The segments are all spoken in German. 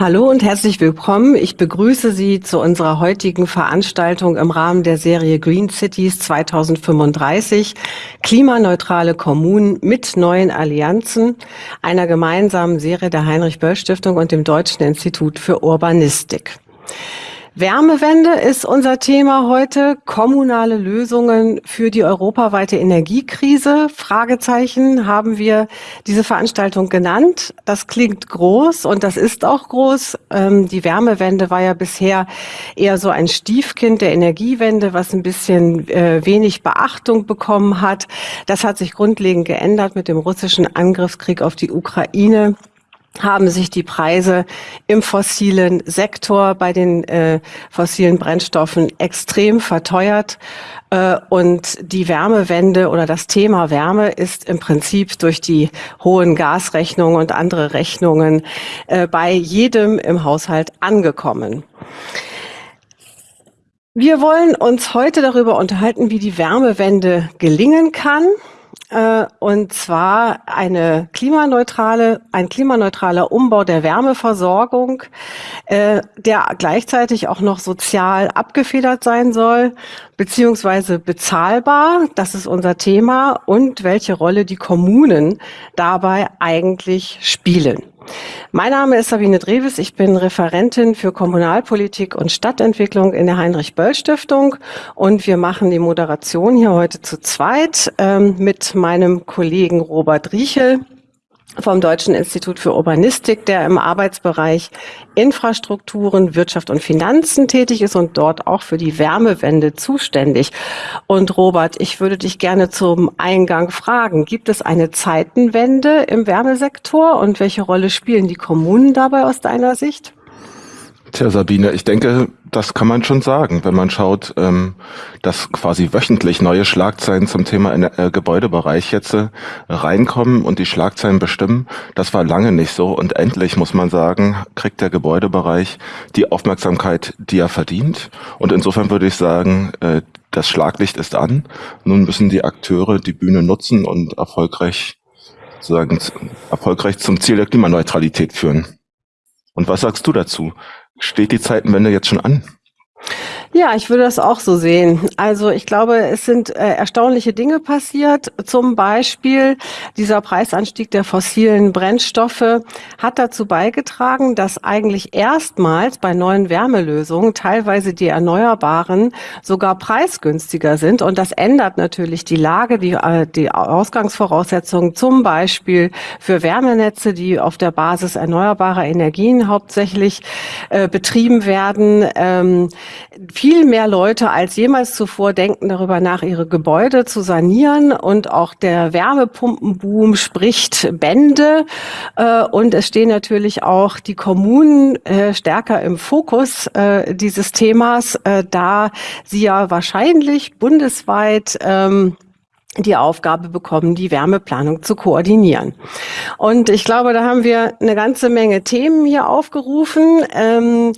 Hallo und herzlich willkommen. Ich begrüße Sie zu unserer heutigen Veranstaltung im Rahmen der Serie Green Cities 2035, klimaneutrale Kommunen mit neuen Allianzen, einer gemeinsamen Serie der Heinrich-Böll-Stiftung und dem Deutschen Institut für Urbanistik. Wärmewende ist unser Thema heute. Kommunale Lösungen für die europaweite Energiekrise. Fragezeichen haben wir diese Veranstaltung genannt. Das klingt groß und das ist auch groß. Ähm, die Wärmewende war ja bisher eher so ein Stiefkind der Energiewende, was ein bisschen äh, wenig Beachtung bekommen hat. Das hat sich grundlegend geändert mit dem russischen Angriffskrieg auf die Ukraine haben sich die Preise im fossilen Sektor bei den äh, fossilen Brennstoffen extrem verteuert. Äh, und die Wärmewende oder das Thema Wärme ist im Prinzip durch die hohen Gasrechnungen und andere Rechnungen äh, bei jedem im Haushalt angekommen. Wir wollen uns heute darüber unterhalten, wie die Wärmewende gelingen kann äh, und zwar eine klimaneutrale, ein klimaneutraler Umbau der Wärmeversorgung, äh, der gleichzeitig auch noch sozial abgefedert sein soll, beziehungsweise bezahlbar. Das ist unser Thema und welche Rolle die Kommunen dabei eigentlich spielen. Mein Name ist Sabine Dreves. Ich bin Referentin für Kommunalpolitik und Stadtentwicklung in der Heinrich-Böll-Stiftung und wir machen die Moderation hier heute zu zweit ähm, mit meinem Kollegen Robert Riechel vom Deutschen Institut für Urbanistik, der im Arbeitsbereich Infrastrukturen, Wirtschaft und Finanzen tätig ist und dort auch für die Wärmewende zuständig. Und Robert, ich würde dich gerne zum Eingang fragen, gibt es eine Zeitenwende im Wärmesektor und welche Rolle spielen die Kommunen dabei aus deiner Sicht? Tja, Sabine, ich denke, das kann man schon sagen, wenn man schaut, ähm, dass quasi wöchentlich neue Schlagzeilen zum Thema äh, Gebäudebereich jetzt äh, reinkommen und die Schlagzeilen bestimmen. Das war lange nicht so und endlich, muss man sagen, kriegt der Gebäudebereich die Aufmerksamkeit, die er verdient. Und insofern würde ich sagen, äh, das Schlaglicht ist an. Nun müssen die Akteure die Bühne nutzen und erfolgreich, sozusagen, erfolgreich zum Ziel der Klimaneutralität führen. Und was sagst du dazu? Steht die Zeitenwende jetzt schon an? Ja, ich würde das auch so sehen. Also ich glaube, es sind äh, erstaunliche Dinge passiert. Zum Beispiel dieser Preisanstieg der fossilen Brennstoffe hat dazu beigetragen, dass eigentlich erstmals bei neuen Wärmelösungen teilweise die Erneuerbaren sogar preisgünstiger sind. Und das ändert natürlich die Lage, die, äh, die Ausgangsvoraussetzungen zum Beispiel für Wärmenetze, die auf der Basis erneuerbarer Energien hauptsächlich äh, betrieben werden. Ähm, viel mehr Leute als jemals zuvor denken darüber nach, ihre Gebäude zu sanieren und auch der Wärmepumpenboom spricht Bände äh, und es stehen natürlich auch die Kommunen äh, stärker im Fokus äh, dieses Themas, da sie ja wahrscheinlich bundesweit ähm, die Aufgabe bekommen, die Wärmeplanung zu koordinieren. Und ich glaube, da haben wir eine ganze Menge Themen hier aufgerufen. Ähm,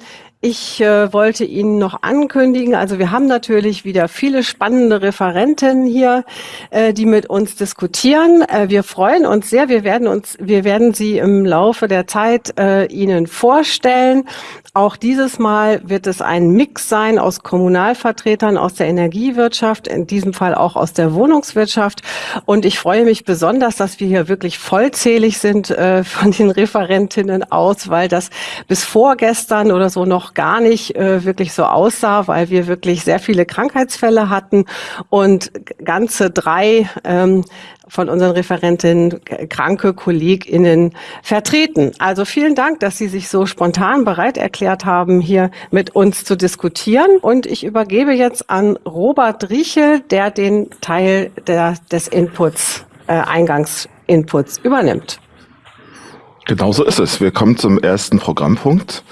ich äh, wollte Ihnen noch ankündigen, also wir haben natürlich wieder viele spannende Referenten hier, äh, die mit uns diskutieren. Äh, wir freuen uns sehr. Wir werden uns, wir werden Sie im Laufe der Zeit äh, Ihnen vorstellen. Auch dieses Mal wird es ein Mix sein aus Kommunalvertretern aus der Energiewirtschaft, in diesem Fall auch aus der Wohnungswirtschaft. Und ich freue mich besonders, dass wir hier wirklich vollzählig sind äh, von den Referentinnen aus, weil das bis vorgestern oder so noch gar nicht äh, wirklich so aussah, weil wir wirklich sehr viele Krankheitsfälle hatten und ganze drei ähm, von unseren Referentinnen kranke KollegInnen vertreten. Also vielen Dank, dass Sie sich so spontan bereit erklärt haben, hier mit uns zu diskutieren. Und ich übergebe jetzt an Robert Riechel, der den Teil der, des Inputs, äh, Eingangsinputs übernimmt. Genau so ist es. Wir kommen zum ersten Programmpunkt.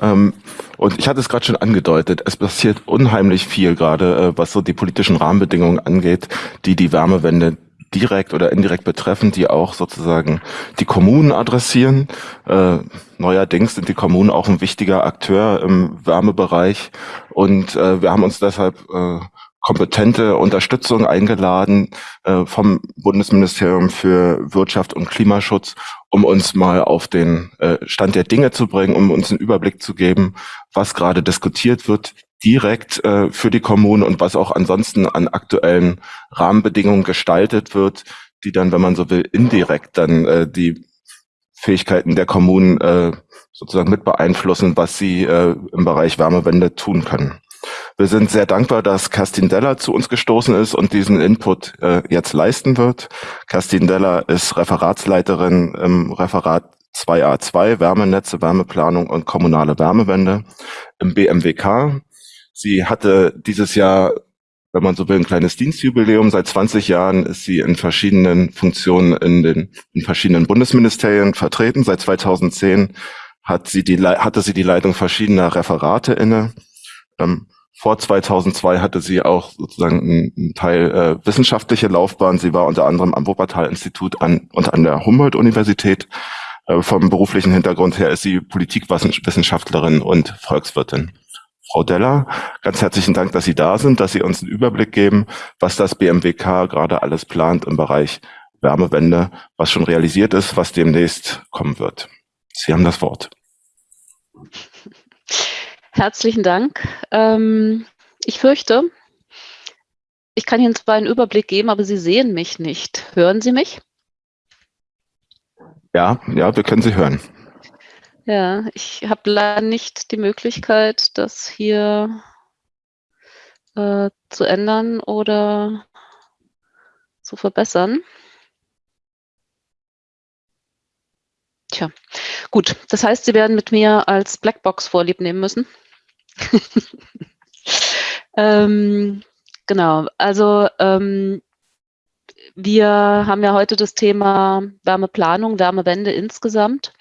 Ähm, und ich hatte es gerade schon angedeutet, es passiert unheimlich viel gerade, äh, was so die politischen Rahmenbedingungen angeht, die die Wärmewende direkt oder indirekt betreffen, die auch sozusagen die Kommunen adressieren. Äh, neuerdings sind die Kommunen auch ein wichtiger Akteur im Wärmebereich und äh, wir haben uns deshalb kompetente Unterstützung eingeladen äh, vom Bundesministerium für Wirtschaft und Klimaschutz, um uns mal auf den äh, Stand der Dinge zu bringen, um uns einen Überblick zu geben, was gerade diskutiert wird, direkt äh, für die Kommunen und was auch ansonsten an aktuellen Rahmenbedingungen gestaltet wird, die dann, wenn man so will, indirekt dann äh, die Fähigkeiten der Kommunen äh, sozusagen mit beeinflussen, was sie äh, im Bereich Wärmewende tun können. Wir sind sehr dankbar, dass Kerstin Deller zu uns gestoßen ist und diesen Input äh, jetzt leisten wird. Kerstin Deller ist Referatsleiterin im Referat 2a2 Wärmenetze, Wärmeplanung und kommunale Wärmewende im BMWK. Sie hatte dieses Jahr, wenn man so will, ein kleines Dienstjubiläum. Seit 20 Jahren ist sie in verschiedenen Funktionen in den in verschiedenen Bundesministerien vertreten. Seit 2010 hat sie die, hatte sie die Leitung verschiedener Referate inne. Ähm, vor 2002 hatte sie auch sozusagen einen Teil äh, wissenschaftliche Laufbahn. Sie war unter anderem am Wuppertal-Institut an, und an der Humboldt-Universität. Äh, vom beruflichen Hintergrund her ist sie Politikwissenschaftlerin und Volkswirtin. Frau Deller, ganz herzlichen Dank, dass Sie da sind, dass Sie uns einen Überblick geben, was das BMWK gerade alles plant im Bereich Wärmewende, was schon realisiert ist, was demnächst kommen wird. Sie haben das Wort. Herzlichen Dank. Ähm, ich fürchte, ich kann Ihnen zwar einen Überblick geben, aber Sie sehen mich nicht. Hören Sie mich? Ja, ja, wir können Sie hören. Ja, ich habe leider nicht die Möglichkeit, das hier äh, zu ändern oder zu verbessern. Tja, gut. Das heißt, Sie werden mit mir als Blackbox vorlieb nehmen müssen. ähm, genau, also ähm, wir haben ja heute das Thema Wärmeplanung, Wärmewende insgesamt.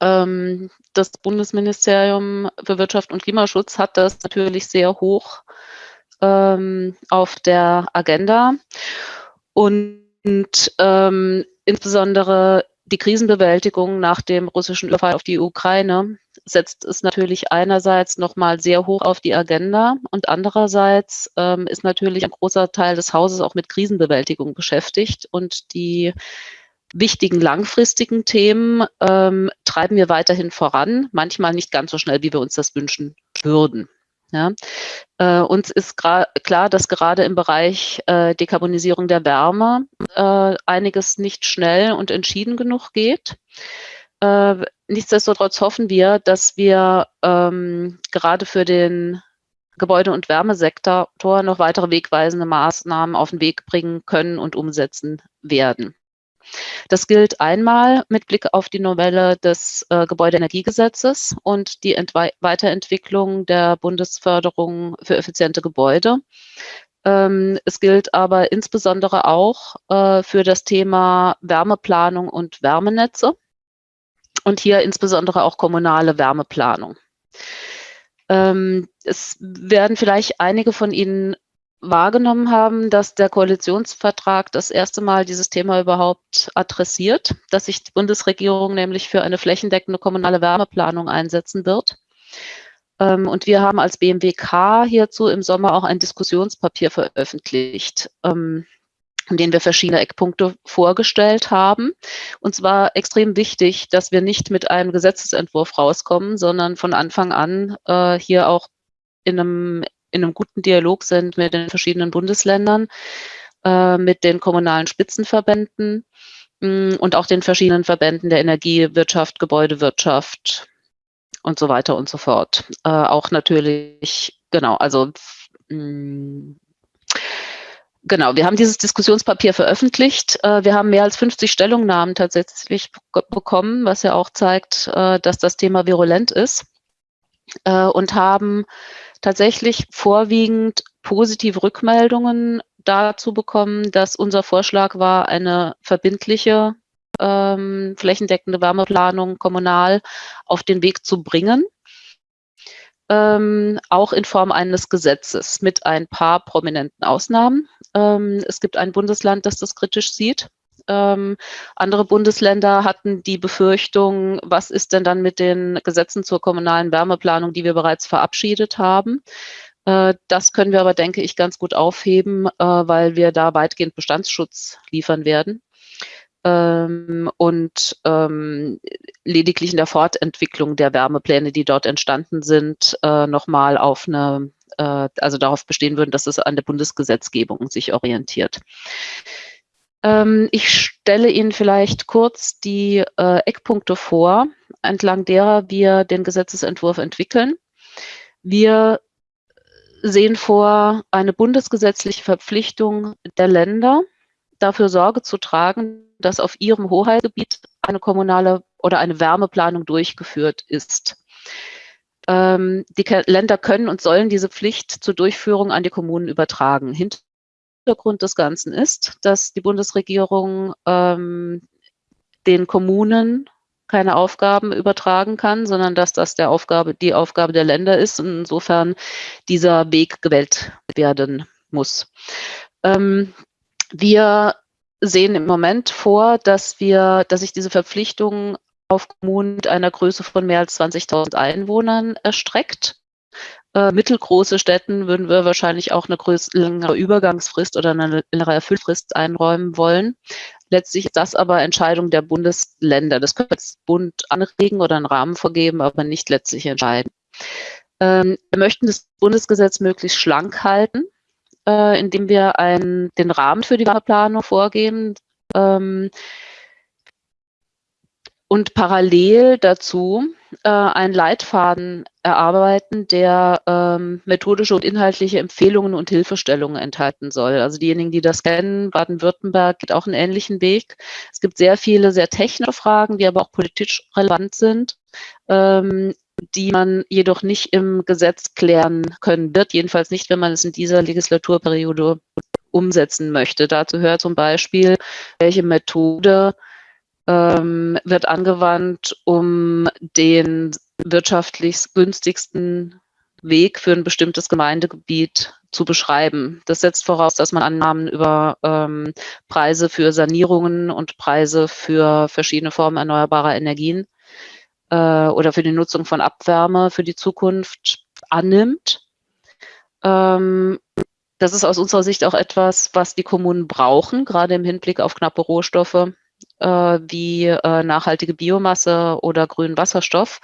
Ähm, das Bundesministerium für Wirtschaft und Klimaschutz hat das natürlich sehr hoch ähm, auf der Agenda. Und ähm, insbesondere die Krisenbewältigung nach dem russischen Überfall auf die Ukraine setzt es natürlich einerseits nochmal sehr hoch auf die Agenda und andererseits ähm, ist natürlich ein großer Teil des Hauses auch mit Krisenbewältigung beschäftigt und die wichtigen langfristigen Themen ähm, treiben wir weiterhin voran, manchmal nicht ganz so schnell, wie wir uns das wünschen würden. Ja. Äh, uns ist klar, dass gerade im Bereich äh, Dekarbonisierung der Wärme äh, einiges nicht schnell und entschieden genug geht. Äh, nichtsdestotrotz hoffen wir, dass wir ähm, gerade für den Gebäude- und Wärmesektor noch weitere wegweisende Maßnahmen auf den Weg bringen können und umsetzen werden. Das gilt einmal mit Blick auf die Novelle des äh, Gebäudeenergiegesetzes und die Entwe Weiterentwicklung der Bundesförderung für effiziente Gebäude. Ähm, es gilt aber insbesondere auch äh, für das Thema Wärmeplanung und Wärmenetze und hier insbesondere auch kommunale Wärmeplanung. Ähm, es werden vielleicht einige von Ihnen wahrgenommen haben, dass der Koalitionsvertrag das erste Mal dieses Thema überhaupt adressiert, dass sich die Bundesregierung nämlich für eine flächendeckende kommunale Wärmeplanung einsetzen wird. Ähm, und wir haben als BMWK hierzu im Sommer auch ein Diskussionspapier veröffentlicht. Ähm, in denen wir verschiedene Eckpunkte vorgestellt haben. Und zwar extrem wichtig, dass wir nicht mit einem Gesetzesentwurf rauskommen, sondern von Anfang an äh, hier auch in einem, in einem guten Dialog sind mit den verschiedenen Bundesländern, äh, mit den kommunalen Spitzenverbänden mh, mm, und auch den verschiedenen Verbänden der Energiewirtschaft, Gebäudewirtschaft und so weiter und so fort. Äh, auch natürlich, genau, also mh, mm, Genau, wir haben dieses Diskussionspapier veröffentlicht. Äh, wir haben mehr als 50 Stellungnahmen tatsächlich bekommen, was ja auch zeigt, äh, dass das Thema virulent ist äh, und haben tatsächlich vorwiegend positive Rückmeldungen dazu bekommen, dass unser Vorschlag war, eine verbindliche ähm, flächendeckende Wärmeplanung kommunal auf den Weg zu bringen ähm, auch in Form eines Gesetzes mit ein paar prominenten Ausnahmen. Ähm, es gibt ein Bundesland, das das kritisch sieht. Ähm, andere Bundesländer hatten die Befürchtung, was ist denn dann mit den Gesetzen zur kommunalen Wärmeplanung, die wir bereits verabschiedet haben? Äh, das können wir aber, denke ich, ganz gut aufheben, äh, weil wir da weitgehend Bestandsschutz liefern werden. Ähm, und ähm, lediglich in der Fortentwicklung der Wärmepläne, die dort entstanden sind, äh, nochmal auf eine, äh, also darauf bestehen würden, dass es an der Bundesgesetzgebung sich orientiert. Ähm, ich stelle Ihnen vielleicht kurz die äh, Eckpunkte vor, entlang derer wir den Gesetzesentwurf entwickeln. Wir sehen vor, eine bundesgesetzliche Verpflichtung der Länder, dafür Sorge zu tragen, dass auf ihrem Hoheitsgebiet eine kommunale oder eine Wärmeplanung durchgeführt ist. Ähm, die Länder können und sollen diese Pflicht zur Durchführung an die Kommunen übertragen. Hintergrund des Ganzen ist, dass die Bundesregierung ähm, den Kommunen keine Aufgaben übertragen kann, sondern dass das der Aufgabe, die Aufgabe der Länder ist und insofern dieser Weg gewählt werden muss. Ähm, wir sehen im Moment vor, dass wir, dass sich diese Verpflichtung auf Kommunen mit einer Größe von mehr als 20.000 Einwohnern erstreckt. Äh, mittelgroße Städten würden wir wahrscheinlich auch eine längere Übergangsfrist oder eine längere Erfüllfrist einräumen wollen. Letztlich ist das aber Entscheidung der Bundesländer. Das könnte das Bund anregen oder einen Rahmen vorgeben, aber nicht letztlich entscheiden. Ähm, wir möchten das Bundesgesetz möglichst schlank halten äh, indem wir ein, den Rahmen für die Planung vorgeben ähm, und parallel dazu äh, einen Leitfaden erarbeiten, der ähm, methodische und inhaltliche Empfehlungen und Hilfestellungen enthalten soll. Also diejenigen, die das kennen, Baden-Württemberg geht auch einen ähnlichen Weg. Es gibt sehr viele sehr technische Fragen, die aber auch politisch relevant sind. Ähm, die man jedoch nicht im Gesetz klären können wird, jedenfalls nicht, wenn man es in dieser Legislaturperiode umsetzen möchte. Dazu hört zum Beispiel, welche Methode ähm, wird angewandt, um den wirtschaftlich günstigsten Weg für ein bestimmtes Gemeindegebiet zu beschreiben. Das setzt voraus, dass man Annahmen über ähm, Preise für Sanierungen und Preise für verschiedene Formen erneuerbarer Energien äh, oder für die Nutzung von Abwärme für die Zukunft annimmt. Ähm, das ist aus unserer Sicht auch etwas, was die Kommunen brauchen, gerade im Hinblick auf knappe Rohstoffe äh, wie äh, nachhaltige Biomasse oder grünen Wasserstoff.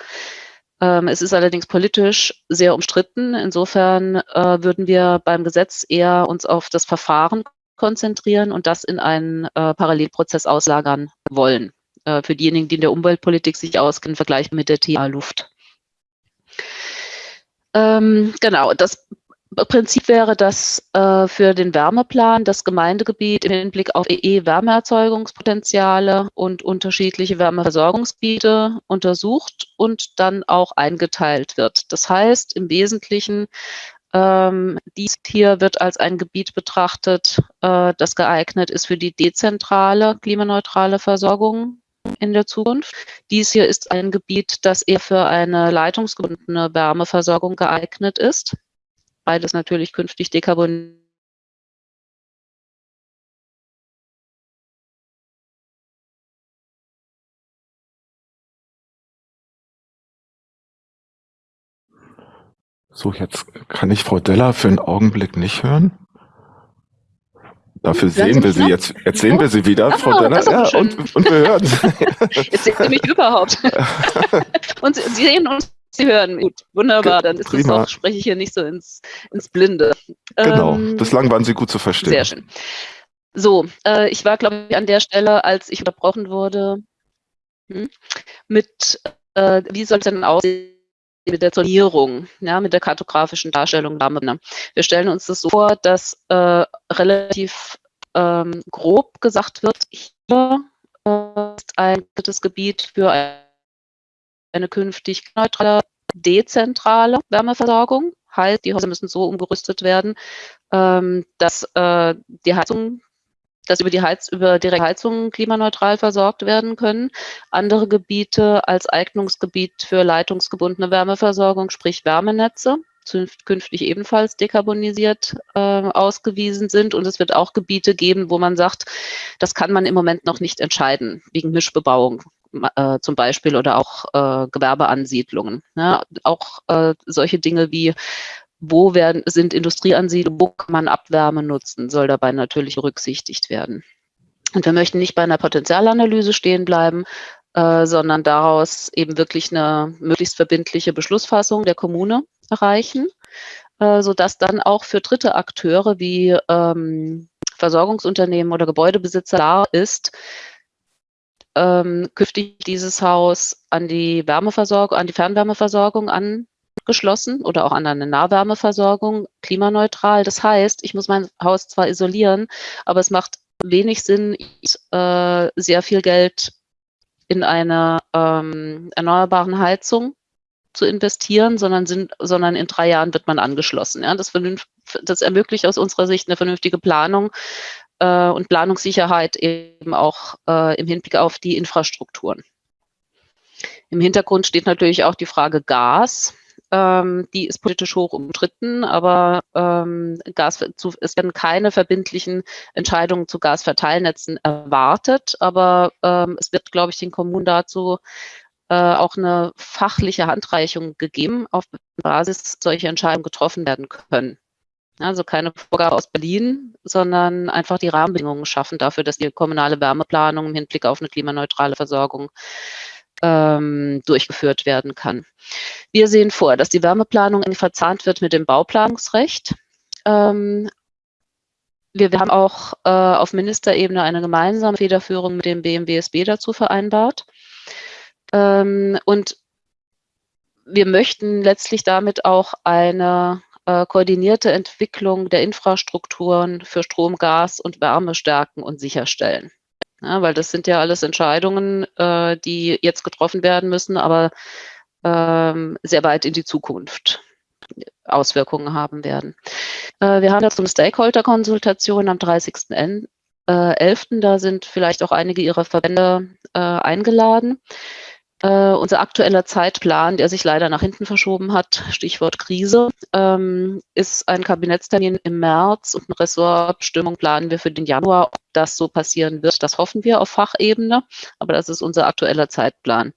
Ähm, es ist allerdings politisch sehr umstritten. Insofern äh, würden wir beim Gesetz eher uns auf das Verfahren konzentrieren und das in einen äh, Parallelprozess auslagern wollen. Äh, für diejenigen, die in der Umweltpolitik sich auskennen, vergleichen mit der TA Luft. Ähm, genau, das Prinzip wäre, dass äh, für den Wärmeplan das Gemeindegebiet im Hinblick auf EE-Wärmeerzeugungspotenziale und unterschiedliche Wärmeversorgungsgebiete untersucht und dann auch eingeteilt wird. Das heißt im Wesentlichen, ähm, dies hier wird als ein Gebiet betrachtet, äh, das geeignet ist für die dezentrale klimaneutrale Versorgung in der Zukunft. Dies hier ist ein Gebiet, das eher für eine leitungsgebundene Wärmeversorgung geeignet ist. Beides natürlich künftig dekarbonisiert. So, jetzt kann ich Frau Deller für einen Augenblick nicht hören. Dafür sehen wir Sie noch? jetzt. Jetzt sehen wir Sie wieder, Ach, Frau Denner. Ja, und, und, wir hören Sie. Jetzt sehen Sie mich überhaupt. und Sie, Sie sehen uns Sie hören. Gut, wunderbar. Dann ist Prima. das auch, spreche ich hier nicht so ins, ins Blinde. Genau. Ähm, Bislang waren Sie gut zu verstehen. Sehr schön. So, äh, ich war, glaube ich, an der Stelle, als ich unterbrochen wurde, hm, mit, äh, wie soll es denn aussehen? Mit der Zonierung, ja, mit der kartografischen Darstellung Wir stellen uns das so vor, dass äh, relativ ähm, grob gesagt wird, hier äh, ist ein Gebiet für eine künftig neutrale, dezentrale Wärmeversorgung. Heißt, die Häuser müssen so umgerüstet werden, ähm, dass äh, die Heizung dass über die Heiz über direkte Heizungen klimaneutral versorgt werden können. Andere Gebiete als Eignungsgebiet für leitungsgebundene Wärmeversorgung, sprich Wärmenetze, künftig ebenfalls dekarbonisiert äh, ausgewiesen sind. Und es wird auch Gebiete geben, wo man sagt, das kann man im Moment noch nicht entscheiden, wegen Mischbebauung äh, zum Beispiel oder auch äh, Gewerbeansiedlungen. Ja, auch äh, solche Dinge wie wo werden, sind Industrieansiedlungen, wo kann man Abwärme nutzen, soll dabei natürlich berücksichtigt werden. Und wir möchten nicht bei einer Potenzialanalyse stehen bleiben, äh, sondern daraus eben wirklich eine möglichst verbindliche Beschlussfassung der Kommune erreichen, äh, sodass dann auch für dritte Akteure wie ähm, Versorgungsunternehmen oder Gebäudebesitzer klar ist, ähm, künftig dieses Haus an die Wärmeversorgung, an die Fernwärmeversorgung angeschlossen oder auch an eine Nahwärmeversorgung, klimaneutral. Das heißt, ich muss mein Haus zwar isolieren, aber es macht wenig Sinn, äh, sehr viel Geld in eine ähm, erneuerbaren Heizung zu investieren, sondern, sind, sondern in drei Jahren wird man angeschlossen. Ja? Das, das ermöglicht aus unserer Sicht eine vernünftige Planung äh, und Planungssicherheit eben auch äh, im Hinblick auf die Infrastrukturen. Im Hintergrund steht natürlich auch die Frage Gas. Ähm, die ist politisch hoch umstritten, aber ähm, Gas, zu, es werden keine verbindlichen Entscheidungen zu Gasverteilnetzen erwartet, aber ähm, es wird, glaube ich, den Kommunen dazu äh, auch eine fachliche Handreichung gegeben, auf Basis solche Entscheidungen getroffen werden können. Also keine Vorgabe aus Berlin, sondern einfach die Rahmenbedingungen schaffen dafür, dass die kommunale Wärmeplanung im Hinblick auf eine klimaneutrale Versorgung ähm, durchgeführt werden kann. Wir sehen vor, dass die Wärmeplanung verzahnt wird mit dem Bauplanungsrecht. Ähm, wir, wir, haben auch äh, auf Ministerebene eine gemeinsame Federführung mit dem BMWSB dazu vereinbart. Ähm, und wir möchten letztlich damit auch eine äh, koordinierte Entwicklung der Infrastrukturen für Strom, Gas und Wärme stärken und sicherstellen. Ja, weil das sind ja alles Entscheidungen, äh, die jetzt getroffen werden müssen, aber ähm, sehr weit in die Zukunft Auswirkungen haben werden. Äh, wir haben dazu eine Stakeholder-Konsultation am 30.11. Äh, da sind vielleicht auch einige Ihrer Verbände äh, eingeladen. Uh, unser aktueller Zeitplan, der sich leider nach hinten verschoben hat, Stichwort Krise, ähm, ist ein Kabinettstermin im März und eine Ressortbestimmung planen wir für den Januar. Ob das so passieren wird, das hoffen wir auf Fachebene, aber das ist unser aktueller Zeitplan.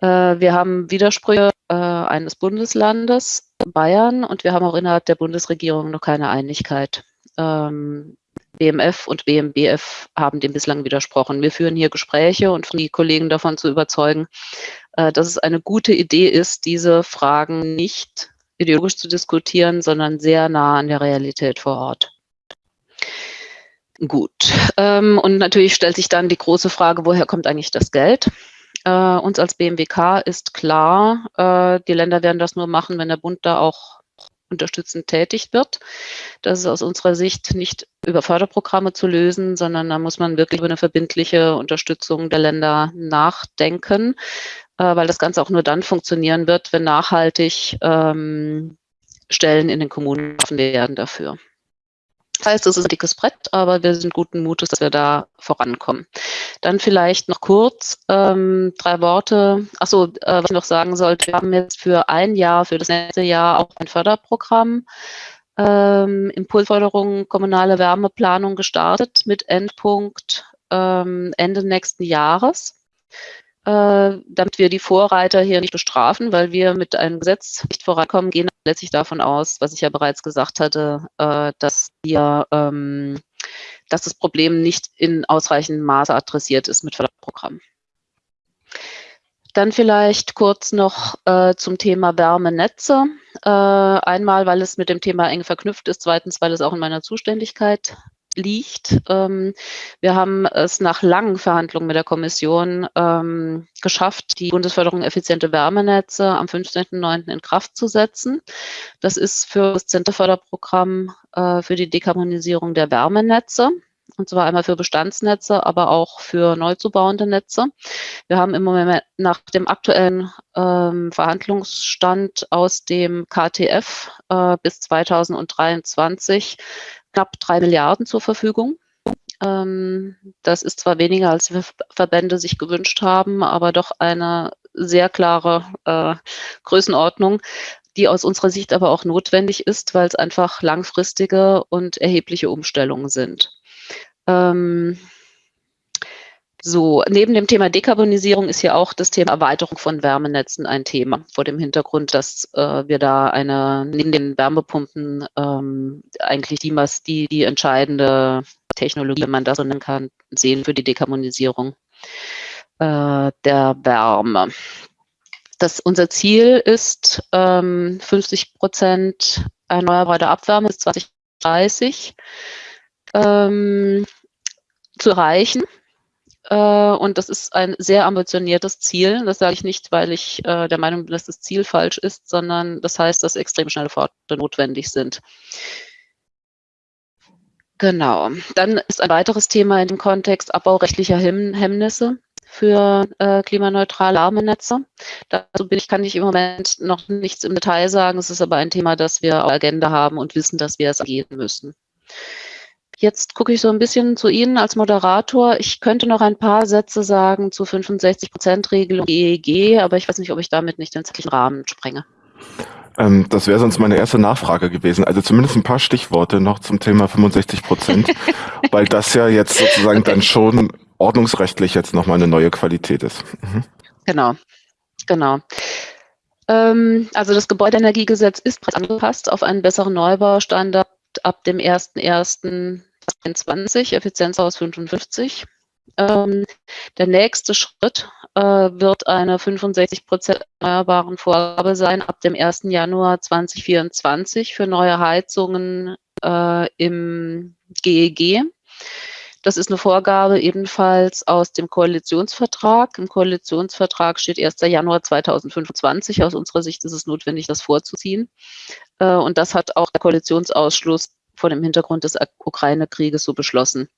Uh, wir haben Widersprüche uh, eines Bundeslandes, Bayern, und wir haben auch innerhalb der Bundesregierung noch keine Einigkeit. Ähm, BMF und BMBF haben dem bislang widersprochen. Wir führen hier Gespräche und die Kollegen davon zu überzeugen, äh, dass es eine gute Idee ist, diese Fragen nicht ideologisch zu diskutieren, sondern sehr nah an der Realität vor Ort. Gut. Ähm, und natürlich stellt sich dann die große Frage, woher kommt eigentlich das Geld? Äh, uns als BMWK ist klar, äh, die Länder werden das nur machen, wenn der Bund da auch unterstützend tätig wird. Das ist aus unserer Sicht nicht über Förderprogramme zu lösen, sondern da muss man wirklich über eine verbindliche Unterstützung der Länder nachdenken, äh, weil das Ganze auch nur dann funktionieren wird, wenn nachhaltig ähm, Stellen in den Kommunen offen werden dafür. Das heißt, es ist ein dickes Brett, aber wir sind guten Mutes, dass wir da vorankommen. Dann vielleicht noch kurz ähm, drei Worte. Achso, äh, was ich noch sagen sollte, wir haben jetzt für ein Jahr, für das nächste Jahr auch ein Förderprogramm ähm, Impulsförderung kommunale Wärmeplanung gestartet mit Endpunkt ähm, Ende nächsten Jahres äh, damit wir die Vorreiter hier nicht bestrafen, weil wir mit einem Gesetz nicht vorankommen, gehen letztlich davon aus, was ich ja bereits gesagt hatte, äh, dass wir, ähm, dass das Problem nicht in ausreichendem Maße adressiert ist mit Förderprogrammen. Dann vielleicht kurz noch äh, zum Thema Wärmenetze. Äh, einmal, weil es mit dem Thema eng verknüpft ist, zweitens, weil es auch in meiner Zuständigkeit liegt. Ähm, wir haben es nach langen Verhandlungen mit der Kommission ähm, geschafft, die Bundesförderung effiziente Wärmenetze am 15.09. in Kraft zu setzen. Das ist für das Zenterförderprogramm äh, für die Dekarbonisierung der Wärmenetze. Und zwar einmal für Bestandsnetze, aber auch für neu zu bauende Netze. Wir haben im Moment nach dem aktuellen ähm, Verhandlungsstand aus dem KTF äh, bis 2023 knapp drei Milliarden zur Verfügung. Ähm, das ist zwar weniger, als die Verbände sich gewünscht haben, aber doch eine sehr klare äh, Größenordnung, die aus unserer Sicht aber auch notwendig ist, weil es einfach langfristige und erhebliche Umstellungen sind. Ähm, So, neben dem Thema Dekarbonisierung ist hier auch das Thema Erweiterung von Wärmenetzen ein Thema, vor dem Hintergrund, dass äh, wir da eine, neben den Wärmepumpen ähm, eigentlich die, die, die entscheidende Technologie, wenn man das so nennen kann, sehen für die Dekarbonisierung äh, der Wärme. Das, unser Ziel ist ähm, 50 Prozent erneuerbare Abwärme bis 2030 ähm, zu erreichen. Äh, und das ist ein sehr ambitioniertes Ziel. Das sage ich nicht, weil ich äh, der Meinung bin, dass das Ziel falsch ist, sondern das heißt, dass extrem schnelle Fortschritte notwendig sind. Genau. Dann ist ein weiteres Thema in dem Kontext Abbau rechtlicher Hemmnisse für äh, klimaneutrale Wärmenetze. Dazu bin ich, kann ich im Moment noch nichts im Detail sagen. Es ist aber ein Thema, das wir auf der Agenda haben und wissen, dass wir es angehen müssen. Jetzt gucke ich so ein bisschen zu Ihnen als Moderator. Ich könnte noch ein paar Sätze sagen zu 65-Prozent-Regelung EEG, aber ich weiß nicht, ob ich damit nicht den zeitlichen Rahmen sprenge. Ähm, das wäre sonst meine erste Nachfrage gewesen. Also zumindest ein paar Stichworte noch zum Thema 65 Prozent, weil das ja jetzt sozusagen okay. dann schon ordnungsrechtlich jetzt nochmal eine neue Qualität ist. Mhm. Genau, genau. Ähm, also das Gebäudeenergiegesetz ist angepasst auf einen besseren Neubaustandard ab dem 01.01.2020, Effizienzhaus 55. Ähm, der nächste Schritt äh, wird eine 65 Prozent erneuerbaren Vorgabe sein ab dem 1. Januar 2024 für neue Heizungen äh, im GEG. Das ist eine Vorgabe ebenfalls aus dem Koalitionsvertrag. Im Koalitionsvertrag steht 1. Januar 2025. Aus unserer Sicht ist es notwendig, das vorzuziehen. Äh, und das hat auch der Koalitionsausschluss vor dem Hintergrund des Ukraine-Krieges so beschlossen.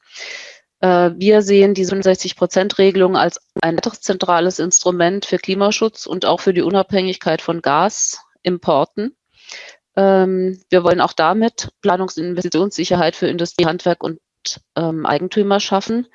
Äh, wir sehen die 67-Prozent-Regelung als ein weiteres zentrales Instrument für Klimaschutz und auch für die Unabhängigkeit von Gasimporten. Ähm, wir wollen auch damit Planungs- und Investitionssicherheit für Industrie, Handwerk und ähm, Eigentümer schaffen,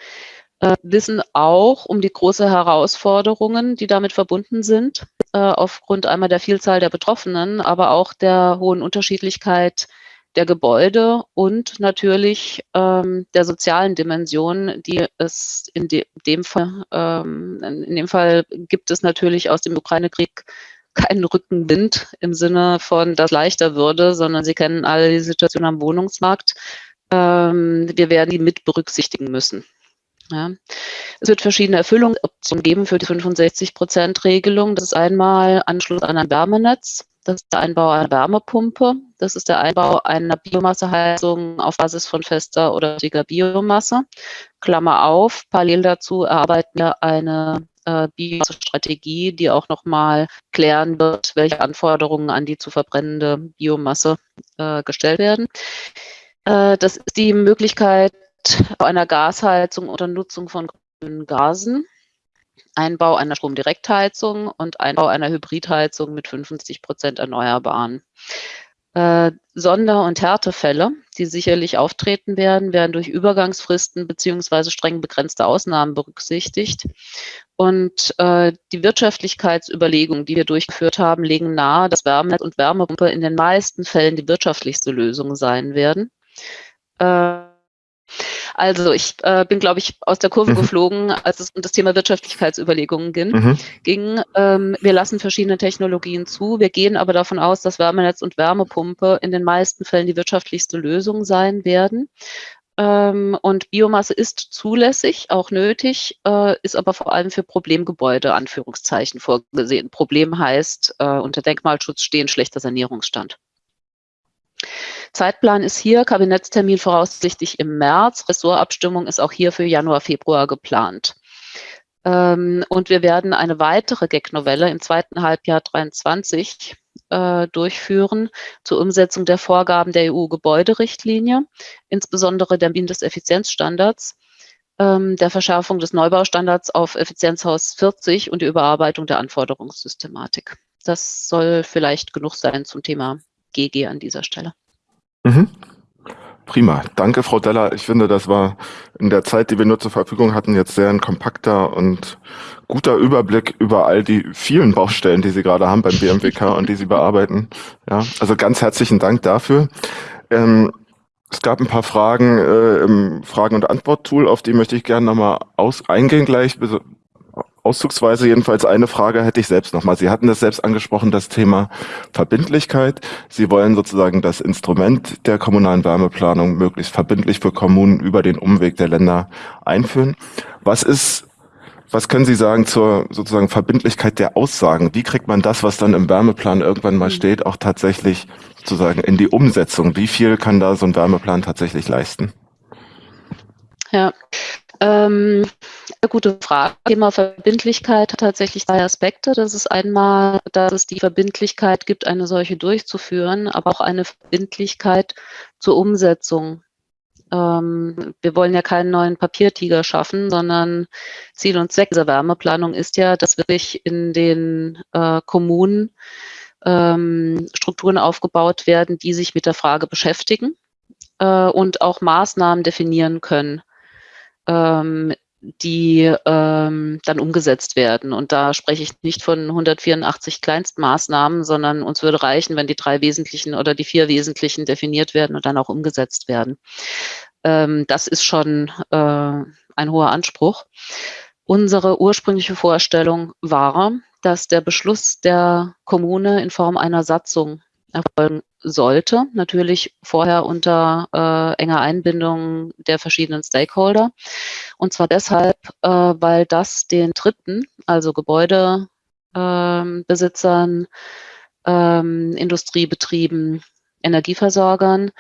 äh, wissen auch um die große Herausforderungen, die damit verbunden sind, äh, aufgrund einmal der Vielzahl der Betroffenen, aber auch der hohen Unterschiedlichkeit der Gebäude und natürlich ähm, der sozialen Dimension, die es in de dem Fall, ähm, in dem Fall gibt es natürlich aus dem Ukraine-Krieg keinen Rückenwind im Sinne von, dass leichter würde, sondern Sie kennen alle die Situation am Wohnungsmarkt. Ähm, wir werden die mit berücksichtigen müssen. Ja. Es wird verschiedene Erfüllungsoptionen geben für die 65-Prozent-Regelung. Das ist einmal Anschluss an ein Wärmenetz. Das ist der Einbau einer Wärmepumpe. Das ist der Einbau einer Biomasseheizung auf Basis von fester oder dicker Biomasse. Klammer auf, parallel dazu erarbeiten wir eine äh, Biomasse-Strategie, die auch nochmal klären wird, welche Anforderungen an die zu verbrennende Biomasse äh, gestellt werden. Äh, das ist die Möglichkeit einer Gasheizung oder Nutzung von grünen Gasen, Einbau einer Stromdirektheizung und Einbau einer Hybridheizung mit 50 Prozent Erneuerbaren. Äh, Sonder- und Härtefälle, die sicherlich auftreten werden, werden durch Übergangsfristen beziehungsweise streng begrenzte Ausnahmen berücksichtigt. Und äh, die Wirtschaftlichkeitsüberlegungen, die wir durchgeführt haben, legen nahe, dass Wärmenetz und Wärmepumpe in den meisten Fällen die wirtschaftlichste Lösung sein werden. Äh, also ich äh, bin, glaube ich, aus der Kurve mhm. geflogen, als es um das Thema Wirtschaftlichkeitsüberlegungen ging. Mhm. ging ähm, wir lassen verschiedene Technologien zu. Wir gehen aber davon aus, dass Wärmenetz und Wärmepumpe in den meisten Fällen die wirtschaftlichste Lösung sein werden. Ähm, und Biomasse ist zulässig, auch nötig, äh, ist aber vor allem für Problemgebäude, Anführungszeichen, vorgesehen. Problem heißt, äh, unter Denkmalschutz stehen schlechter Sanierungsstand. Zeitplan ist hier, Kabinettstermin voraussichtlich im März. Ressortabstimmung ist auch hier für Januar, Februar geplant. Ähm, und wir werden eine weitere GEC-Novelle im zweiten Halbjahr 2023 äh, durchführen zur Umsetzung der Vorgaben der EU-Gebäuderichtlinie, insbesondere der Mindesteffizienzstandards, ähm, der Verschärfung des Neubaustandards auf Effizienzhaus 40 und die Überarbeitung der Anforderungssystematik. Das soll vielleicht genug sein zum Thema GG an dieser Stelle. Mhm. Prima. Danke, Frau Deller. Ich finde, das war in der Zeit, die wir nur zur Verfügung hatten, jetzt sehr ein kompakter und guter Überblick über all die vielen Baustellen, die Sie gerade haben beim BMWK und die Sie bearbeiten. Ja, also ganz herzlichen Dank dafür. Ähm, Es gab ein paar Fragen äh, im Fragen- und Antwort-Tool, auf die möchte ich gerne nochmal eingehen gleich. Auszugsweise jedenfalls eine Frage hätte ich selbst nochmal. Sie hatten das selbst angesprochen, das Thema Verbindlichkeit. Sie wollen sozusagen das Instrument der kommunalen Wärmeplanung möglichst verbindlich für Kommunen über den Umweg der Länder einführen. Was ist was können Sie sagen zur sozusagen Verbindlichkeit der Aussagen? Wie kriegt man das, was dann im Wärmeplan irgendwann mal steht, auch tatsächlich sozusagen in die Umsetzung? Wie viel kann da so ein Wärmeplan tatsächlich leisten? Ja, ähm, gute Frage. Thema Verbindlichkeit hat tatsächlich zwei Aspekte. Das ist einmal, dass es die Verbindlichkeit gibt, eine solche durchzuführen, aber auch eine Verbindlichkeit zur Umsetzung. Ähm, wir wollen ja keinen neuen Papiertiger schaffen, sondern Ziel und Zweck dieser Wärmeplanung ist ja, dass wirklich in den äh, Kommunen ähm, Strukturen aufgebaut werden, die sich mit der Frage beschäftigen äh, und auch Maßnahmen definieren können, ähm, die ähm, dann umgesetzt werden. Und da spreche ich nicht von 184 Kleinstmaßnahmen, sondern uns würde reichen, wenn die drei wesentlichen oder die vier wesentlichen definiert werden und dann auch umgesetzt werden. Ähm, das ist schon äh, ein hoher Anspruch. Unsere ursprüngliche Vorstellung war, dass der Beschluss der Kommune in Form einer Satzung erfolgen sollte, natürlich vorher unter äh, enger Einbindung der verschiedenen Stakeholder. Und zwar deshalb, äh, weil das den Dritten, also Gebäudebesitzern, ähm, Industriebetrieben, Energieversorgern,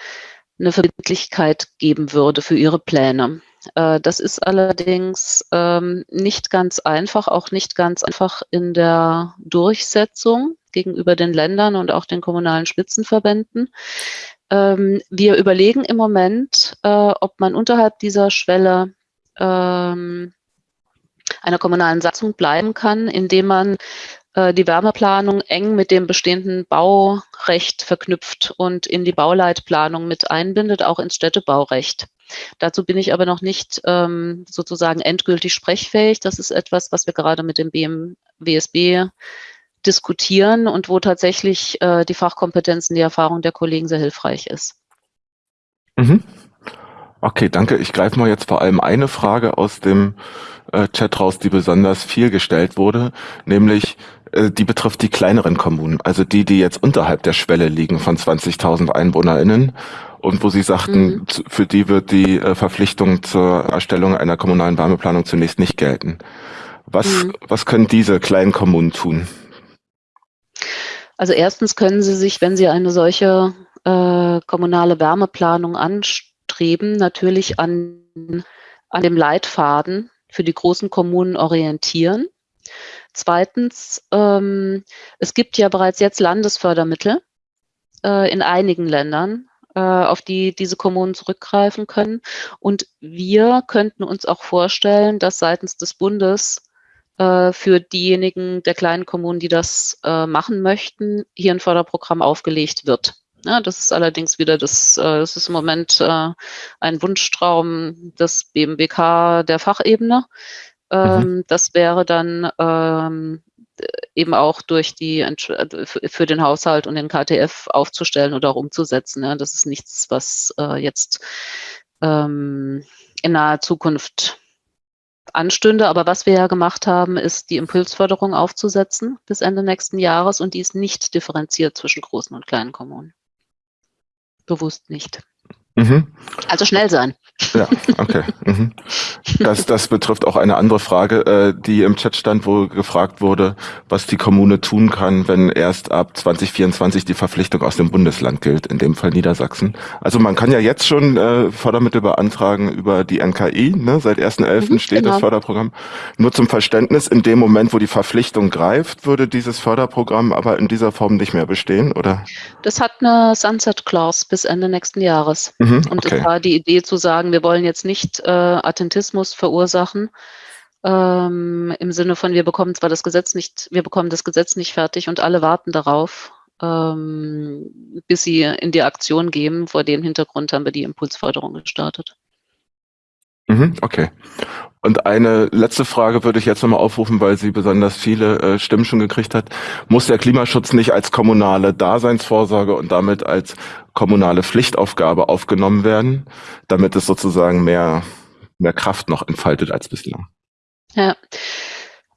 eine Verbindlichkeit geben würde für ihre Pläne. Äh, das ist allerdings ähm, nicht ganz einfach, auch nicht ganz einfach in der Durchsetzung gegenüber den Ländern und auch den kommunalen Spitzenverbänden. Ähm, wir überlegen im Moment, äh, ob man unterhalb dieser Schwelle ähm, einer kommunalen Satzung bleiben kann, indem man äh, die Wärmeplanung eng mit dem bestehenden Baurecht verknüpft und in die Bauleitplanung mit einbindet, auch ins Städtebaurecht. Dazu bin ich aber noch nicht ähm, sozusagen endgültig sprechfähig. Das ist etwas, was wir gerade mit dem BMWSB diskutieren und wo tatsächlich äh, die Fachkompetenzen, die Erfahrung der Kollegen sehr hilfreich ist. Mhm. Okay, danke. Ich greife mal jetzt vor allem eine Frage aus dem äh, Chat raus, die besonders viel gestellt wurde, nämlich äh, die betrifft die kleineren Kommunen, also die, die jetzt unterhalb der Schwelle liegen von 20.000 EinwohnerInnen und wo Sie sagten, mhm. für die wird die äh, Verpflichtung zur Erstellung einer kommunalen Wärmeplanung zunächst nicht gelten. Was, mhm. was können diese kleinen Kommunen tun? Also erstens können Sie sich, wenn Sie eine solche äh, kommunale Wärmeplanung anstreben, natürlich an, an dem Leitfaden für die großen Kommunen orientieren. Zweitens, ähm, es gibt ja bereits jetzt Landesfördermittel äh, in einigen Ländern, äh, auf die diese Kommunen zurückgreifen können. Und wir könnten uns auch vorstellen, dass seitens des Bundes äh, für diejenigen der kleinen Kommunen, die das äh, machen möchten, hier ein Förderprogramm aufgelegt wird. Ja, das ist allerdings wieder das, äh, das ist im Moment äh, ein Wunschtraum des BMWK der Fachebene. Ähm, mhm. Das wäre dann ähm, eben auch durch die für den Haushalt und den KTF aufzustellen oder auch umzusetzen. Ja. Das ist nichts, was äh, jetzt ähm, in naher Zukunft anstünde. Aber was wir ja gemacht haben, ist die Impulsförderung aufzusetzen bis Ende nächsten Jahres und die ist nicht differenziert zwischen großen und kleinen Kommunen. Bewusst nicht. Mhm. Also schnell sein. Ja, okay. Mhm. Das, das betrifft auch eine andere Frage, äh, die im Chat stand, wo gefragt wurde, was die Kommune tun kann, wenn erst ab 2024 die Verpflichtung aus dem Bundesland gilt, in dem Fall Niedersachsen. Also man kann ja jetzt schon äh, Fördermittel beantragen über die NKI, ne? seit 1.11. Mhm, steht genau. das Förderprogramm. Nur zum Verständnis, in dem Moment, wo die Verpflichtung greift, würde dieses Förderprogramm aber in dieser Form nicht mehr bestehen, oder? Das hat eine Sunset Clause bis Ende nächsten Jahres. Mhm, und okay. es war die Idee zu sagen, wir wollen jetzt nicht äh, Attentismus verursachen, ähm, im Sinne von, wir bekommen zwar das Gesetz nicht, wir bekommen das Gesetz nicht fertig und alle warten darauf, ähm, bis sie in die Aktion gehen. Vor dem Hintergrund haben wir die Impulsförderung gestartet. Mhm, okay. Und eine letzte Frage würde ich jetzt nochmal aufrufen, weil sie besonders viele äh, Stimmen schon gekriegt hat. Muss der Klimaschutz nicht als kommunale Daseinsvorsorge und damit als kommunale Pflichtaufgabe aufgenommen werden, damit es sozusagen mehr, mehr Kraft noch entfaltet als bislang? Ja,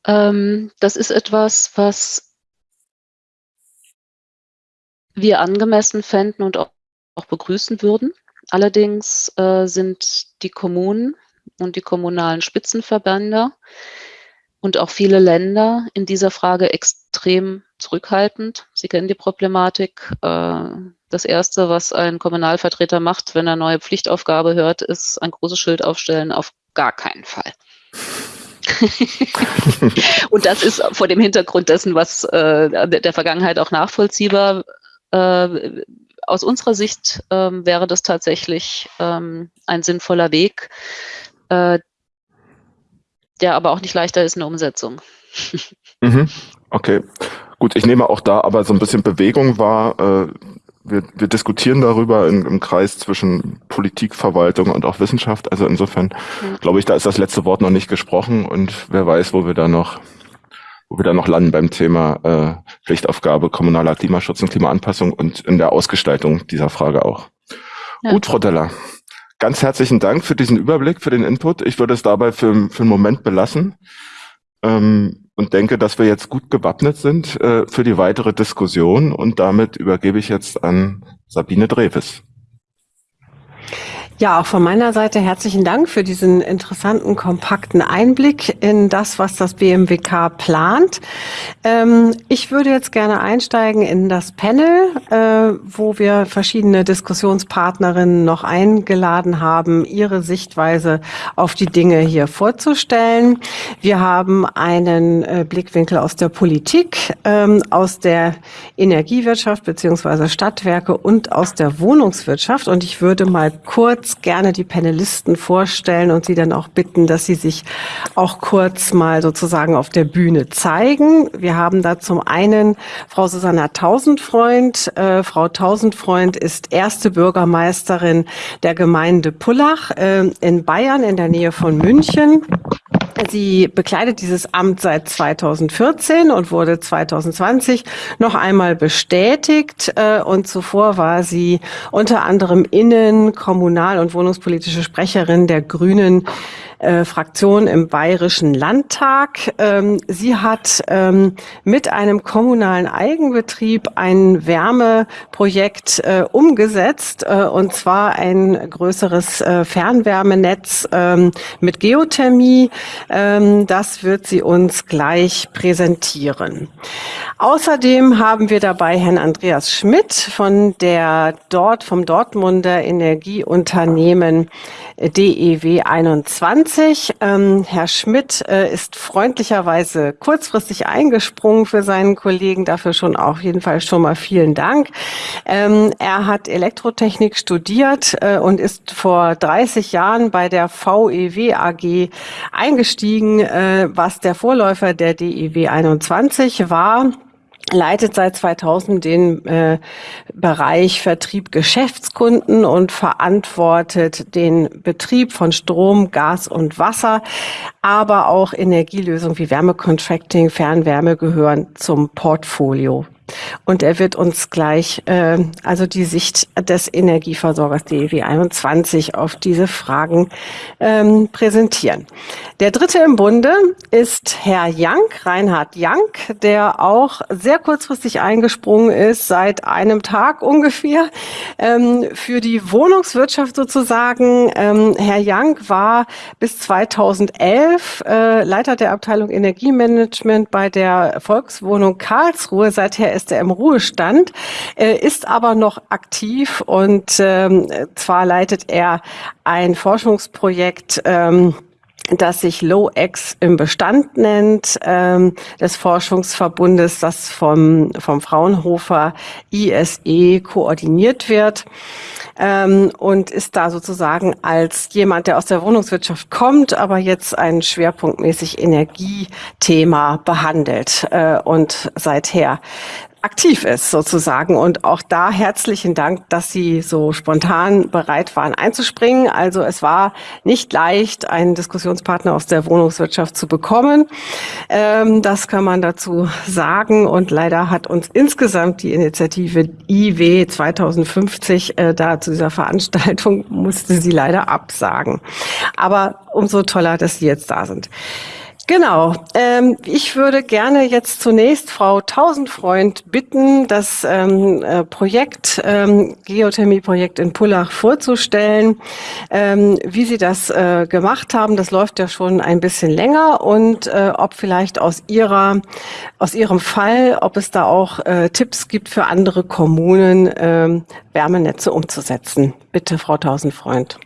ähm, das ist etwas, was wir angemessen fänden und auch, begrüßen würden. Allerdings äh, sind die Kommunen und die kommunalen Spitzenverbände und auch viele Länder in dieser Frage extrem zurückhaltend. Sie kennen die Problematik. Äh, das Erste, was ein Kommunalvertreter macht, wenn er neue Pflichtaufgabe hört, ist ein großes Schild aufstellen, auf gar keinen Fall. und das ist vor dem Hintergrund dessen, was äh, der Vergangenheit auch nachvollziehbar. Äh, aus unserer Sicht ähm, wäre das tatsächlich ähm, ein sinnvoller Weg, äh, der aber auch nicht leichter ist in der Umsetzung. Mhm. Okay, gut, ich nehme auch da aber so ein bisschen Bewegung wahr. Wir, wir diskutieren darüber in, im Kreis zwischen Politik, Verwaltung und auch Wissenschaft. Also insofern ja. glaube ich, da ist das letzte Wort noch nicht gesprochen und wer weiß, wo wir da noch wo wir da noch landen beim Thema äh, Pflichtaufgabe kommunaler Klimaschutz und Klimaanpassung und in der Ausgestaltung dieser Frage auch. Ja. Gut, Frau Deller. Ganz herzlichen Dank für diesen Überblick, für den Input. Ich würde es dabei für, für einen Moment belassen ähm, und denke, dass wir jetzt gut gewappnet sind äh, für die weitere Diskussion. Und damit übergebe ich jetzt an Sabine Dreves. Ja, auch von meiner Seite herzlichen Dank für diesen interessanten, kompakten Einblick in das, was das BMWK plant. Ähm, ich würde jetzt gerne einsteigen in das Panel, äh, wo wir verschiedene Diskussionspartnerinnen noch eingeladen haben, ihre Sichtweise auf die Dinge hier vorzustellen. Wir haben einen äh, Blickwinkel aus der Politik, ähm, aus der Energiewirtschaft beziehungsweise Stadtwerke und aus der Wohnungswirtschaft. Und ich würde mal kurz gerne die Panelisten vorstellen und sie dann auch bitten, dass sie sich auch kurz mal sozusagen auf der Bühne zeigen. Wir haben da zum einen Frau Susanna Tausendfreund. Äh, Frau Tausendfreund ist erste Bürgermeisterin der Gemeinde Pullach äh, in Bayern in der Nähe von München. Sie bekleidet dieses Amt seit 2014 und wurde 2020 noch einmal bestätigt. Äh, und zuvor war sie unter anderem Innen-, Kommunal- und Wohnungspolitische Sprecherin der Grünen äh, Fraktion im Bayerischen Landtag. Ähm, sie hat ähm, mit einem kommunalen Eigenbetrieb ein Wärmeprojekt äh, umgesetzt, äh, und zwar ein größeres äh, Fernwärmenetz ähm, mit Geothermie. Ähm, das wird sie uns gleich präsentieren. Außerdem haben wir dabei Herrn Andreas Schmidt von der dort vom Dortmunder Energieunternehmen DEW 21. Ähm, Herr Schmidt äh, ist freundlicherweise kurzfristig eingesprungen für seinen Kollegen. Dafür schon auf jeden Fall schon mal vielen Dank. Ähm, er hat Elektrotechnik studiert äh, und ist vor 30 Jahren bei der VEW AG eingestiegen, äh, was der Vorläufer der DEW 21 war leitet seit 2000 den äh, Bereich Vertrieb Geschäftskunden und verantwortet den Betrieb von Strom, Gas und Wasser, aber auch Energielösungen wie Wärmecontracting, Fernwärme gehören zum Portfolio. Und er wird uns gleich äh, also die Sicht des Energieversorgers DEW 21 auf diese Fragen ähm, präsentieren. Der dritte im Bunde ist Herr Jank, Reinhard Jank, der auch sehr kurzfristig eingesprungen ist, seit einem Tag ungefähr, ähm, für die Wohnungswirtschaft sozusagen. Ähm, Herr Jank war bis 2011 äh, Leiter der Abteilung Energiemanagement bei der Volkswohnung Karlsruhe. Seither ist er im Ruhestand, äh, ist aber noch aktiv und ähm, zwar leitet er ein Forschungsprojekt, ähm, das sich LowX im Bestand nennt, ähm, des Forschungsverbundes, das vom, vom Fraunhofer ISE koordiniert wird ähm, und ist da sozusagen als jemand, der aus der Wohnungswirtschaft kommt, aber jetzt ein schwerpunktmäßig Energiethema behandelt äh, und seither aktiv ist sozusagen. Und auch da herzlichen Dank, dass Sie so spontan bereit waren einzuspringen. Also es war nicht leicht, einen Diskussionspartner aus der Wohnungswirtschaft zu bekommen. Ähm, das kann man dazu sagen. Und leider hat uns insgesamt die Initiative IW 2050 äh, da zu dieser Veranstaltung musste sie leider absagen. Aber umso toller, dass Sie jetzt da sind. Genau. Ähm, ich würde gerne jetzt zunächst Frau Tausendfreund bitten, das ähm, äh, Projekt, ähm, Geothermie-Projekt in Pullach vorzustellen, ähm, wie Sie das äh, gemacht haben. Das läuft ja schon ein bisschen länger und äh, ob vielleicht aus Ihrer, aus Ihrem Fall, ob es da auch äh, Tipps gibt für andere Kommunen, ähm, Wärmenetze umzusetzen. Bitte, Frau Tausendfreund.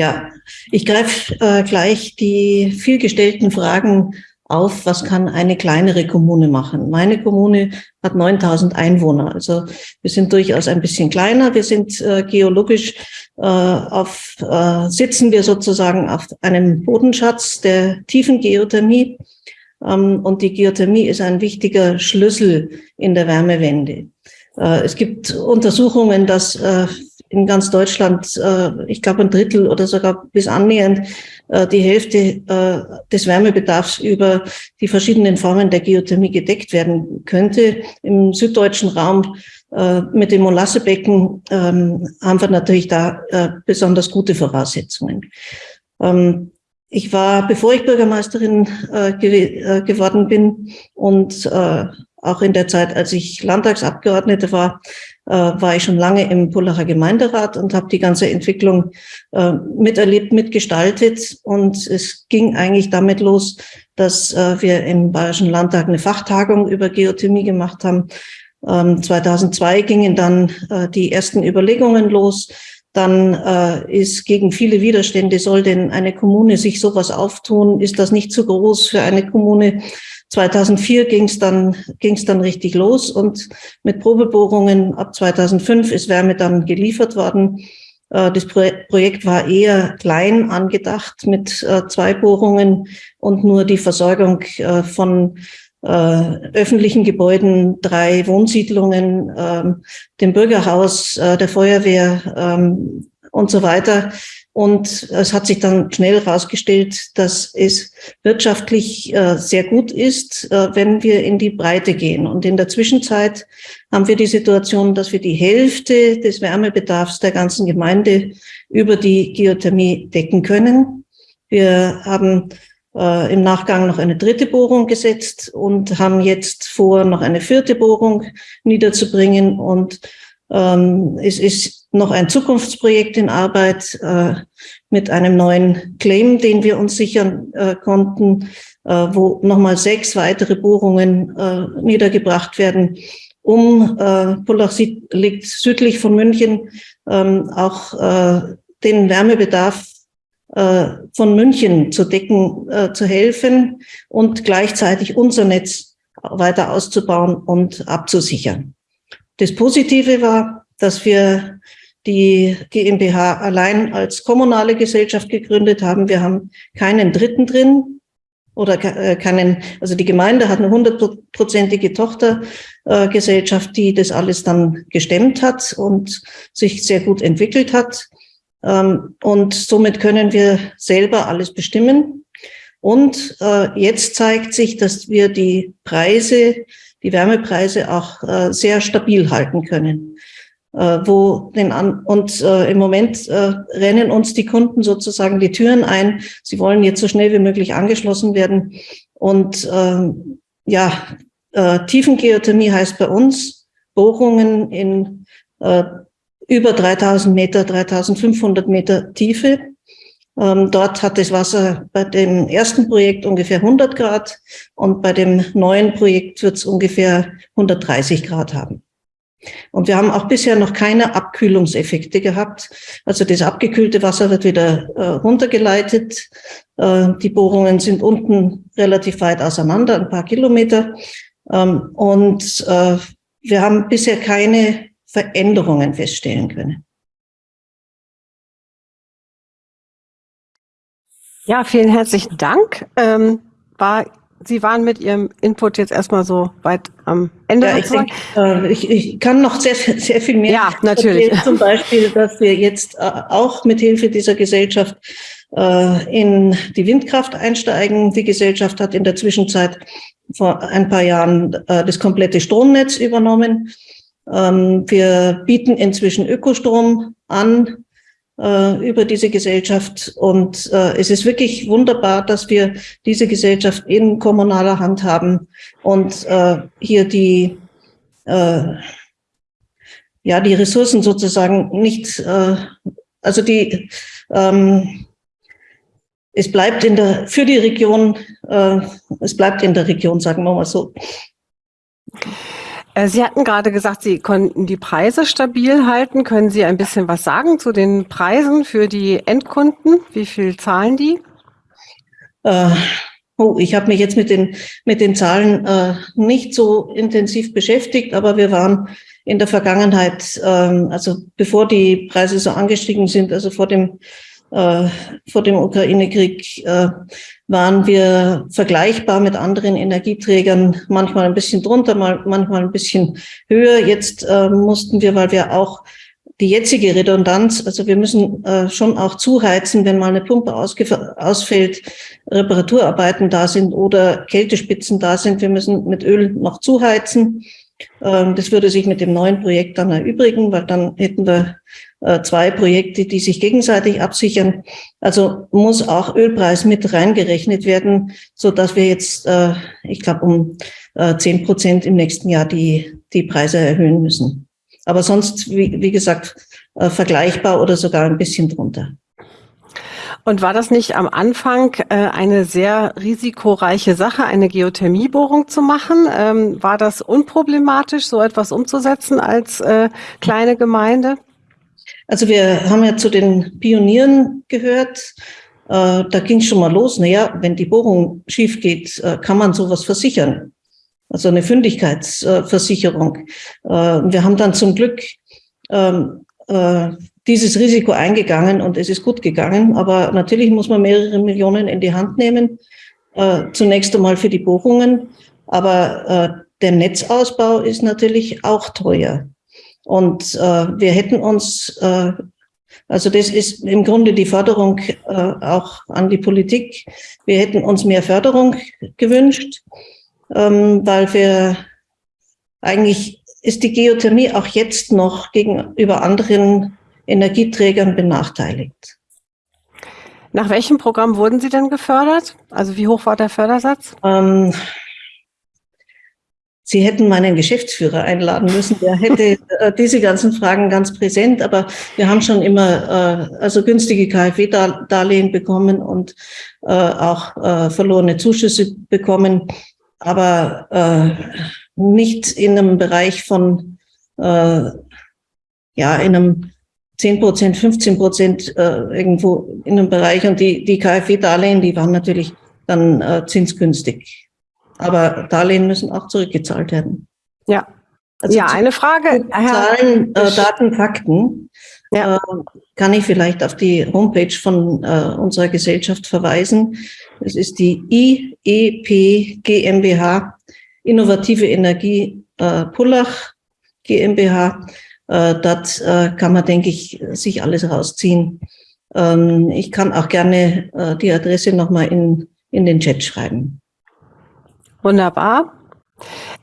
Ja, ich greife äh, gleich die vielgestellten Fragen auf, was kann eine kleinere Kommune machen? Meine Kommune hat 9000 Einwohner, also wir sind durchaus ein bisschen kleiner. Wir sind äh, geologisch äh, auf, äh, sitzen wir sozusagen auf einem Bodenschatz der tiefen Geothermie. Ähm, und die Geothermie ist ein wichtiger Schlüssel in der Wärmewende. Äh, es gibt Untersuchungen, dass äh, in ganz Deutschland, äh, ich glaube ein Drittel oder sogar bis annähernd äh, die Hälfte äh, des Wärmebedarfs über die verschiedenen Formen der Geothermie gedeckt werden könnte. Im süddeutschen Raum äh, mit dem Molassebecken ähm, haben wir natürlich da äh, besonders gute Voraussetzungen. Ähm, ich war, bevor ich Bürgermeisterin äh, ge geworden bin und auch in der Zeit, als ich Landtagsabgeordnete war, war ich schon lange im Pullacher Gemeinderat und habe die ganze Entwicklung äh, miterlebt, mitgestaltet. Und es ging eigentlich damit los, dass äh, wir im Bayerischen Landtag eine Fachtagung über Geothermie gemacht haben. Ähm, 2002 gingen dann äh, die ersten Überlegungen los. Dann äh, ist gegen viele Widerstände, soll denn eine Kommune sich sowas auftun? Ist das nicht zu groß für eine Kommune? 2004 ging es dann, ging's dann richtig los und mit Probebohrungen ab 2005 ist Wärme dann geliefert worden. Äh, das Projekt war eher klein angedacht mit äh, zwei Bohrungen und nur die Versorgung äh, von öffentlichen Gebäuden, drei Wohnsiedlungen, ähm, dem Bürgerhaus, der Feuerwehr ähm, und so weiter und es hat sich dann schnell herausgestellt, dass es wirtschaftlich äh, sehr gut ist, äh, wenn wir in die Breite gehen. Und in der Zwischenzeit haben wir die Situation, dass wir die Hälfte des Wärmebedarfs der ganzen Gemeinde über die Geothermie decken können. Wir haben äh, im Nachgang noch eine dritte Bohrung gesetzt und haben jetzt vor, noch eine vierte Bohrung niederzubringen. Und ähm, es ist noch ein Zukunftsprojekt in Arbeit äh, mit einem neuen Claim, den wir uns sichern äh, konnten, äh, wo nochmal sechs weitere Bohrungen äh, niedergebracht werden, um äh, Pullach liegt südlich von München, ähm, auch äh, den Wärmebedarf äh, von München zu decken, zu helfen und gleichzeitig unser Netz weiter auszubauen und abzusichern. Das Positive war, dass wir die GmbH allein als kommunale Gesellschaft gegründet haben. Wir haben keinen Dritten drin oder äh, keinen, also die Gemeinde hat eine hundertprozentige Tochtergesellschaft, die das alles dann gestemmt hat und sich sehr gut entwickelt hat. Ähm, und somit können wir selber alles bestimmen. Und äh, jetzt zeigt sich, dass wir die Preise die Wärmepreise auch äh, sehr stabil halten können. Äh, wo den an und äh, im Moment äh, rennen uns die Kunden sozusagen die Türen ein. Sie wollen jetzt so schnell wie möglich angeschlossen werden. Und äh, ja, äh, Tiefengeothermie heißt bei uns Bohrungen in äh, über 3000 Meter, 3500 Meter Tiefe ähm, dort hat das Wasser bei dem ersten Projekt ungefähr 100 Grad und bei dem neuen Projekt wird es ungefähr 130 Grad haben. Und wir haben auch bisher noch keine Abkühlungseffekte gehabt. Also das abgekühlte Wasser wird wieder äh, runtergeleitet. Äh, die Bohrungen sind unten relativ weit auseinander, ein paar Kilometer. Ähm, und äh, wir haben bisher keine Veränderungen feststellen können. Ja, vielen herzlichen Dank. Ähm, war Sie waren mit Ihrem Input jetzt erstmal so weit am Ende. Ja, ich, denk, äh, ich, ich, kann noch sehr, sehr viel mehr. Ja, natürlich. Erzählen. Zum Beispiel, dass wir jetzt äh, auch mit Hilfe dieser Gesellschaft äh, in die Windkraft einsteigen. Die Gesellschaft hat in der Zwischenzeit vor ein paar Jahren äh, das komplette Stromnetz übernommen. Ähm, wir bieten inzwischen Ökostrom an über diese Gesellschaft. Und äh, es ist wirklich wunderbar, dass wir diese Gesellschaft in kommunaler Hand haben und äh, hier die, äh, ja, die Ressourcen sozusagen nicht, äh, also die, ähm, es bleibt in der, für die Region, äh, es bleibt in der Region, sagen wir mal so. Äh, Sie hatten gerade gesagt, Sie konnten die Preise stabil halten. Können Sie ein bisschen was sagen zu den Preisen für die Endkunden? Wie viel zahlen die? Äh, oh, ich habe mich jetzt mit den, mit den Zahlen äh, nicht so intensiv beschäftigt, aber wir waren in der Vergangenheit, ähm, also bevor die Preise so angestiegen sind, also vor dem äh, vor dem Ukraine-Krieg äh, waren wir vergleichbar mit anderen Energieträgern, manchmal ein bisschen drunter, mal, manchmal ein bisschen höher. Jetzt äh, mussten wir, weil wir auch die jetzige Redundanz, also wir müssen äh, schon auch zuheizen, wenn mal eine Pumpe ausfällt, Reparaturarbeiten da sind oder Kältespitzen da sind. Wir müssen mit Öl noch zuheizen. Ähm, das würde sich mit dem neuen Projekt dann erübrigen, weil dann hätten wir äh, zwei Projekte, die sich gegenseitig absichern. Also muss auch Ölpreis mit reingerechnet werden, so dass wir jetzt, äh, ich glaube, um äh, zehn Prozent im nächsten Jahr die, die Preise erhöhen müssen. Aber sonst, wie, wie gesagt, vergleichbar oder sogar ein bisschen drunter. Und war das nicht am Anfang äh, eine sehr risikoreiche Sache, eine Geothermiebohrung zu machen? Ähm, war das unproblematisch, so etwas umzusetzen als äh, kleine Gemeinde? Also wir haben ja zu den Pionieren gehört. Äh, da ging es schon mal los. Naja, wenn die Bohrung schief geht, äh, kann man sowas versichern. Also eine Fündigkeitsversicherung. Äh, wir haben dann zum Glück ähm, äh, dieses Risiko eingegangen und es ist gut gegangen. Aber natürlich muss man mehrere Millionen in die Hand nehmen. Äh, zunächst einmal für die Bohrungen. Aber äh, der Netzausbau ist natürlich auch teuer. Und äh, wir hätten uns, äh, also das ist im Grunde die Förderung äh, auch an die Politik. Wir hätten uns mehr Förderung gewünscht, ähm, weil wir eigentlich ist die Geothermie auch jetzt noch gegenüber anderen Energieträgern benachteiligt. Nach welchem Programm wurden Sie denn gefördert? Also wie hoch war der Fördersatz? Ähm, Sie hätten meinen Geschäftsführer einladen müssen, der hätte äh, diese ganzen Fragen ganz präsent, aber wir haben schon immer äh, also günstige KfW-Darlehen bekommen und äh, auch äh, verlorene Zuschüsse bekommen, aber äh, nicht in einem Bereich von äh, ja in einem 10 Prozent, 15 Prozent irgendwo in einem Bereich und die, die KfW-Darlehen, die waren natürlich dann zinsgünstig. Aber Darlehen müssen auch zurückgezahlt werden. Ja. Also ja, eine Frage. Zahlen, äh, Daten, Fakten. Ja. Äh, kann ich vielleicht auf die Homepage von äh, unserer Gesellschaft verweisen. Es ist die IEP GmbH, Innovative Energie äh, Pullach GmbH. Äh, dort äh, kann man, denke ich, sich alles rausziehen. Ähm, ich kann auch gerne äh, die Adresse nochmal in, in den Chat schreiben. Wunderbar.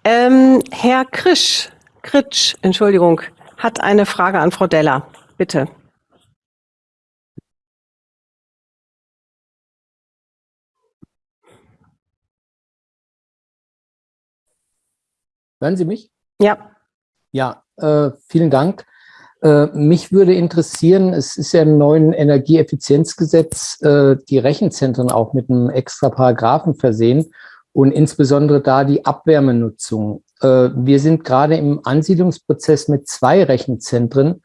Ähm, Herr Krisch, Kritsch, Entschuldigung, hat eine Frage an Frau Deller. Bitte. Hören Sie mich? Ja. Ja, äh, vielen Dank. Äh, mich würde interessieren, es ist ja im neuen Energieeffizienzgesetz äh, die Rechenzentren auch mit einem extra Paragraphen versehen und insbesondere da die Abwärmenutzung. Äh, wir sind gerade im Ansiedlungsprozess mit zwei Rechenzentren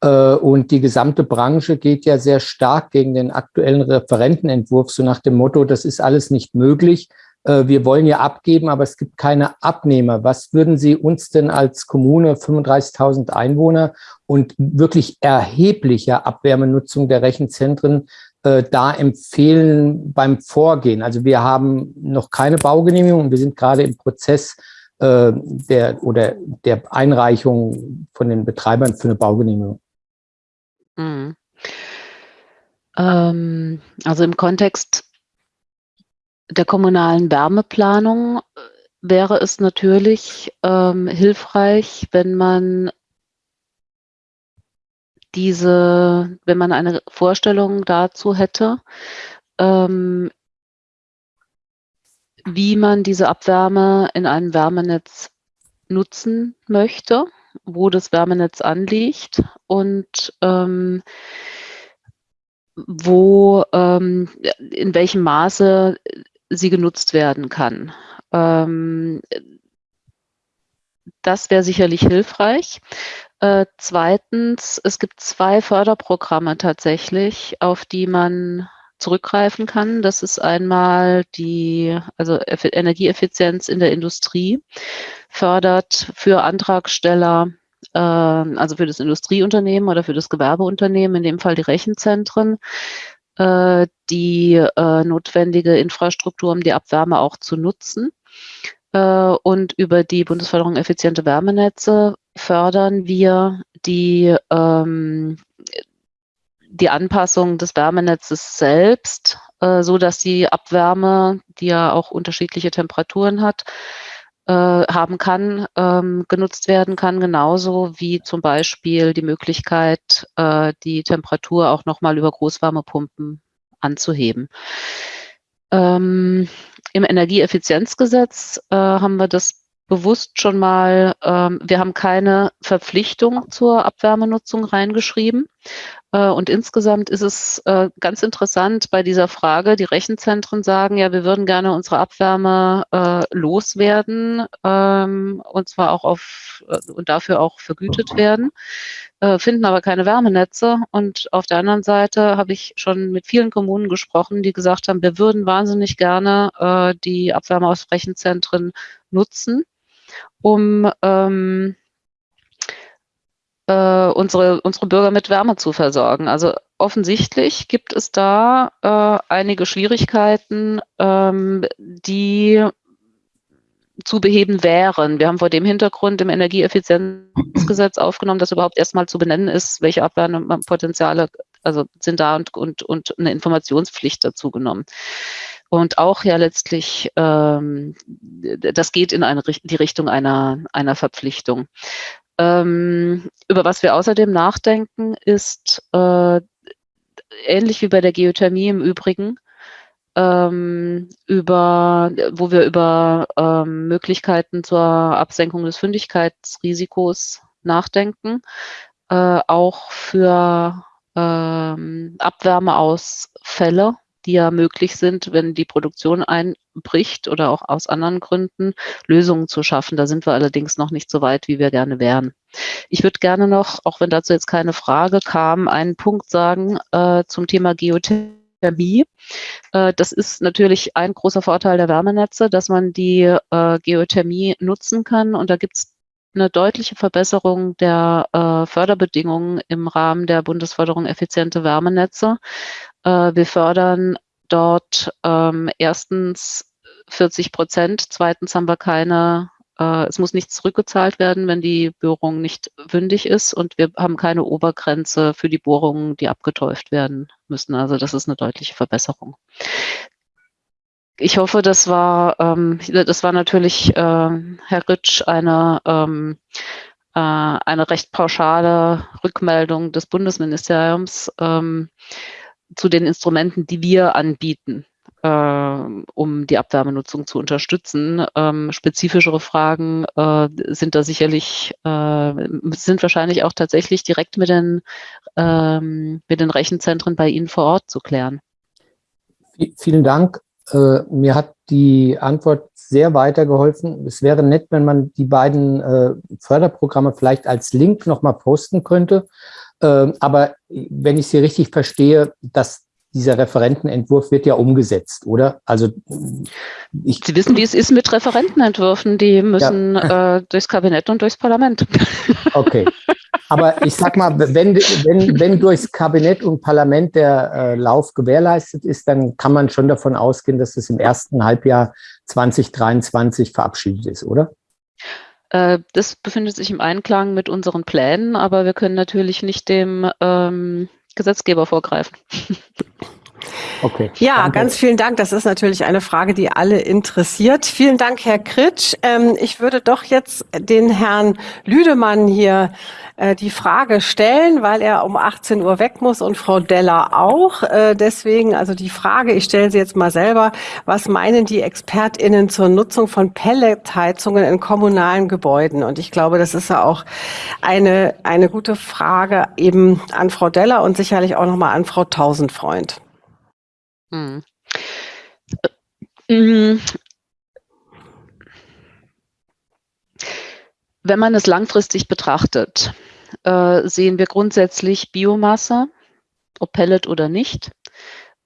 äh, und die gesamte Branche geht ja sehr stark gegen den aktuellen Referentenentwurf, so nach dem Motto, das ist alles nicht möglich. Äh, wir wollen ja abgeben, aber es gibt keine Abnehmer. Was würden Sie uns denn als Kommune, 35.000 Einwohner und wirklich erheblicher Abwärmenutzung der Rechenzentren äh, da empfehlen beim Vorgehen? Also wir haben noch keine Baugenehmigung und wir sind gerade im Prozess äh, der oder der Einreichung von den Betreibern für eine Baugenehmigung. Mhm. Ähm, also im Kontext der kommunalen Wärmeplanung äh, wäre es natürlich ähm, hilfreich, wenn man diese, wenn man eine Vorstellung dazu hätte, ähm, wie man diese Abwärme in einem Wärmenetz nutzen möchte, wo das Wärmenetz anliegt und ähm, wo, ähm, in welchem Maße sie genutzt werden kann. Ähm, das wäre sicherlich hilfreich. Äh, zweitens, es gibt zwei Förderprogramme tatsächlich, auf die man zurückgreifen kann. Das ist einmal die, also Energieeffizienz in der Industrie fördert für Antragsteller, äh, also für das Industrieunternehmen oder für das Gewerbeunternehmen, in dem Fall die Rechenzentren, äh, die äh, notwendige Infrastruktur, um die Abwärme auch zu nutzen. Äh, und über die Bundesförderung effiziente Wärmenetze fördern wir die, ähm, die Anpassung des Wärmenetzes selbst, äh, so dass die Abwärme, die ja auch unterschiedliche Temperaturen hat, äh, haben kann, ähm, genutzt werden kann, genauso wie zum Beispiel die Möglichkeit, äh, die Temperatur auch nochmal über Großwärmepumpen anzuheben. Ähm, Im Energieeffizienzgesetz äh, haben wir das bewusst schon mal, ähm, wir haben keine Verpflichtung zur Abwärmenutzung reingeschrieben. Äh, und insgesamt ist es äh, ganz interessant bei dieser Frage, die Rechenzentren sagen, ja, wir würden gerne unsere Abwärme äh, loswerden ähm, und zwar auch auf äh, und dafür auch vergütet werden, äh, finden aber keine Wärmenetze. Und auf der anderen Seite habe ich schon mit vielen Kommunen gesprochen, die gesagt haben, wir würden wahnsinnig gerne äh, die Abwärme aus Rechenzentren nutzen um ähm, äh, unsere, unsere Bürger mit Wärme zu versorgen. Also offensichtlich gibt es da äh, einige Schwierigkeiten, ähm, die zu beheben wären. Wir haben vor dem Hintergrund im Energieeffizienzgesetz aufgenommen, dass überhaupt erstmal zu benennen ist, welche Abwärmepotenziale also sind da und, und, und eine Informationspflicht dazu genommen und auch ja letztlich, ähm, das geht in eine, die Richtung einer, einer Verpflichtung. Ähm, über was wir außerdem nachdenken, ist äh, ähnlich wie bei der Geothermie im Übrigen, ähm, über, wo wir über ähm, Möglichkeiten zur Absenkung des Fündigkeitsrisikos nachdenken, äh, auch für ähm, Abwärmeausfälle die ja möglich sind, wenn die Produktion einbricht oder auch aus anderen Gründen, Lösungen zu schaffen. Da sind wir allerdings noch nicht so weit, wie wir gerne wären. Ich würde gerne noch, auch wenn dazu jetzt keine Frage kam, einen Punkt sagen äh, zum Thema Geothermie. Äh, das ist natürlich ein großer Vorteil der Wärmenetze, dass man die äh, Geothermie nutzen kann. Und da gibt es eine deutliche Verbesserung der äh, Förderbedingungen im Rahmen der Bundesförderung effiziente Wärmenetze. Äh, wir fördern dort ähm, erstens 40 Prozent, zweitens haben wir keine, äh, es muss nichts zurückgezahlt werden, wenn die Bohrung nicht wündig ist und wir haben keine Obergrenze für die Bohrungen, die abgetäuft werden müssen. Also das ist eine deutliche Verbesserung. Ich hoffe, das war, ähm, das war natürlich, äh, Herr Ritsch, eine, ähm, äh, eine recht pauschale Rückmeldung des Bundesministeriums. Ähm, zu den Instrumenten, die wir anbieten, äh, um die Abwärmenutzung zu unterstützen. Ähm, spezifischere Fragen äh, sind da sicherlich, äh, sind wahrscheinlich auch tatsächlich direkt mit den, ähm, mit den Rechenzentren bei Ihnen vor Ort zu klären. Vielen Dank. Äh, mir hat die Antwort sehr weitergeholfen. Es wäre nett, wenn man die beiden äh, Förderprogramme vielleicht als Link nochmal posten könnte. Ähm, aber wenn ich Sie richtig verstehe, dass dieser Referentenentwurf wird ja umgesetzt, oder? Also ich, Sie wissen, wie es ist mit Referentenentwürfen. Die müssen ja. äh, durchs Kabinett und durchs Parlament. Okay. Aber ich sag mal, wenn, wenn, wenn durchs Kabinett und Parlament der äh, Lauf gewährleistet ist, dann kann man schon davon ausgehen, dass es im ersten Halbjahr 2023 verabschiedet ist, oder? Äh, das befindet sich im Einklang mit unseren Plänen, aber wir können natürlich nicht dem ähm, Gesetzgeber vorgreifen. Okay. Ja, Danke. ganz vielen Dank. Das ist natürlich eine Frage, die alle interessiert. Vielen Dank, Herr Kritsch. Ähm, ich würde doch jetzt den Herrn Lüdemann hier äh, die Frage stellen, weil er um 18 Uhr weg muss und Frau Deller auch. Äh, deswegen also die Frage, ich stelle sie jetzt mal selber, was meinen die ExpertInnen zur Nutzung von Pelletheizungen in kommunalen Gebäuden? Und ich glaube, das ist ja auch eine, eine gute Frage eben an Frau Deller und sicherlich auch nochmal an Frau Tausendfreund. Hm. Hm. Wenn man es langfristig betrachtet, äh, sehen wir grundsätzlich Biomasse, ob Pellet oder nicht,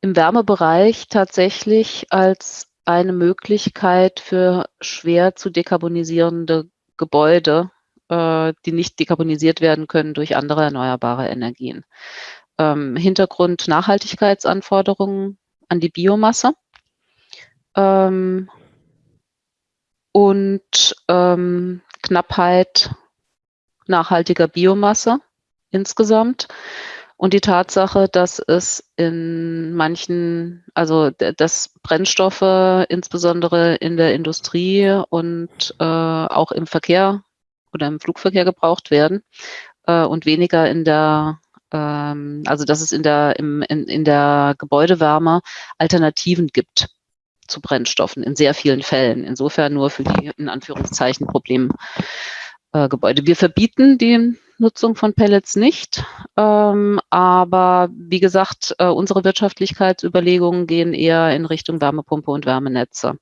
im Wärmebereich tatsächlich als eine Möglichkeit für schwer zu dekarbonisierende Gebäude, äh, die nicht dekarbonisiert werden können durch andere erneuerbare Energien. Ähm, Hintergrund Nachhaltigkeitsanforderungen an die Biomasse. Ähm, und ähm, Knappheit nachhaltiger Biomasse insgesamt und die Tatsache, dass es in manchen, also dass Brennstoffe insbesondere in der Industrie und äh, auch im Verkehr oder im Flugverkehr gebraucht werden äh, und weniger in der, ähm, also dass es in der, im, in, in der Gebäudewärme Alternativen gibt zu Brennstoffen in sehr vielen Fällen. Insofern nur für die in Anführungszeichen Problemgebäude. Äh, Wir verbieten die Nutzung von Pellets nicht, ähm, aber wie gesagt, äh, unsere Wirtschaftlichkeitsüberlegungen gehen eher in Richtung Wärmepumpe und Wärmenetze.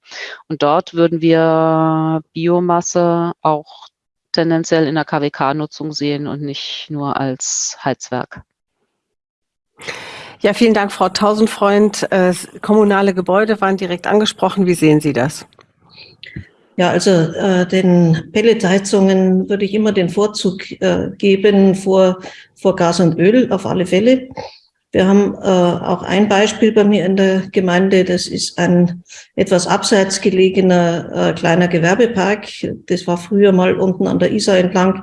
Und dort würden wir Biomasse auch tendenziell in der KWK-Nutzung sehen und nicht nur als Heizwerk. Ja, vielen Dank, Frau Tausendfreund. Äh, kommunale Gebäude waren direkt angesprochen. Wie sehen Sie das? Ja, also äh, den Pelletheizungen würde ich immer den Vorzug äh, geben vor, vor Gas und Öl, auf alle Fälle. Wir haben äh, auch ein Beispiel bei mir in der Gemeinde, das ist ein etwas abseits gelegener äh, kleiner Gewerbepark. Das war früher mal unten an der Isar entlang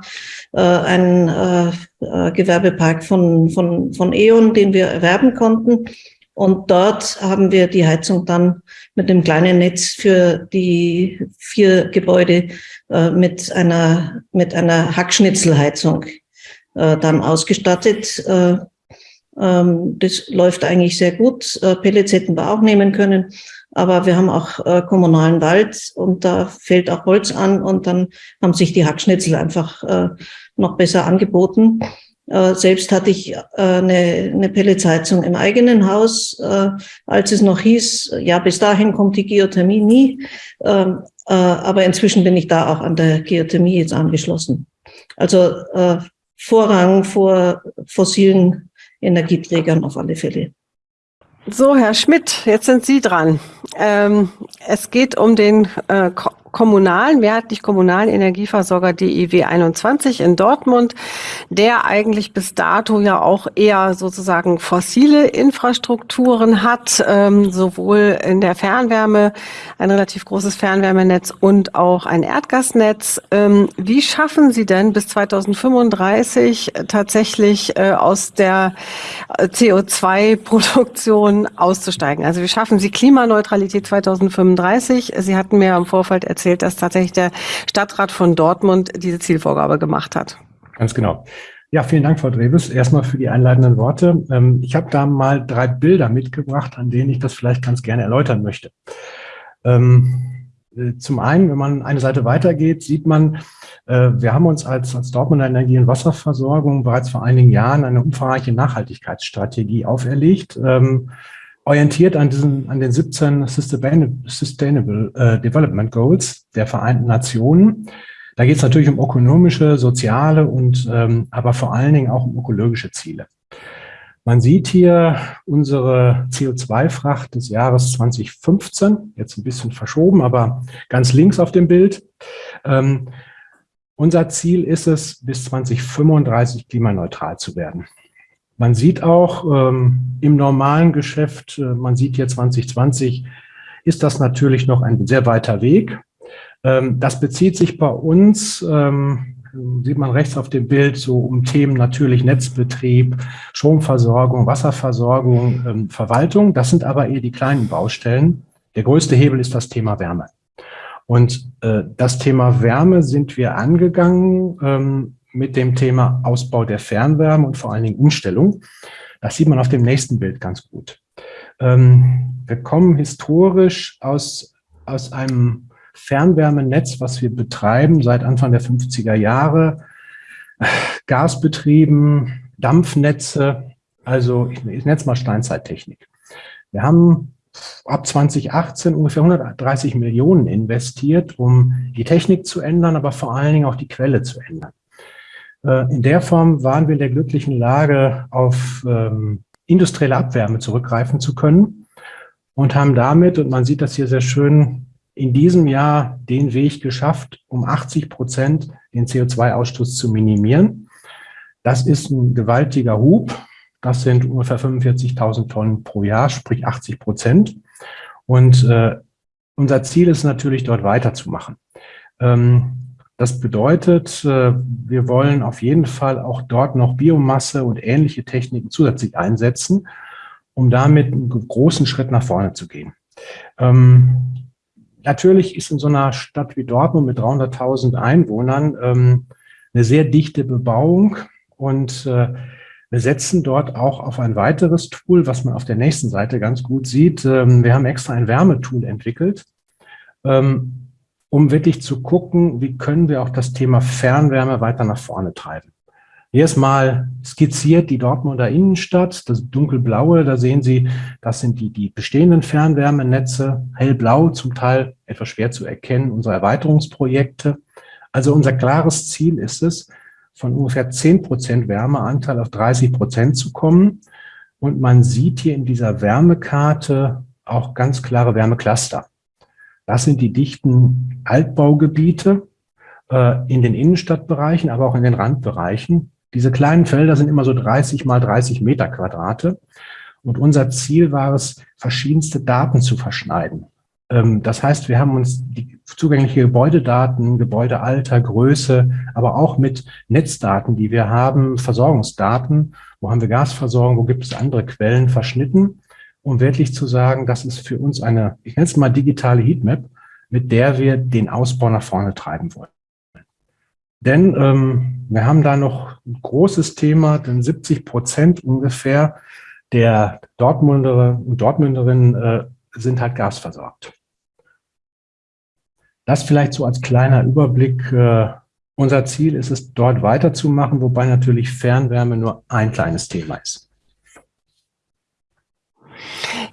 äh, ein äh, äh, Gewerbepark von, von, von E.ON, den wir erwerben konnten. Und dort haben wir die Heizung dann mit einem kleinen Netz für die vier Gebäude äh, mit einer, mit einer Hackschnitzelheizung äh, dann ausgestattet. Äh, ähm, das läuft eigentlich sehr gut. Äh, Pellets hätten wir auch nehmen können, aber wir haben auch äh, kommunalen Wald und da fällt auch Holz an und dann haben sich die Hackschnitzel einfach äh, noch besser angeboten. Selbst hatte ich eine, eine Pelletsheizung im eigenen Haus, als es noch hieß, ja, bis dahin kommt die Geothermie nie. Ähm, äh, aber inzwischen bin ich da auch an der Geothermie jetzt angeschlossen. Also Vorrang vor fossilen Energieträgern auf alle Fälle. So, Herr Schmidt, jetzt sind Sie dran. Ähm, es geht um den äh, kommunalen, mehrheitlich kommunalen Energieversorger DIW 21 in Dortmund, der eigentlich bis dato ja auch eher sozusagen fossile Infrastrukturen hat, ähm, sowohl in der Fernwärme, ein relativ großes Fernwärmenetz und auch ein Erdgasnetz. Ähm, wie schaffen Sie denn bis 2035 tatsächlich äh, aus der äh, CO2-Produktion auszusteigen? Also wie schaffen Sie Klimaneutralität 2035? Sie hatten mir im Vorfeld erzählt, erzählt, dass tatsächlich der Stadtrat von Dortmund diese Zielvorgabe gemacht hat. Ganz genau. Ja, vielen Dank, Frau Drebes, erstmal für die einleitenden Worte. Ähm, ich habe da mal drei Bilder mitgebracht, an denen ich das vielleicht ganz gerne erläutern möchte. Ähm, äh, zum einen, wenn man eine Seite weitergeht, sieht man, äh, wir haben uns als, als Dortmunder Energie- und Wasserversorgung bereits vor einigen Jahren eine umfangreiche Nachhaltigkeitsstrategie auferlegt. Orientiert an, diesen, an den 17 Sustainable äh, Development Goals der Vereinten Nationen. Da geht es natürlich um ökonomische, soziale und ähm, aber vor allen Dingen auch um ökologische Ziele. Man sieht hier unsere CO2-Fracht des Jahres 2015, jetzt ein bisschen verschoben, aber ganz links auf dem Bild. Ähm, unser Ziel ist es, bis 2035 klimaneutral zu werden. Man sieht auch ähm, im normalen Geschäft, äh, man sieht hier 2020, ist das natürlich noch ein sehr weiter Weg. Ähm, das bezieht sich bei uns ähm, sieht man rechts auf dem Bild so um Themen natürlich Netzbetrieb, Stromversorgung, Wasserversorgung, ähm, Verwaltung. Das sind aber eher die kleinen Baustellen. Der größte Hebel ist das Thema Wärme. Und äh, das Thema Wärme sind wir angegangen ähm, mit dem Thema Ausbau der Fernwärme und vor allen Dingen Umstellung. Das sieht man auf dem nächsten Bild ganz gut. Ähm, wir kommen historisch aus, aus einem Fernwärmenetz, was wir betreiben seit Anfang der 50er Jahre, Gasbetrieben, Dampfnetze, also ich, ich nenne es mal Steinzeittechnik. Wir haben ab 2018 ungefähr 130 Millionen investiert, um die Technik zu ändern, aber vor allen Dingen auch die Quelle zu ändern. Äh, in der Form waren wir in der glücklichen Lage, auf ähm, industrielle Abwärme zurückgreifen zu können und haben damit, und man sieht das hier sehr schön, in diesem Jahr den Weg geschafft, um 80 Prozent den CO2-Ausstoß zu minimieren. Das ist ein gewaltiger Hub. Das sind ungefähr 45.000 Tonnen pro Jahr, sprich 80 Prozent. Und äh, unser Ziel ist natürlich, dort weiterzumachen. Ähm, das bedeutet, äh, wir wollen auf jeden Fall auch dort noch Biomasse und ähnliche Techniken zusätzlich einsetzen, um damit einen großen Schritt nach vorne zu gehen. Ähm, Natürlich ist in so einer Stadt wie Dortmund mit 300.000 Einwohnern ähm, eine sehr dichte Bebauung und äh, wir setzen dort auch auf ein weiteres Tool, was man auf der nächsten Seite ganz gut sieht. Ähm, wir haben extra ein Wärmetool entwickelt, ähm, um wirklich zu gucken, wie können wir auch das Thema Fernwärme weiter nach vorne treiben. Hier ist mal skizziert die Dortmunder Innenstadt, das dunkelblaue, da sehen Sie, das sind die, die bestehenden Fernwärmenetze, hellblau, zum Teil etwas schwer zu erkennen, unsere Erweiterungsprojekte. Also unser klares Ziel ist es, von ungefähr 10 Prozent Wärmeanteil auf 30 Prozent zu kommen. Und man sieht hier in dieser Wärmekarte auch ganz klare Wärmecluster. Das sind die dichten Altbaugebiete äh, in den Innenstadtbereichen, aber auch in den Randbereichen. Diese kleinen Felder sind immer so 30 mal 30 Meter Quadrate. Und unser Ziel war es, verschiedenste Daten zu verschneiden. Ähm, das heißt, wir haben uns die zugängliche Gebäudedaten, Gebäudealter, Größe, aber auch mit Netzdaten, die wir haben, Versorgungsdaten, wo haben wir Gasversorgung, wo gibt es andere Quellen verschnitten, um wirklich zu sagen, das ist für uns eine, ich nenne es mal digitale Heatmap, mit der wir den Ausbau nach vorne treiben wollen. Denn ähm, wir haben da noch ein großes Thema, denn 70 Prozent ungefähr der Dortmunder und Dortmunderinnen äh, sind halt gasversorgt. Das vielleicht so als kleiner Überblick. Äh, unser Ziel ist es, dort weiterzumachen, wobei natürlich Fernwärme nur ein kleines Thema ist.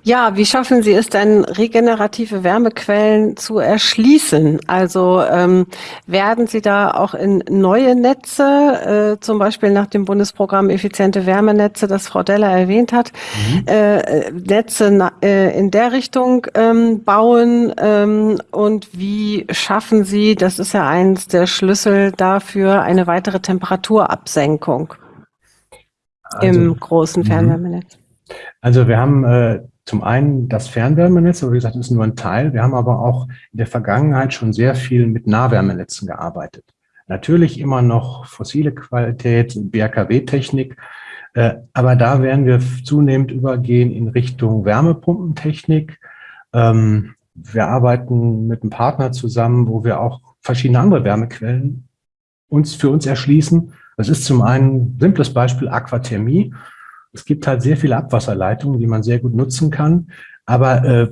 Ja, wie schaffen Sie es denn, regenerative Wärmequellen zu erschließen? Also ähm, werden Sie da auch in neue Netze, äh, zum Beispiel nach dem Bundesprogramm Effiziente Wärmenetze, das Frau Deller erwähnt hat, mhm. äh, Netze äh, in der Richtung ähm, bauen? Ähm, und wie schaffen Sie, das ist ja eines der Schlüssel dafür, eine weitere Temperaturabsenkung also, im großen mhm. Fernwärmenetz? Also wir haben äh, zum einen das Fernwärmenetz, aber wie gesagt, das ist nur ein Teil. Wir haben aber auch in der Vergangenheit schon sehr viel mit Nahwärmenetzen gearbeitet. Natürlich immer noch fossile Qualität, BRKW-Technik, äh, aber da werden wir zunehmend übergehen in Richtung Wärmepumpentechnik. Ähm, wir arbeiten mit einem Partner zusammen, wo wir auch verschiedene andere Wärmequellen uns für uns erschließen. Das ist zum einen simples Beispiel Aquathermie. Es gibt halt sehr viele Abwasserleitungen, die man sehr gut nutzen kann. Aber äh,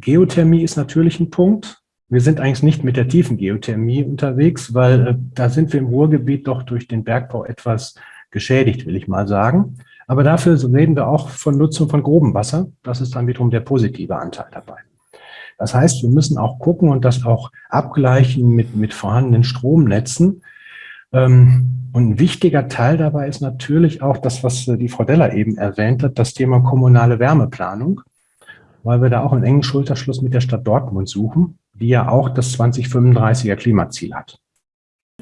Geothermie ist natürlich ein Punkt. Wir sind eigentlich nicht mit der tiefen Geothermie unterwegs, weil äh, da sind wir im Ruhrgebiet doch durch den Bergbau etwas geschädigt, will ich mal sagen. Aber dafür reden wir auch von Nutzung von grobem Wasser. Das ist dann wiederum der positive Anteil dabei. Das heißt, wir müssen auch gucken und das auch abgleichen mit, mit vorhandenen Stromnetzen, und ein wichtiger Teil dabei ist natürlich auch das, was äh, die Frau Deller eben erwähnt hat, das Thema kommunale Wärmeplanung, weil wir da auch einen engen Schulterschluss mit der Stadt Dortmund suchen, die ja auch das 2035er Klimaziel hat.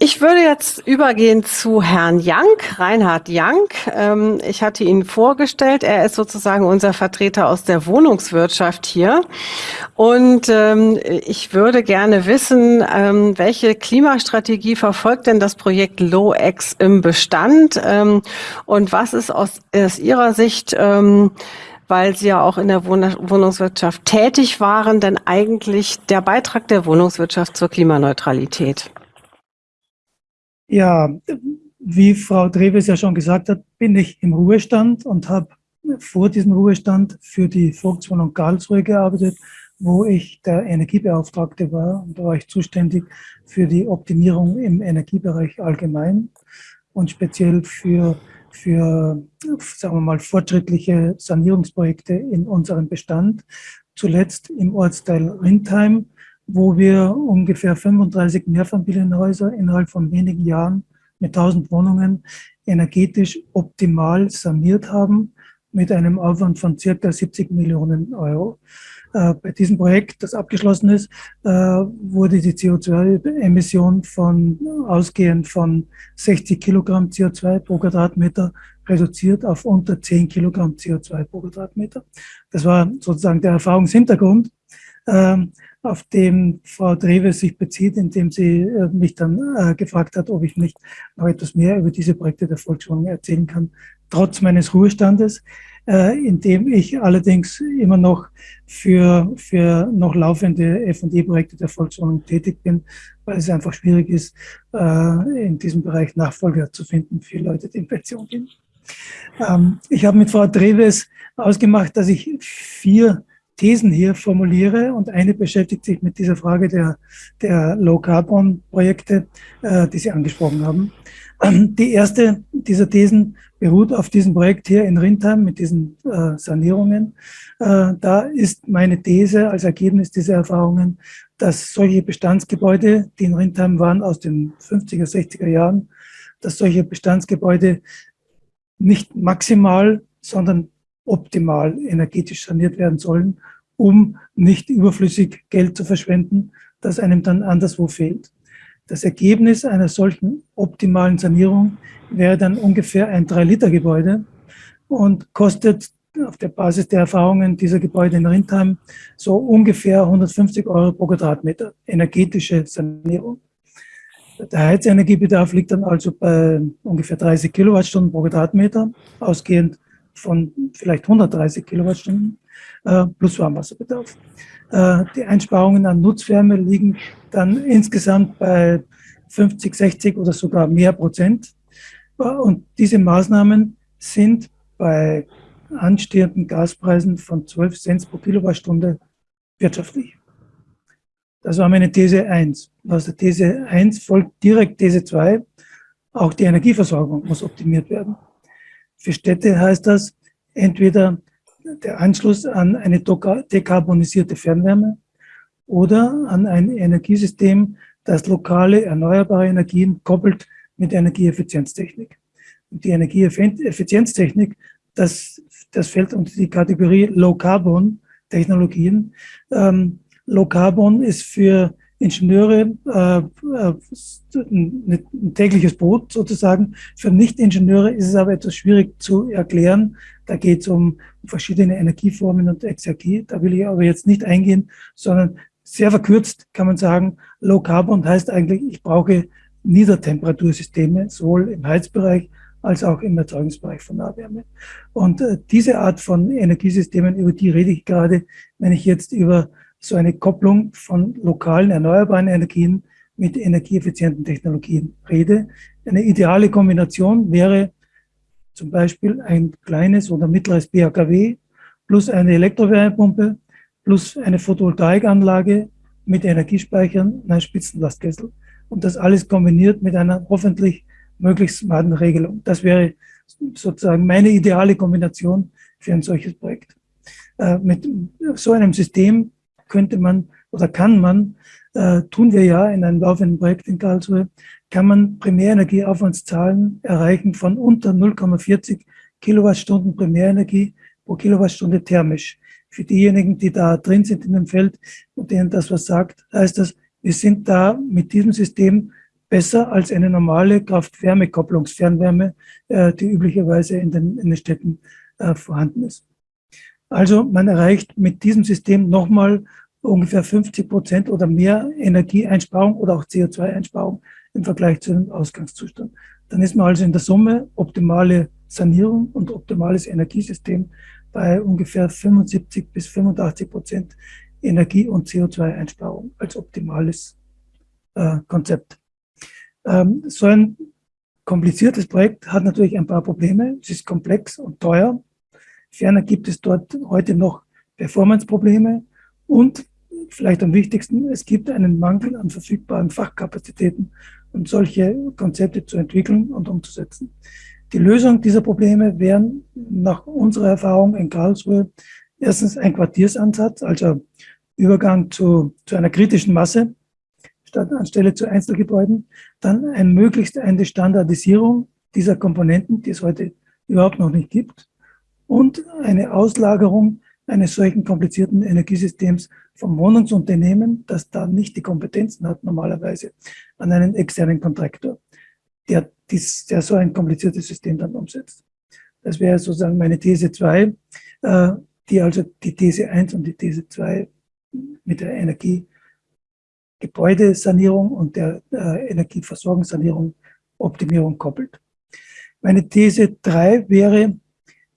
Ich würde jetzt übergehen zu Herrn Jank, Reinhard Jank. Ähm, ich hatte ihn vorgestellt. Er ist sozusagen unser Vertreter aus der Wohnungswirtschaft hier. Und ähm, ich würde gerne wissen, ähm, welche Klimastrategie verfolgt denn das Projekt LowX im Bestand? Und was ist aus, aus Ihrer Sicht weil Sie ja auch in der Wohnungswirtschaft tätig waren, denn eigentlich der Beitrag der Wohnungswirtschaft zur Klimaneutralität? Ja, wie Frau Dreves ja schon gesagt hat, bin ich im Ruhestand und habe vor diesem Ruhestand für die Volkswohnung Karlsruhe gearbeitet, wo ich der Energiebeauftragte war. Und da war ich zuständig für die Optimierung im Energiebereich allgemein und speziell für, für sagen wir mal, fortschrittliche Sanierungsprojekte in unserem Bestand. Zuletzt im Ortsteil Rindheim wo wir ungefähr 35 Mehrfamilienhäuser innerhalb von wenigen Jahren mit 1000 Wohnungen energetisch optimal saniert haben mit einem Aufwand von circa 70 Millionen Euro. Äh, bei diesem Projekt, das abgeschlossen ist, äh, wurde die CO2-Emission von ausgehend von 60 Kilogramm CO2 pro Quadratmeter reduziert auf unter 10 Kilogramm CO2 pro Quadratmeter. Das war sozusagen der Erfahrungshintergrund. Ähm, auf dem Frau Dreves sich bezieht, indem sie äh, mich dann äh, gefragt hat, ob ich nicht noch etwas mehr über diese Projekte der Volkswohnung erzählen kann, trotz meines Ruhestandes, äh, indem ich allerdings immer noch für, für noch laufende F&E-Projekte der Volkswohnung tätig bin, weil es einfach schwierig ist, in diesem Bereich Nachfolger zu finden für Leute, die in Pension gehen. Ähm, ich habe mit Frau Dreves ausgemacht, dass ich vier Thesen hier formuliere und eine beschäftigt sich mit dieser Frage der, der Low-Carbon-Projekte, äh, die Sie angesprochen haben. Die erste dieser Thesen beruht auf diesem Projekt hier in Rindheim mit diesen äh, Sanierungen. Äh, da ist meine These als Ergebnis dieser Erfahrungen, dass solche Bestandsgebäude, die in Rindheim waren aus den 50er, 60er Jahren, dass solche Bestandsgebäude nicht maximal, sondern optimal energetisch saniert werden sollen, um nicht überflüssig Geld zu verschwenden, das einem dann anderswo fehlt. Das Ergebnis einer solchen optimalen Sanierung wäre dann ungefähr ein 3-Liter-Gebäude und kostet auf der Basis der Erfahrungen dieser Gebäude in Rindheim so ungefähr 150 Euro pro Quadratmeter energetische Sanierung. Der Heizenergiebedarf liegt dann also bei ungefähr 30 Kilowattstunden pro Quadratmeter, ausgehend von vielleicht 130 Kilowattstunden äh, plus Warmwasserbedarf. Äh, die Einsparungen an Nutzwärme liegen dann insgesamt bei 50, 60 oder sogar mehr Prozent. Äh, und diese Maßnahmen sind bei anstehenden Gaspreisen von 12 Cent pro Kilowattstunde wirtschaftlich. Das war meine These 1. Aus der These 1 folgt direkt These 2. Auch die Energieversorgung muss optimiert werden. Für Städte heißt das entweder der Anschluss an eine dekarbonisierte Fernwärme oder an ein Energiesystem, das lokale erneuerbare Energien koppelt mit Energieeffizienztechnik. Und die Energieeffizienztechnik, das, das fällt unter die Kategorie Low-Carbon-Technologien. Ähm, Low-Carbon ist für Ingenieure äh, äh ein tägliches Brot sozusagen. Für Nicht-Ingenieure ist es aber etwas schwierig zu erklären. Da geht es um verschiedene Energieformen und Exergie. Da will ich aber jetzt nicht eingehen, sondern sehr verkürzt kann man sagen, Low Carbon heißt eigentlich, ich brauche Niedertemperatursysteme, sowohl im Heizbereich als auch im Erzeugungsbereich von Nahwärme. Und äh, diese Art von Energiesystemen, über die rede ich gerade, wenn ich jetzt über so eine Kopplung von lokalen erneuerbaren Energien mit energieeffizienten Technologien rede. Eine ideale Kombination wäre zum Beispiel ein kleines oder mittleres BHKW plus eine Elektrowärmepumpe plus eine Photovoltaikanlage mit Energiespeichern und einem Spitzenlastkessel. Und das alles kombiniert mit einer hoffentlich möglichst smarten Regelung. Das wäre sozusagen meine ideale Kombination für ein solches Projekt. Äh, mit so einem System könnte man oder kann man, äh, tun wir ja in einem laufenden Projekt in Karlsruhe, kann man Primärenergieaufwandszahlen erreichen von unter 0,40 Kilowattstunden Primärenergie pro Kilowattstunde thermisch. Für diejenigen, die da drin sind in dem Feld und denen das was sagt, heißt das, wir sind da mit diesem System besser als eine normale Kraft-Wärme-Kopplungsfernwärme, äh, die üblicherweise in den, in den Städten äh, vorhanden ist. Also man erreicht mit diesem System nochmal ungefähr 50 Prozent oder mehr Energieeinsparung oder auch CO2-Einsparung im Vergleich zu dem Ausgangszustand. Dann ist man also in der Summe optimale Sanierung und optimales Energiesystem bei ungefähr 75 bis 85 Prozent Energie- und CO2-Einsparung als optimales äh, Konzept. Ähm, so ein kompliziertes Projekt hat natürlich ein paar Probleme. Es ist komplex und teuer. Ferner gibt es dort heute noch Performance-Probleme und vielleicht am wichtigsten, es gibt einen Mangel an verfügbaren Fachkapazitäten, um solche Konzepte zu entwickeln und umzusetzen. Die Lösung dieser Probleme wären nach unserer Erfahrung in Karlsruhe erstens ein Quartiersansatz, also Übergang zu, zu einer kritischen Masse statt anstelle zu Einzelgebäuden, dann ein möglichst eine Standardisierung dieser Komponenten, die es heute überhaupt noch nicht gibt, und eine Auslagerung eines solchen komplizierten Energiesystems vom Wohnungsunternehmen, das da nicht die Kompetenzen hat normalerweise, an einen externen Kontraktor, der, dies, der so ein kompliziertes System dann umsetzt. Das wäre sozusagen meine These 2, äh, die also die These 1 und die These 2 mit der Energiegebäudesanierung und der äh, Energieversorgungssanierung Optimierung koppelt. Meine These 3 wäre,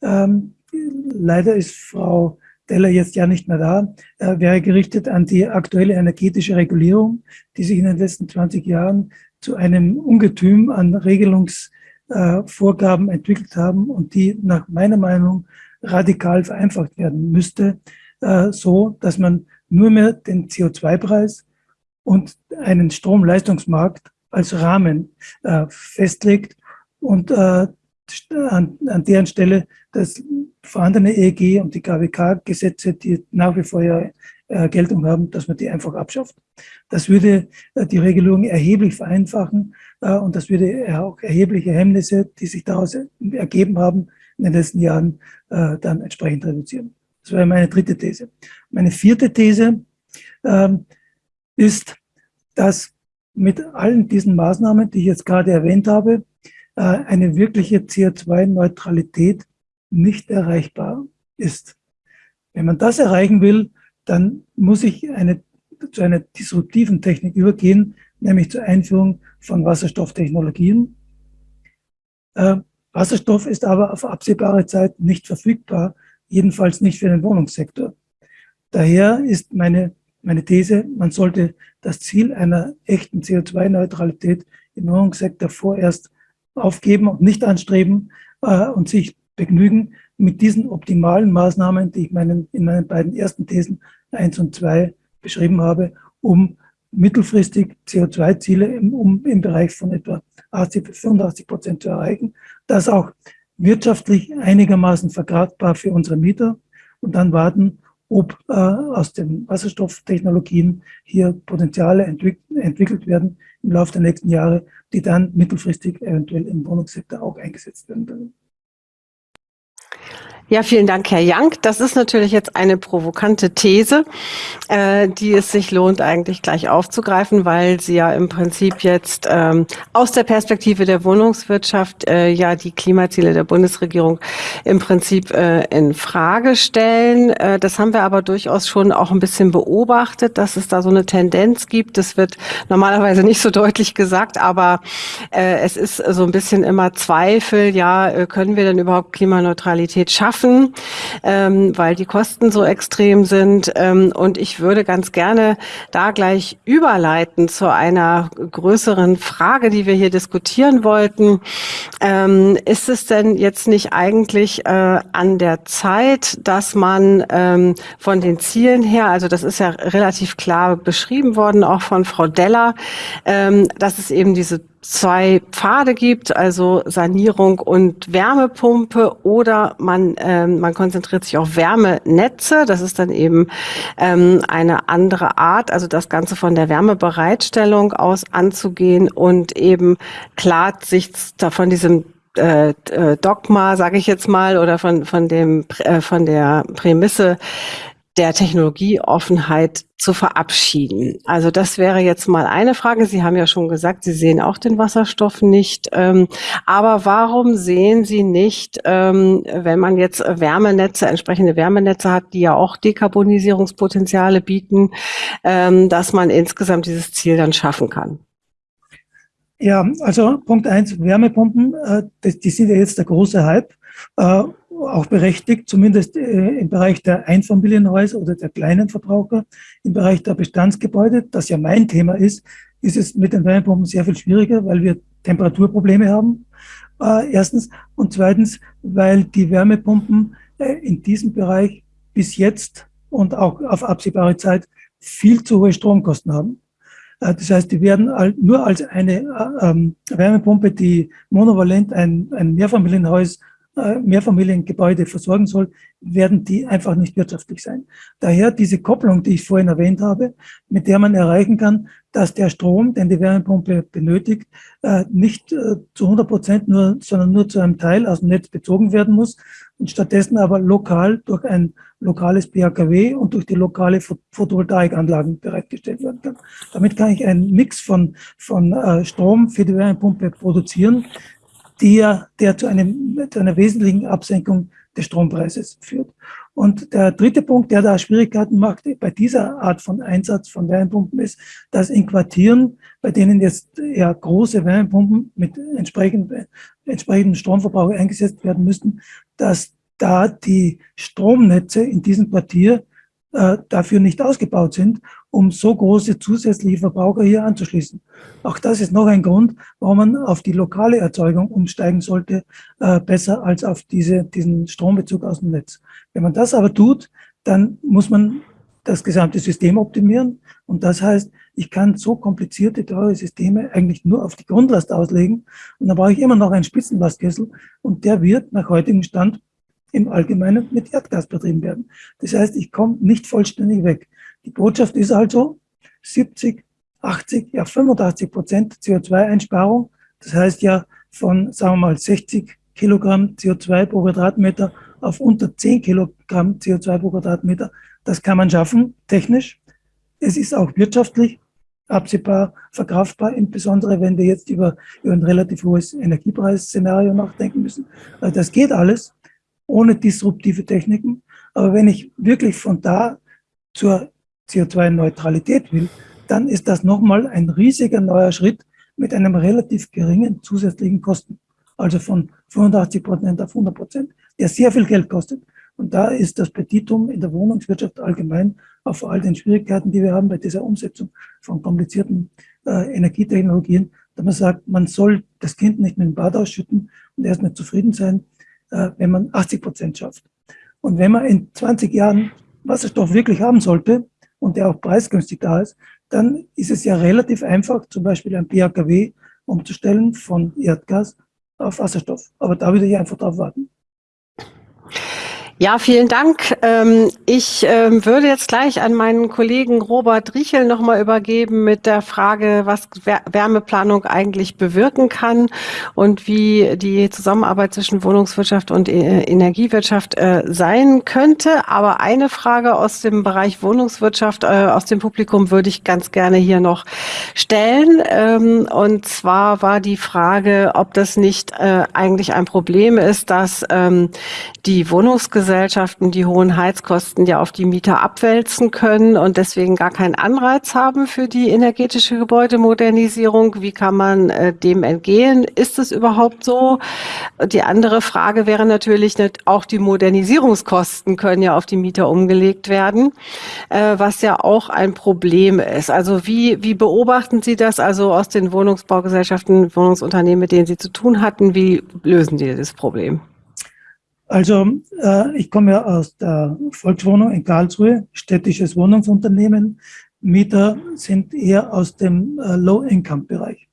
ähm, leider ist Frau Deller jetzt ja nicht mehr da, äh, wäre gerichtet an die aktuelle energetische Regulierung, die sich in den letzten 20 Jahren zu einem Ungetüm an Regelungsvorgaben äh, entwickelt haben und die nach meiner Meinung radikal vereinfacht werden müsste, äh, so dass man nur mehr den CO2-Preis und einen Stromleistungsmarkt als Rahmen äh, festlegt und äh, an, an deren Stelle das vorhandene EEG und die KWK-Gesetze, die nach wie vor ja äh, Geltung haben, dass man die einfach abschafft. Das würde äh, die Regelung erheblich vereinfachen äh, und das würde auch erhebliche Hemmnisse, die sich daraus ergeben haben, in den letzten Jahren äh, dann entsprechend reduzieren. Das wäre meine dritte These. Meine vierte These ähm, ist, dass mit allen diesen Maßnahmen, die ich jetzt gerade erwähnt habe, eine wirkliche CO2-Neutralität nicht erreichbar ist. Wenn man das erreichen will, dann muss ich eine, zu einer disruptiven Technik übergehen, nämlich zur Einführung von Wasserstofftechnologien. Äh, Wasserstoff ist aber auf absehbare Zeit nicht verfügbar, jedenfalls nicht für den Wohnungssektor. Daher ist meine, meine These, man sollte das Ziel einer echten CO2-Neutralität im Wohnungssektor vorerst aufgeben und nicht anstreben äh, und sich begnügen mit diesen optimalen Maßnahmen, die ich meinen, in meinen beiden ersten Thesen 1 und 2 beschrieben habe, um mittelfristig CO2-Ziele im, um, im Bereich von etwa 80 bis 85 Prozent zu erreichen. Das auch wirtschaftlich einigermaßen vergradbar für unsere Mieter und dann warten, ob äh, aus den Wasserstofftechnologien hier Potenziale entwick entwickelt werden im Laufe der nächsten Jahre, die dann mittelfristig eventuell im Wohnungssektor auch eingesetzt werden können. Ja, vielen Dank, Herr Young. Das ist natürlich jetzt eine provokante These, äh, die es sich lohnt, eigentlich gleich aufzugreifen, weil Sie ja im Prinzip jetzt ähm, aus der Perspektive der Wohnungswirtschaft äh, ja die Klimaziele der Bundesregierung im Prinzip äh, in Frage stellen. Äh, das haben wir aber durchaus schon auch ein bisschen beobachtet, dass es da so eine Tendenz gibt. Das wird normalerweise nicht so deutlich gesagt, aber äh, es ist so ein bisschen immer Zweifel, ja, äh, können wir denn überhaupt Klimaneutralität schaffen? Schaffen, ähm, weil die Kosten so extrem sind. Ähm, und ich würde ganz gerne da gleich überleiten zu einer größeren Frage, die wir hier diskutieren wollten. Ähm, ist es denn jetzt nicht eigentlich äh, an der Zeit, dass man ähm, von den Zielen her, also das ist ja relativ klar beschrieben worden, auch von Frau Deller, ähm, dass es eben diese zwei Pfade gibt, also Sanierung und Wärmepumpe oder man, ähm, man konzentriert sich auf Wärmenetze. Das ist dann eben ähm, eine andere Art, also das Ganze von der Wärmebereitstellung aus anzugehen und eben klar sich von diesem äh, äh, Dogma, sage ich jetzt mal, oder von von dem äh, von der Prämisse der Technologieoffenheit zu verabschieden. Also das wäre jetzt mal eine Frage. Sie haben ja schon gesagt, Sie sehen auch den Wasserstoff nicht. Ähm, aber warum sehen Sie nicht, ähm, wenn man jetzt Wärmenetze, entsprechende Wärmenetze hat, die ja auch Dekarbonisierungspotenziale bieten, ähm, dass man insgesamt dieses Ziel dann schaffen kann? Ja, also Punkt eins, Wärmepumpen, äh, das, die sind ja jetzt der große Hype. Äh, auch berechtigt, zumindest äh, im Bereich der Einfamilienhäuser oder der kleinen Verbraucher. Im Bereich der Bestandsgebäude, das ja mein Thema ist, ist es mit den Wärmepumpen sehr viel schwieriger, weil wir Temperaturprobleme haben, äh, erstens. Und zweitens, weil die Wärmepumpen äh, in diesem Bereich bis jetzt und auch auf absehbare Zeit viel zu hohe Stromkosten haben. Äh, das heißt, die werden nur als eine äh, ähm, Wärmepumpe, die monovalent ein, ein Mehrfamilienhaus Mehrfamiliengebäude versorgen soll, werden die einfach nicht wirtschaftlich sein. Daher diese Kopplung, die ich vorhin erwähnt habe, mit der man erreichen kann, dass der Strom, den die Wärmepumpe benötigt, äh, nicht äh, zu 100 Prozent nur, sondern nur zu einem Teil aus dem Netz bezogen werden muss und stattdessen aber lokal durch ein lokales BHKW und durch die lokale Photovoltaikanlagen bereitgestellt werden kann. Damit kann ich einen Mix von, von Strom für die Wärmepumpe produzieren, der, der zu, einem, zu einer wesentlichen Absenkung des Strompreises führt. Und der dritte Punkt, der da Schwierigkeiten macht bei dieser Art von Einsatz von Wärmepumpen ist, dass in Quartieren, bei denen jetzt ja große Wärmepumpen mit entsprechend, entsprechendem Stromverbrauch eingesetzt werden müssten, dass da die Stromnetze in diesem Quartier äh, dafür nicht ausgebaut sind, um so große zusätzliche Verbraucher hier anzuschließen. Auch das ist noch ein Grund, warum man auf die lokale Erzeugung umsteigen sollte, äh, besser als auf diese, diesen Strombezug aus dem Netz. Wenn man das aber tut, dann muss man das gesamte System optimieren. Und das heißt, ich kann so komplizierte, teure Systeme eigentlich nur auf die Grundlast auslegen. Und dann brauche ich immer noch einen Spitzenlastkessel. Und der wird nach heutigem Stand im Allgemeinen mit Erdgas betrieben werden. Das heißt, ich komme nicht vollständig weg. Die Botschaft ist also 70, 80, ja 85 Prozent CO2-Einsparung. Das heißt ja von, sagen wir mal, 60 Kilogramm CO2 pro Quadratmeter auf unter 10 Kilogramm CO2 pro Quadratmeter. Das kann man schaffen, technisch. Es ist auch wirtschaftlich absehbar verkraftbar, insbesondere wenn wir jetzt über, über ein relativ hohes Energiepreisszenario nachdenken müssen. Also das geht alles ohne disruptive Techniken. Aber wenn ich wirklich von da zur CO2-Neutralität will, dann ist das nochmal ein riesiger neuer Schritt mit einem relativ geringen zusätzlichen Kosten. Also von 85 Prozent auf 100 Prozent, der sehr viel Geld kostet. Und da ist das Petitum in der Wohnungswirtschaft allgemein, auch vor all den Schwierigkeiten, die wir haben bei dieser Umsetzung von komplizierten äh, Energietechnologien, dass man sagt, man soll das Kind nicht mit dem Bad ausschütten und erst nicht zufrieden sein, wenn man 80 Prozent schafft. Und wenn man in 20 Jahren Wasserstoff wirklich haben sollte und der auch preisgünstig da ist, dann ist es ja relativ einfach, zum Beispiel ein BHKW umzustellen von Erdgas auf Wasserstoff. Aber da würde ich einfach drauf warten. Ja, vielen Dank. Ähm, ich ähm, würde jetzt gleich an meinen Kollegen Robert Riechel nochmal übergeben mit der Frage, was Wärmeplanung eigentlich bewirken kann und wie die Zusammenarbeit zwischen Wohnungswirtschaft und äh, Energiewirtschaft äh, sein könnte. Aber eine Frage aus dem Bereich Wohnungswirtschaft, äh, aus dem Publikum würde ich ganz gerne hier noch stellen. Ähm, und zwar war die Frage, ob das nicht eigentlich ein Problem ist, dass die Wohnungsgesellschaft Gesellschaften die hohen Heizkosten ja auf die Mieter abwälzen können und deswegen gar keinen Anreiz haben für die energetische Gebäudemodernisierung. Wie kann man äh, dem entgehen? Ist es überhaupt so? Die andere Frage wäre natürlich, auch die Modernisierungskosten können ja auf die Mieter umgelegt werden, äh, was ja auch ein Problem ist. Also wie, wie beobachten Sie das also aus den Wohnungsbaugesellschaften, Wohnungsunternehmen, mit denen Sie zu tun hatten? Wie lösen Sie das Problem? Also äh, ich komme ja aus der Volkswohnung in Karlsruhe, städtisches Wohnungsunternehmen. Mieter sind eher aus dem äh, Low-Income-Bereich.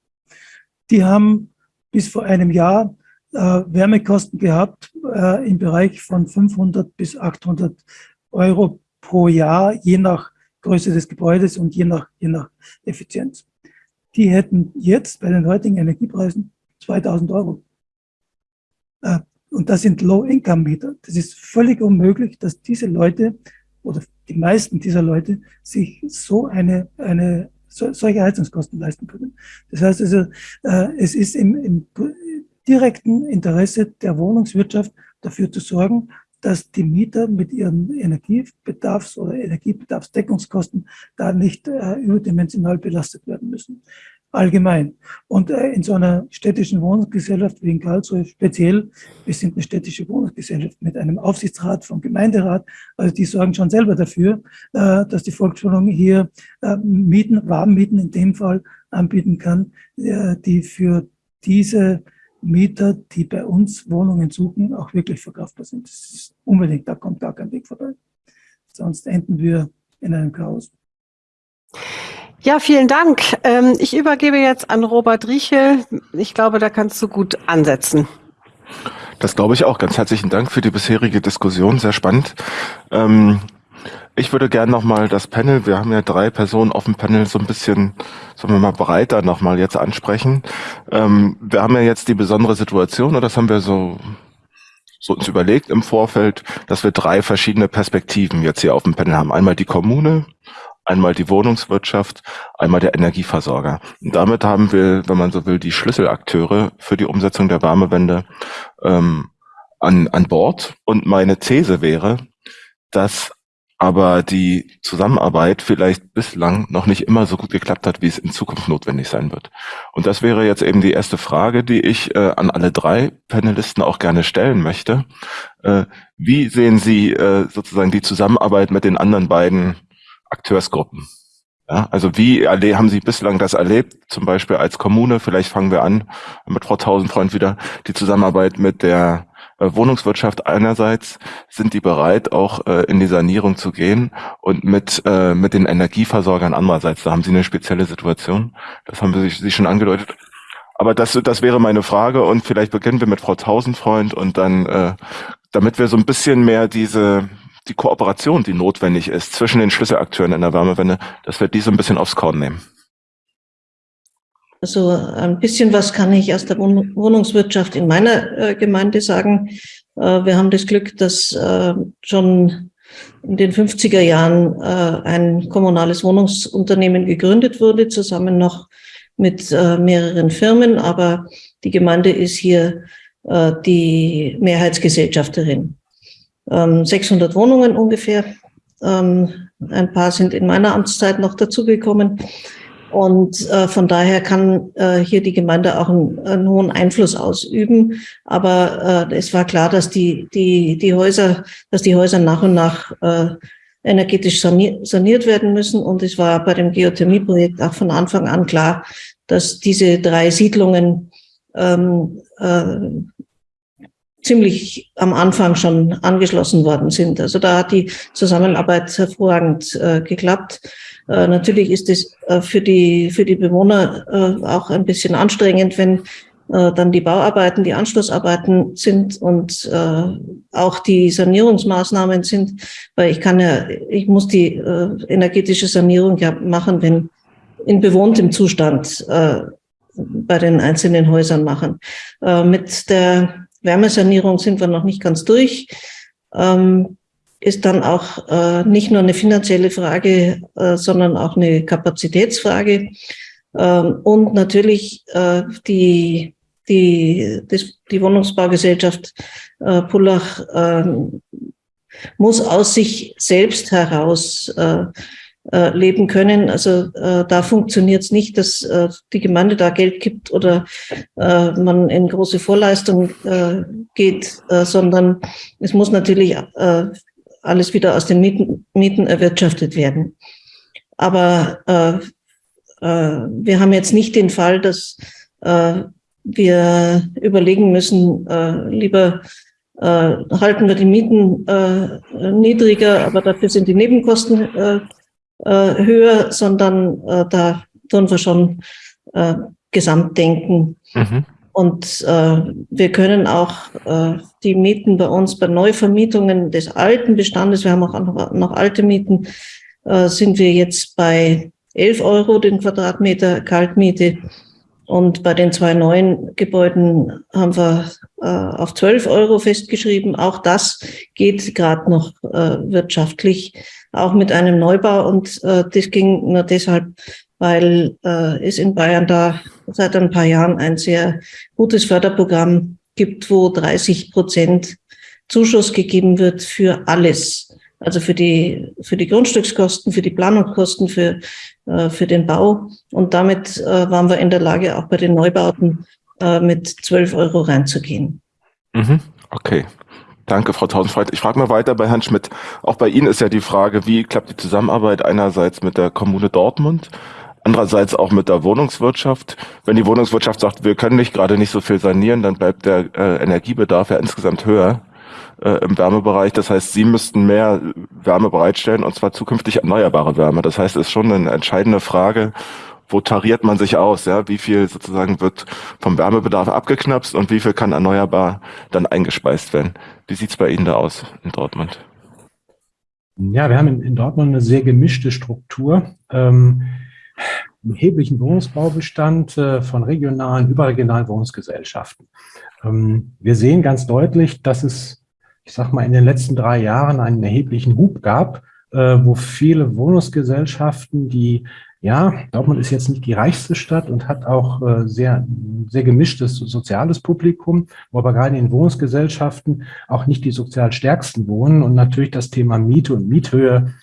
die haben bis vor einem Jahr äh, Wärmekosten gehabt äh, im Bereich von 500 bis 800 Euro pro Jahr, je nach Größe des Gebäudes und je nach, je nach Effizienz. Die hätten jetzt bei den heutigen Energiepreisen 2000 Euro. Und das sind Low-Income-Mieter. Das ist völlig unmöglich, dass diese Leute oder die meisten dieser Leute sich so eine, eine so, solche Heizungskosten leisten können. Das heißt also, äh, es ist im, im direkten Interesse der Wohnungswirtschaft dafür zu sorgen, dass die Mieter mit ihren Energiebedarfs- oder Energiebedarfsdeckungskosten da nicht äh, überdimensional belastet werden müssen. Allgemein. Und äh, in so einer städtischen Wohnungsgesellschaft wie in Karlsruhe speziell, wir sind eine städtische Wohnungsgesellschaft mit einem Aufsichtsrat vom Gemeinderat, also die sorgen schon selber dafür, äh, dass die Volkswohnung hier äh, Mieten, Warmmieten in dem Fall anbieten kann, die für diese Mieter, die bei uns Wohnungen suchen, auch wirklich verkaufbar sind. Das ist unbedingt, da kommt gar kein Weg vorbei. Sonst enden wir in einem Chaos. Ja, vielen Dank. Ähm, ich übergebe jetzt an Robert Riechel. Ich glaube, da kannst du gut ansetzen. Das glaube ich auch. Ganz herzlichen Dank für die bisherige Diskussion. Sehr spannend. Ähm, ich würde gerne nochmal das Panel, wir haben ja drei Personen auf dem Panel, so ein bisschen, sagen wir mal, breiter nochmal jetzt ansprechen. Ähm, wir haben ja jetzt die besondere Situation, und das haben wir so, so uns überlegt im Vorfeld, dass wir drei verschiedene Perspektiven jetzt hier auf dem Panel haben. Einmal die Kommune, einmal die Wohnungswirtschaft, einmal der Energieversorger. Und damit haben wir, wenn man so will, die Schlüsselakteure für die Umsetzung der Wärmewende ähm, an, an Bord. Und meine These wäre, dass aber die Zusammenarbeit vielleicht bislang noch nicht immer so gut geklappt hat, wie es in Zukunft notwendig sein wird. Und das wäre jetzt eben die erste Frage, die ich äh, an alle drei Panelisten auch gerne stellen möchte. Äh, wie sehen Sie äh, sozusagen die Zusammenarbeit mit den anderen beiden Akteursgruppen? Ja, also wie haben Sie bislang das erlebt, zum Beispiel als Kommune? Vielleicht fangen wir an mit Frau Tausendfreund wieder, die Zusammenarbeit mit der äh, Wohnungswirtschaft einerseits sind die bereit, auch äh, in die Sanierung zu gehen und mit, äh, mit den Energieversorgern andererseits. Da haben Sie eine spezielle Situation. Das haben Sie, Sie schon angedeutet. Aber das, das wäre meine Frage und vielleicht beginnen wir mit Frau Tausendfreund und dann, äh, damit wir so ein bisschen mehr diese, die Kooperation, die notwendig ist zwischen den Schlüsselakteuren in der Wärmewende, dass wir die so ein bisschen aufs Korn nehmen. Also ein bisschen was kann ich aus der Wohnungswirtschaft in meiner äh, Gemeinde sagen. Äh, wir haben das Glück, dass äh, schon in den 50er Jahren ein kommunales Wohnungsunternehmen gegründet wurde, zusammen noch mit mehreren Firmen. Aber die Gemeinde ist hier die Mehrheitsgesellschafterin. 600 ähm, Wohnungen ungefähr. Ähm, ein paar sind in meiner Amtszeit noch dazugekommen. Und äh, von daher kann äh, hier die Gemeinde auch einen, einen hohen Einfluss ausüben. Aber äh, es war klar, dass die, die, die Häuser, dass die Häuser nach und nach äh, energetisch saniert werden müssen. Und es war bei dem Geothermieprojekt auch von Anfang an klar, dass diese drei Siedlungen ähm, äh, ziemlich am Anfang schon angeschlossen worden sind. Also da hat die Zusammenarbeit hervorragend äh, geklappt. Äh, natürlich ist es äh, für die, für die Bewohner äh, auch ein bisschen anstrengend, wenn äh, dann die Bauarbeiten, die Anschlussarbeiten sind und äh, auch die Sanierungsmaßnahmen sind, weil ich kann ja, ich muss die energetische Sanierung ja machen, wenn in bewohntem Zustand bei den einzelnen Häusern machen. mit der Wärmesanierung sind wir noch nicht ganz durch. Ähm, ist dann auch äh, nicht nur eine finanzielle Frage, äh, sondern auch eine Kapazitätsfrage. Ähm, und natürlich äh, die, die, das, die Wohnungsbaugesellschaft äh, Pullach äh, muss aus sich selbst heraus äh, leben können. Also äh, da funktioniert es nicht, dass äh, die Gemeinde da Geld gibt oder äh, man in große Vorleistung äh, geht, äh, sondern es muss natürlich äh, alles wieder aus den Mieten, Mieten erwirtschaftet werden. Aber äh, äh, wir haben jetzt nicht den Fall, dass äh, wir überlegen müssen, äh, lieber äh, halten wir die Mieten äh, niedriger, aber dafür sind die Nebenkosten äh, äh, höher, sondern äh, da tun wir schon äh, Gesamtdenken. Mhm. Und äh, wir können auch äh, die Mieten bei uns, bei Neuvermietungen des alten Bestandes, wir haben auch noch, noch alte Mieten, äh, sind wir jetzt bei 11 Euro den Quadratmeter Kaltmiete. Und bei den zwei neuen Gebäuden haben wir äh, auf 12 Euro festgeschrieben. Auch das geht gerade noch äh, wirtschaftlich, auch mit einem Neubau. Und äh, das ging nur deshalb, weil äh, es in Bayern da seit ein paar Jahren ein sehr gutes Förderprogramm gibt, wo 30 Prozent Zuschuss gegeben wird für alles. Also für die, für die Grundstückskosten, für die Planungskosten, für, äh, für den Bau. Und damit äh, waren wir in der Lage, auch bei den Neubauten äh, mit 12 Euro reinzugehen. Mhm. Okay. Danke, Frau Tausendfreit. Ich frage mal weiter bei Herrn Schmidt. Auch bei Ihnen ist ja die Frage, wie klappt die Zusammenarbeit einerseits mit der Kommune Dortmund, andererseits auch mit der Wohnungswirtschaft. Wenn die Wohnungswirtschaft sagt, wir können nicht gerade nicht so viel sanieren, dann bleibt der äh, Energiebedarf ja insgesamt höher äh, im Wärmebereich. Das heißt, Sie müssten mehr Wärme bereitstellen und zwar zukünftig erneuerbare Wärme. Das heißt, es ist schon eine entscheidende Frage, wo tariert man sich aus? Ja, wie viel sozusagen wird vom Wärmebedarf abgeknapst und wie viel kann erneuerbar dann eingespeist werden? Wie sieht's bei Ihnen da aus in Dortmund? Ja, wir haben in, in Dortmund eine sehr gemischte Struktur. Ähm, einen erheblichen Wohnungsbaubestand äh, von regionalen, überregionalen Wohnungsgesellschaften. Ähm, wir sehen ganz deutlich, dass es ich sag mal, in den letzten drei Jahren einen erheblichen Hub gab, äh, wo viele Wohnungsgesellschaften, die, ja, Dortmund ist jetzt nicht die reichste Stadt und hat auch äh, sehr, sehr gemischtes soziales Publikum, wo aber gerade in Wohnungsgesellschaften auch nicht die sozial stärksten wohnen und natürlich das Thema Miete und Miethöhe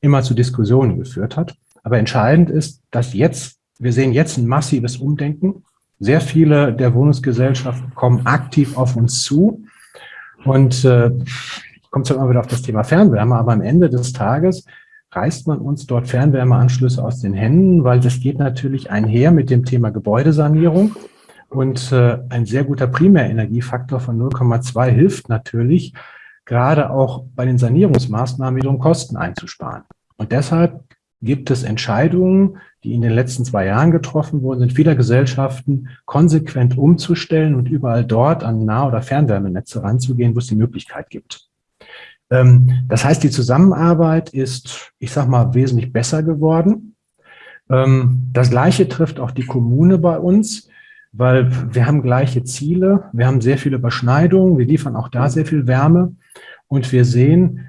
immer zu Diskussionen geführt hat. Aber entscheidend ist, dass jetzt, wir sehen jetzt ein massives Umdenken. Sehr viele der Wohnungsgesellschaften kommen aktiv auf uns zu und äh, kommt zwar immer wieder auf das Thema Fernwärme, aber am Ende des Tages reißt man uns dort Fernwärmeanschlüsse aus den Händen, weil das geht natürlich einher mit dem Thema Gebäudesanierung. Und äh, ein sehr guter Primärenergiefaktor von 0,2 hilft natürlich, gerade auch bei den Sanierungsmaßnahmen wiederum Kosten einzusparen. Und deshalb gibt es Entscheidungen, die in den letzten zwei Jahren getroffen wurden, sind vieler Gesellschaften konsequent umzustellen und überall dort an Nah- oder Fernwärmenetze ranzugehen, wo es die Möglichkeit gibt. Ähm, das heißt, die Zusammenarbeit ist, ich sage mal, wesentlich besser geworden. Ähm, das Gleiche trifft auch die Kommune bei uns, weil wir haben gleiche Ziele, wir haben sehr viele Überschneidungen, wir liefern auch da sehr viel Wärme. Und wir sehen,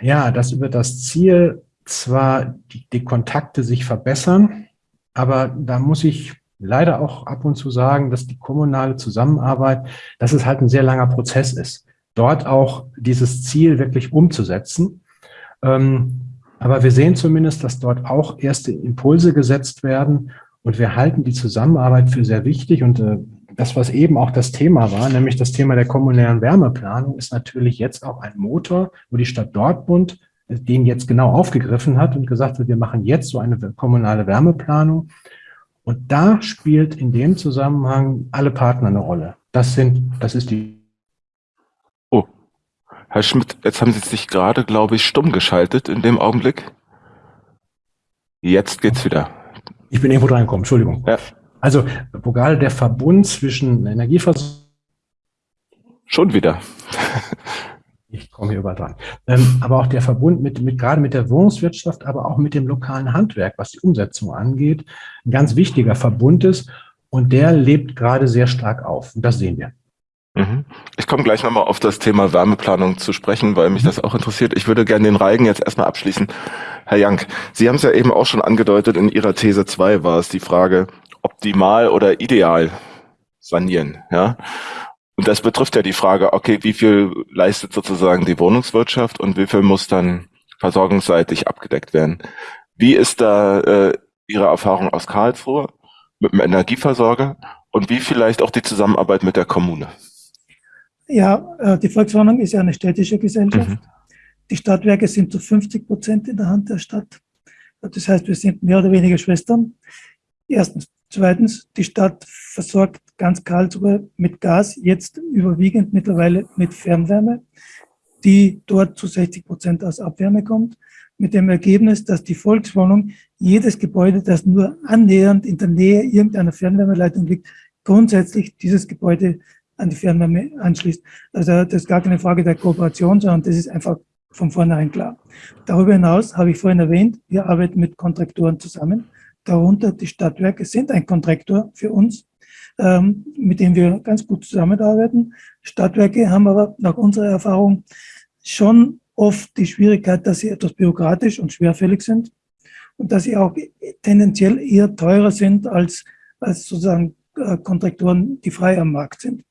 ja, dass über das Ziel zwar die, die Kontakte sich verbessern, aber da muss ich leider auch ab und zu sagen, dass die kommunale Zusammenarbeit, dass es halt ein sehr langer Prozess ist, dort auch dieses Ziel wirklich umzusetzen. Ähm, aber wir sehen zumindest, dass dort auch erste Impulse gesetzt werden und wir halten die Zusammenarbeit für sehr wichtig und äh, das, was eben auch das Thema war, nämlich das Thema der kommunären Wärmeplanung, ist natürlich jetzt auch ein Motor, wo die Stadt Dortmund den jetzt genau aufgegriffen hat und gesagt hat, wir machen jetzt so eine kommunale Wärmeplanung. Und da spielt in dem Zusammenhang alle Partner eine Rolle. Das sind, das ist die. Herr Schmidt, jetzt haben Sie sich gerade, glaube ich, stumm geschaltet in dem Augenblick. Jetzt geht's wieder. Ich bin irgendwo reingekommen, Entschuldigung. Ja. Also, wo gerade der Verbund zwischen Energieversorgung Schon wieder. ich komme hier überall dran. Ähm, aber auch der Verbund mit, mit, gerade mit der Wohnungswirtschaft, aber auch mit dem lokalen Handwerk, was die Umsetzung angeht, ein ganz wichtiger Verbund ist. Und der lebt gerade sehr stark auf. Und das sehen wir. Mhm. Ich komme gleich nochmal auf das Thema Wärmeplanung zu sprechen, weil mich das auch interessiert. Ich würde gerne den Reigen jetzt erstmal abschließen. Herr Jank, Sie haben es ja eben auch schon angedeutet, in Ihrer These 2 war es die Frage, optimal oder ideal sanieren. Ja? Und das betrifft ja die Frage, okay, wie viel leistet sozusagen die Wohnungswirtschaft und wie viel muss dann versorgungsseitig abgedeckt werden? Wie ist da äh, Ihre Erfahrung aus Karlsruhe mit dem Energieversorger und wie vielleicht auch die Zusammenarbeit mit der Kommune? Ja, äh, die Volkswohnung ist ja eine städtische Gesellschaft. Mhm. Die Stadtwerke sind zu 50 Prozent in der Hand der Stadt. Das heißt, wir sind mehr oder weniger Schwestern. Erstens. Zweitens, die Stadt versorgt ganz Karlsruhe mit Gas, jetzt überwiegend mittlerweile mit Fernwärme, die dort zu 60 Prozent aus Abwärme kommt. mit dem Ergebnis, dass die Volkswohnung jedes Gebäude, das nur annähernd in der Nähe irgendeiner Fernwärmeleitung liegt, grundsätzlich dieses Gebäude an die Fernwärme anschließt. Also das ist gar keine Frage der Kooperation, sondern das ist einfach von vornherein klar. Darüber hinaus habe ich vorhin erwähnt, wir arbeiten mit Kontraktoren zusammen. Darunter die Stadtwerke sind ein Kontraktor für uns, ähm, mit dem wir ganz gut zusammenarbeiten. Stadtwerke haben aber nach unserer Erfahrung schon oft die Schwierigkeit, dass sie etwas bürokratisch und schwerfällig sind und dass sie auch tendenziell eher teurer sind als, als sozusagen äh, Kontraktoren, die frei am Markt sind.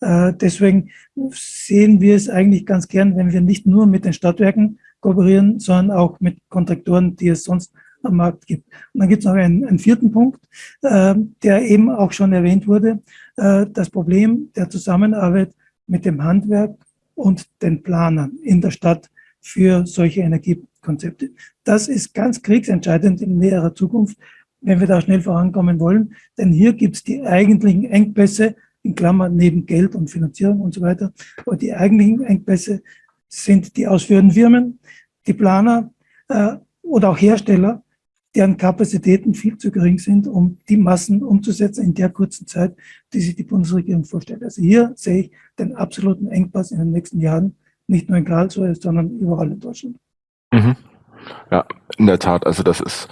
Äh, deswegen sehen wir es eigentlich ganz gern, wenn wir nicht nur mit den Stadtwerken kooperieren, sondern auch mit Kontraktoren, die es sonst am Markt gibt. Und dann gibt es noch einen, einen vierten Punkt, äh, der eben auch schon erwähnt wurde, äh, das Problem der Zusammenarbeit mit dem Handwerk und den Planern in der Stadt für solche Energiekonzepte. Das ist ganz kriegsentscheidend in näherer Zukunft, wenn wir da schnell vorankommen wollen, denn hier gibt es die eigentlichen Engpässe in Klammern neben Geld und Finanzierung und so weiter. Aber die eigentlichen Engpässe sind die ausführenden Firmen, die Planer äh, oder auch Hersteller, deren Kapazitäten viel zu gering sind, um die Massen umzusetzen in der kurzen Zeit, die sich die Bundesregierung vorstellt. Also hier sehe ich den absoluten Engpass in den nächsten Jahren, nicht nur in Karlsruhe, sondern überall in Deutschland. Mhm. Ja, in der Tat. Also das ist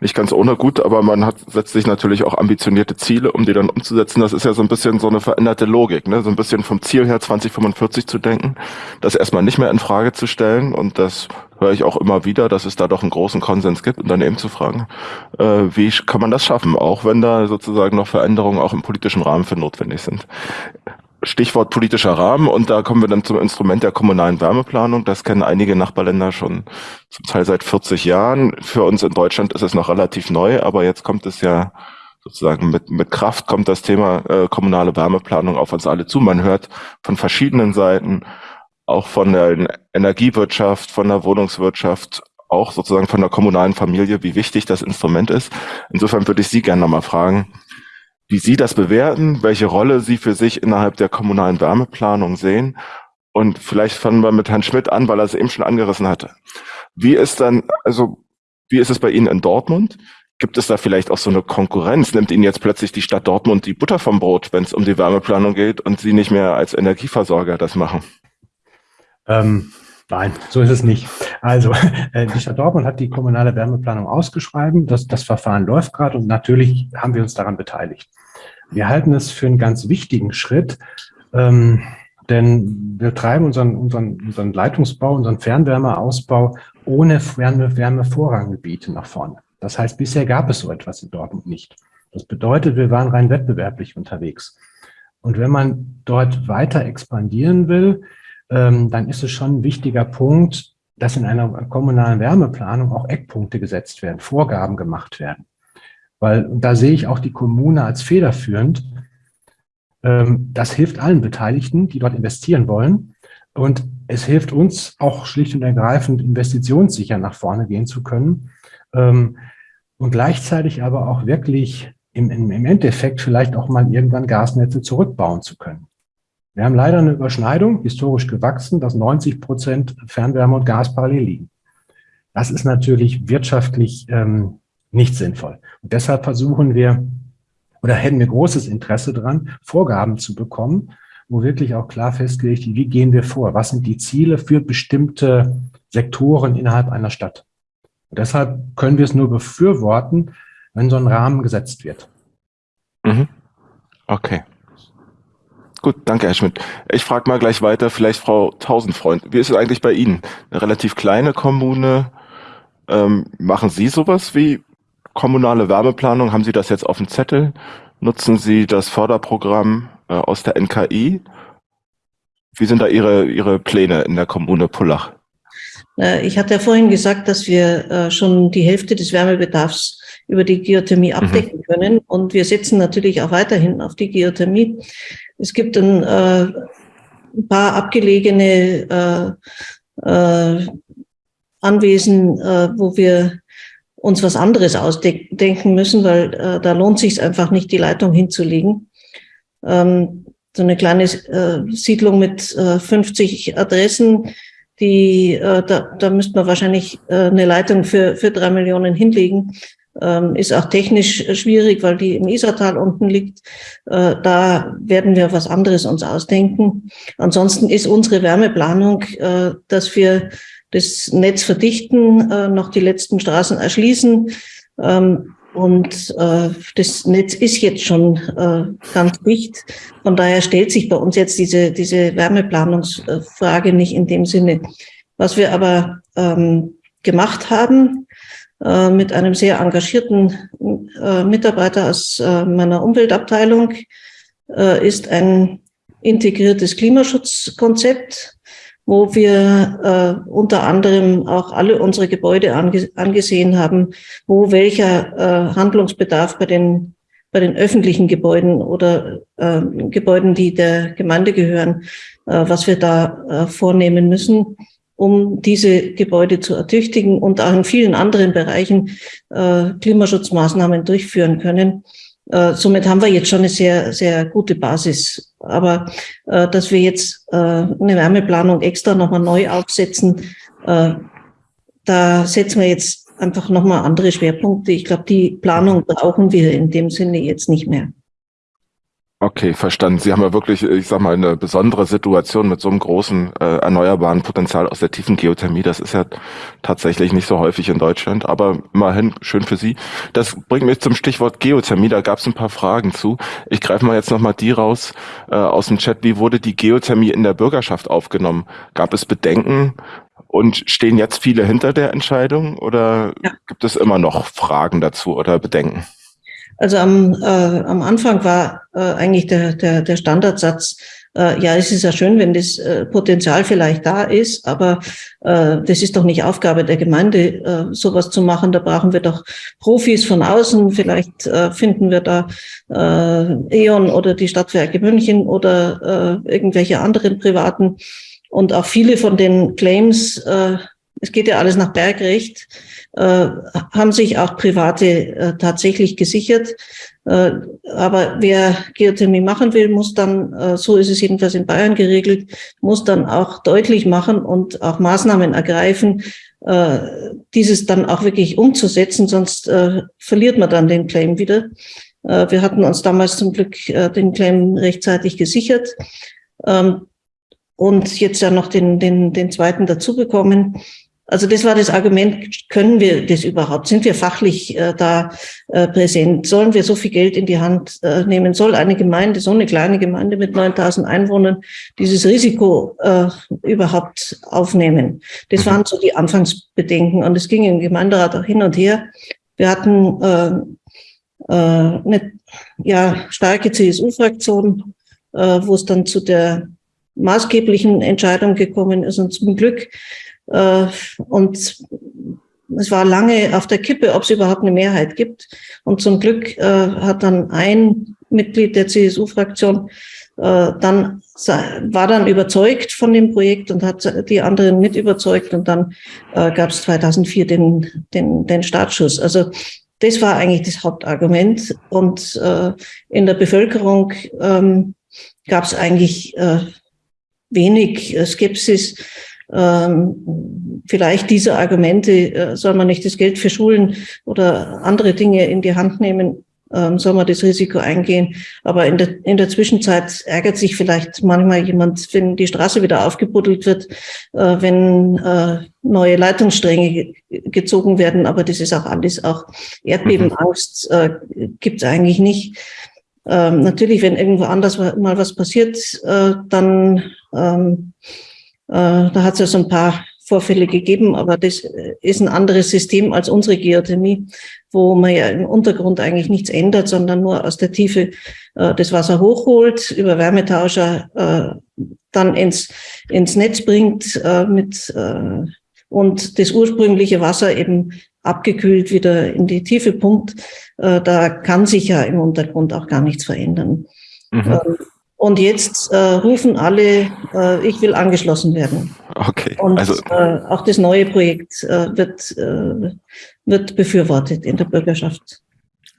nicht ganz ohne gut, aber man hat, setzt sich natürlich auch ambitionierte Ziele, um die dann umzusetzen. Das ist ja so ein bisschen so eine veränderte Logik, ne? so ein bisschen vom Ziel her 2045 zu denken, das erstmal nicht mehr in Frage zu stellen und das höre ich auch immer wieder, dass es da doch einen großen Konsens gibt und dann eben zu fragen, äh, wie kann man das schaffen, auch wenn da sozusagen noch Veränderungen auch im politischen Rahmen für notwendig sind. Stichwort politischer Rahmen und da kommen wir dann zum Instrument der kommunalen Wärmeplanung. Das kennen einige Nachbarländer schon zum Teil seit 40 Jahren. Für uns in Deutschland ist es noch relativ neu, aber jetzt kommt es ja sozusagen mit, mit Kraft kommt das Thema äh, kommunale Wärmeplanung auf uns alle zu. Man hört von verschiedenen Seiten, auch von der Energiewirtschaft, von der Wohnungswirtschaft, auch sozusagen von der kommunalen Familie, wie wichtig das Instrument ist. Insofern würde ich Sie gerne nochmal fragen, wie Sie das bewerten, welche Rolle Sie für sich innerhalb der kommunalen Wärmeplanung sehen. Und vielleicht fangen wir mit Herrn Schmidt an, weil er es eben schon angerissen hatte. Wie ist dann, also, wie ist es bei Ihnen in Dortmund? Gibt es da vielleicht auch so eine Konkurrenz? Nimmt Ihnen jetzt plötzlich die Stadt Dortmund die Butter vom Brot, wenn es um die Wärmeplanung geht und Sie nicht mehr als Energieversorger das machen? Ähm, nein, so ist es nicht. Also, äh, die Stadt Dortmund hat die kommunale Wärmeplanung ausgeschrieben. Das, das Verfahren läuft gerade und natürlich haben wir uns daran beteiligt. Wir halten es für einen ganz wichtigen Schritt, ähm, denn wir treiben unseren, unseren, unseren Leitungsbau, unseren Fernwärmeausbau ohne Fernwärmevorranggebiete nach vorne. Das heißt, bisher gab es so etwas in Dortmund nicht. Das bedeutet, wir waren rein wettbewerblich unterwegs. Und wenn man dort weiter expandieren will, ähm, dann ist es schon ein wichtiger Punkt, dass in einer kommunalen Wärmeplanung auch Eckpunkte gesetzt werden, Vorgaben gemacht werden. Weil da sehe ich auch die Kommune als federführend. Ähm, das hilft allen Beteiligten, die dort investieren wollen. Und es hilft uns auch schlicht und ergreifend, investitionssicher nach vorne gehen zu können. Ähm, und gleichzeitig aber auch wirklich im, im Endeffekt vielleicht auch mal irgendwann Gasnetze zurückbauen zu können. Wir haben leider eine Überschneidung, historisch gewachsen, dass 90 Prozent Fernwärme und Gas parallel liegen. Das ist natürlich wirtschaftlich ähm, nicht sinnvoll. Und deshalb versuchen wir oder hätten wir großes Interesse daran, Vorgaben zu bekommen, wo wirklich auch klar festgelegt wird, wie gehen wir vor? Was sind die Ziele für bestimmte Sektoren innerhalb einer Stadt? Und deshalb können wir es nur befürworten, wenn so ein Rahmen gesetzt wird. Mhm. Okay. Gut, danke, Herr Schmidt. Ich frage mal gleich weiter, vielleicht Frau Tausendfreund. Wie ist es eigentlich bei Ihnen? Eine relativ kleine Kommune. Ähm, machen Sie sowas wie kommunale Wärmeplanung, haben Sie das jetzt auf dem Zettel? Nutzen Sie das Förderprogramm äh, aus der NKI? Wie sind da Ihre, Ihre Pläne in der Kommune Pullach? Äh, ich hatte ja vorhin gesagt, dass wir äh, schon die Hälfte des Wärmebedarfs über die Geothermie mhm. abdecken mhm. können. Und wir setzen natürlich auch weiterhin auf die Geothermie. Es gibt ein, äh, ein paar abgelegene äh, äh, Anwesen, wo wir uns was anderes ausdenken müssen, weil äh, da lohnt sich einfach nicht, die Leitung hinzulegen. Ähm, so eine kleine äh, Siedlung mit äh, 50 Adressen, die, äh, da, da müsste man wahrscheinlich äh, eine Leitung für, für drei Millionen hinlegen. Ähm, ist auch technisch schwierig, weil die im Isartal unten liegt. Äh, da werden wir was anderes uns ausdenken. Ansonsten ist unsere Wärmeplanung, äh, dass wir das Netz verdichten, äh, noch die letzten Straßen erschließen. Ähm, und äh, das Netz ist jetzt schon äh, ganz dicht. Von daher stellt sich bei uns jetzt diese, diese Wärmeplanungsfrage nicht in dem Sinne. Was wir aber ähm, gemacht haben, äh, mit einem sehr engagierten äh, Mitarbeiter aus äh, meiner Umweltabteilung, äh, ist ein integriertes Klimaschutzkonzept, wo wir äh, unter anderem auch alle unsere Gebäude ange angesehen haben, wo welcher äh, Handlungsbedarf bei den bei den öffentlichen Gebäuden oder äh, Gebäuden, die der Gemeinde gehören, äh, was wir da äh, vornehmen müssen, um diese Gebäude zu ertüchtigen und auch in vielen anderen Bereichen äh, Klimaschutzmaßnahmen durchführen können. Äh, somit haben wir jetzt schon eine sehr, sehr gute Basis. Aber äh, dass wir jetzt äh, eine Wärmeplanung extra nochmal neu aufsetzen, äh, da setzen wir jetzt einfach nochmal andere Schwerpunkte. Ich glaube, die Planung brauchen wir in dem Sinne jetzt nicht mehr. Okay, verstanden. Sie haben ja wirklich, ich sag mal, eine besondere Situation mit so einem großen äh, erneuerbaren Potenzial aus der tiefen Geothermie. Das ist ja tatsächlich nicht so häufig in Deutschland, aber immerhin schön für Sie. Das bringt mich zum Stichwort Geothermie. Da gab es ein paar Fragen zu. Ich greife mal jetzt nochmal die raus äh, aus dem Chat. Wie wurde die Geothermie in der Bürgerschaft aufgenommen? Gab es Bedenken? Und stehen jetzt viele hinter der Entscheidung oder ja. gibt es immer noch Fragen dazu oder Bedenken? Also am, äh, am Anfang war äh, eigentlich der, der, der Standardsatz, äh, ja, es ist ja schön, wenn das äh, Potenzial vielleicht da ist, aber äh, das ist doch nicht Aufgabe der Gemeinde, äh, sowas zu machen. Da brauchen wir doch Profis von außen. Vielleicht äh, finden wir da äh, E.ON oder die Stadtwerke München oder äh, irgendwelche anderen privaten. Und auch viele von den Claims, äh, es geht ja alles nach Bergrecht, haben sich auch Private äh, tatsächlich gesichert. Äh, aber wer Geothermie machen will, muss dann, äh, so ist es jedenfalls in Bayern geregelt, muss dann auch deutlich machen und auch Maßnahmen ergreifen, äh, dieses dann auch wirklich umzusetzen, sonst äh, verliert man dann den Claim wieder. wir hatten uns damals zum Glück den Claim rechtzeitig gesichert. Ähm, und jetzt ja noch den, den, den zweiten dazu bekommen. Also das war das Argument, können wir das überhaupt? Sind wir fachlich äh, da äh, präsent? Sollen wir so viel Geld in die Hand äh, nehmen? Soll eine Gemeinde, so eine kleine Gemeinde mit 9000 Einwohnern, dieses Risiko äh, überhaupt aufnehmen? Das waren so die Anfangsbedenken und es ging im Gemeinderat auch hin und her. Wir hatten äh, äh, eine ja, starke CSU-Fraktion, äh, wo es dann zu der maßgeblichen Entscheidung gekommen ist und zum Glück und es war lange auf der Kippe, ob es überhaupt eine Mehrheit gibt. Und zum Glück äh, hat dann ein Mitglied der CSU-Fraktion äh, dann war dann überzeugt von dem Projekt und hat die anderen mit überzeugt und dann äh, gab es 2004 den, den, den Startschuss. Also das war eigentlich das Hauptargument und äh, in der Bevölkerung ähm, gab es eigentlich äh, wenig äh, Skepsis ähm, vielleicht diese Argumente, äh, soll man nicht das Geld für Schulen oder andere Dinge in die Hand nehmen, ähm, soll man das Risiko eingehen. Aber in der, in der Zwischenzeit ärgert sich vielleicht manchmal jemand, wenn die Straße wieder aufgebuddelt wird, äh, wenn äh, neue Leitungsstränge gezogen werden. Aber das ist auch alles, auch Erdbebenangst äh, gibt es eigentlich nicht. Ähm, natürlich, wenn irgendwo anders mal was passiert, äh, dann ähm, äh, da hat es ja so ein paar Vorfälle gegeben, aber das ist ein anderes System als unsere Geothermie, wo man ja im Untergrund eigentlich nichts ändert, sondern nur aus der Tiefe äh, das Wasser hochholt, über Wärmetauscher äh, dann ins, ins Netz bringt äh, mit, äh, und das ursprüngliche Wasser eben abgekühlt wieder in die Tiefe pumpt. Äh, da kann sich ja im Untergrund auch gar nichts verändern. Mhm. Und jetzt äh, rufen alle, äh, ich will angeschlossen werden. Okay. Und also, äh, auch das neue Projekt äh, wird, äh, wird befürwortet in der Bürgerschaft.